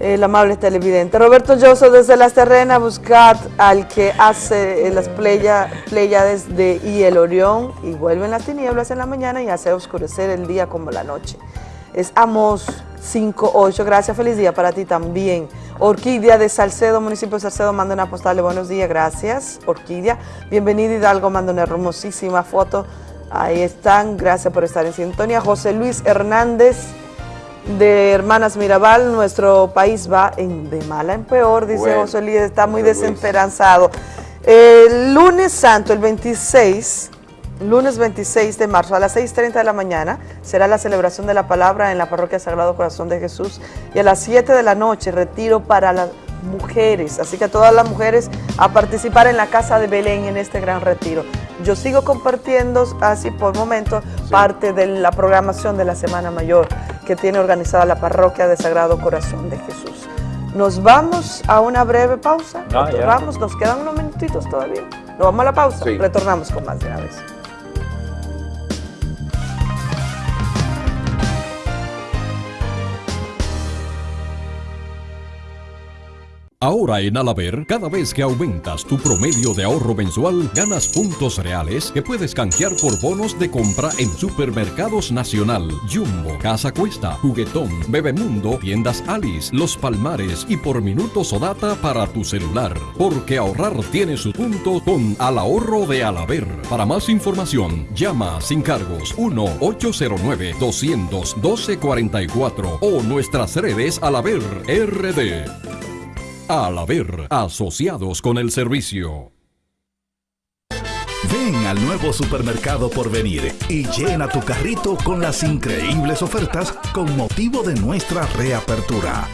El amable televidente. Roberto Lloso desde Las Terrenas, buscad al que hace eh, las pleya, pléyades de y el Orión y vuelven las tinieblas en la mañana y hace oscurecer el día como la noche. Es Amos 58. Gracias, feliz día para ti también. Orquídea de Salcedo, municipio de Salcedo, manda una postal de buenos días. Gracias, Orquídea. Bienvenida Hidalgo, manda una hermosísima foto. Ahí están, gracias por estar en sintonía. José Luis Hernández de Hermanas Mirabal, nuestro país va en, de mala en peor, dice Bueno, José Luis, está muy José. El lunes santo, el 26, lunes 26 de marzo a las 6.30 de la mañana será la celebración de la palabra en la parroquia Sagrado Corazón de Jesús y a las 7 de la noche retiro para las mujeres, así que todas las mujeres a participar en la Casa de Belén en este gran retiro. Yo sigo compartiendo así por momento parte de la programación de la Semana Mayor que tiene organizada la parroquia de Sagrado Corazón de Jesús. Nos vamos a una breve pausa. No. Vamos, nos quedan unos minutitos todavía. Nos vamos a la pausa. Sí. Retornamos con más de una vez. Ahora en Alaber, cada vez que aumentas tu promedio de ahorro mensual, ganas puntos reales que puedes canjear por bonos de compra en Supermercados Nacional, Jumbo, Casa Cuesta, Juguetón, Bebemundo, Tiendas Alice, Los Palmares y por minutos o data para tu celular. Porque ahorrar tiene su punto con Al Ahorro de Alaber. Para más información, llama sin cargos 1-809-212-44 o nuestras redes Alaber RD. Al haber asociados con el servicio. Ven al nuevo supermercado por venir y llena tu carrito con las increíbles ofertas con motivo de nuestra reapertura.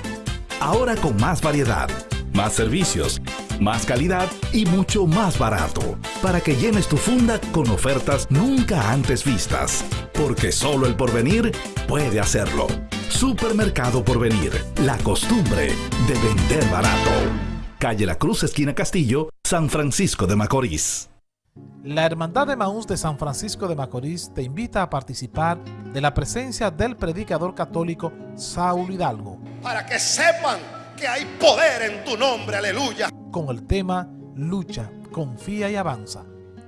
Ahora con más variedad, más servicios, más calidad y mucho más barato. Para que llenes tu funda con ofertas nunca antes vistas. Porque solo el porvenir puede hacerlo. Supermercado Porvenir, la costumbre de vender barato. Calle La Cruz, esquina Castillo, San Francisco de Macorís. La Hermandad de Maús de San Francisco de Macorís te invita a participar de la presencia del predicador católico Saúl Hidalgo para que sepan que hay poder en tu nombre, aleluya. con el tema Lucha, confía y avanza.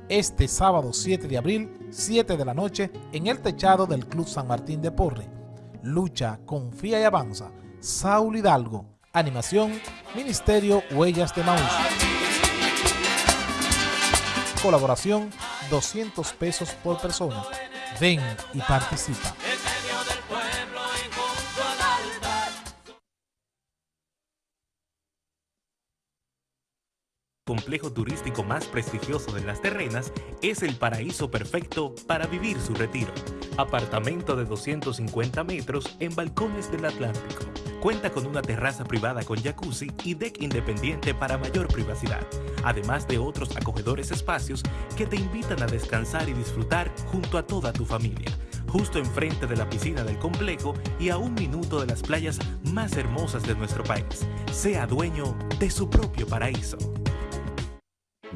Este sábado 7 de abril, 7 de la noche, en el techado del Club San Martín de Porre. Lucha, confía y avanza. Saúl Hidalgo. Animación, Ministerio Huellas de Maús. Colaboración, 200 pesos por persona. Ven y participa. Complejo turístico más prestigioso de las terrenas es el paraíso perfecto para vivir su retiro. Apartamento de 250 metros en balcones del Atlántico. Cuenta con una terraza privada con jacuzzi y deck independiente para mayor privacidad, además de otros acogedores espacios que te invitan a descansar y disfrutar junto a toda tu familia, justo enfrente de la piscina del complejo y a un minuto de las playas más hermosas de nuestro país. Sea dueño de su propio paraíso.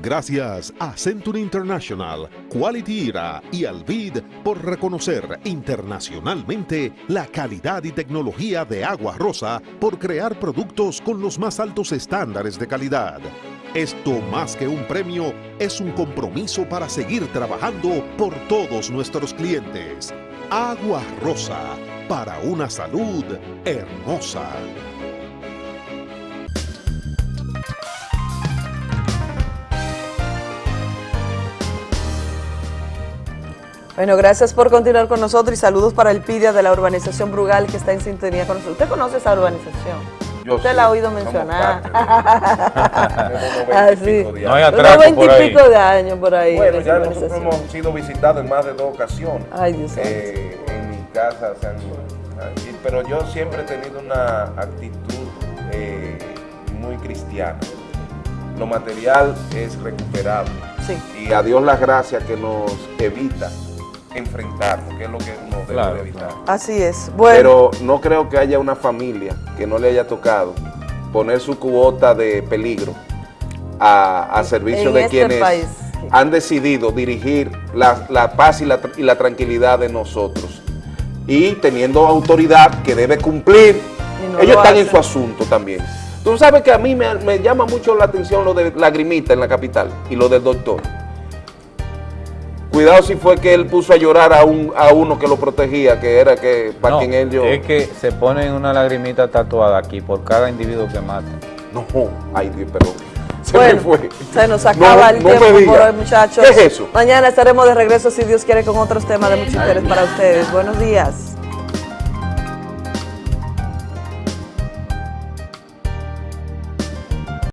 Gracias a Century International, Quality Era y Alvid por reconocer internacionalmente la calidad y tecnología de Agua Rosa por crear productos con los más altos estándares de calidad. Esto más que un premio es un compromiso para seguir trabajando por todos nuestros clientes. Agua Rosa, para una salud hermosa. Bueno, gracias por continuar con nosotros y saludos para el PIDIA de la urbanización Brugal que está en sintonía con nosotros. ¿Usted conoce esa urbanización? Usted la ha oído mencionar. Tenemos 90 y sí. pico de No hay atraco por ahí. de años por ahí. Bueno, en ya nosotros hemos sido visitados en más de dos ocasiones. Ay, Dios Eh, en mi casa, han- y- pero yo siempre he tenido una actitud eh, muy cristiana. Lo material es recuperable. Y a Dios las gracias que nos evita enfrentarnos, que es lo que nos debe Claro, de evitar. Así es. Bueno, Pero no creo que haya una familia que no le haya tocado poner su cuota de peligro a, a servicio En de este quienes país. han decidido dirigir la, la paz y la, tr- y la tranquilidad de nosotros. Y teniendo autoridad que debe cumplir, no ellos lo están en su asunto también. Tú sabes que a mí me, me llama mucho la atención lo de Lagrimita en la capital y lo del doctor. Cuidado si fue que él puso a llorar a, un, a uno que lo protegía, que era que para No, quien él yo. es que se ponen una lagrimita tatuada aquí por cada individuo que mata. No, ay Dios, perdón. Se Bueno, me fue. se nos acaba No, el no tiempo por hoy, muchachos. ¿Qué es eso? Mañana estaremos de regreso, si Dios quiere, con otros temas de mucho interés para ustedes. Buenos días.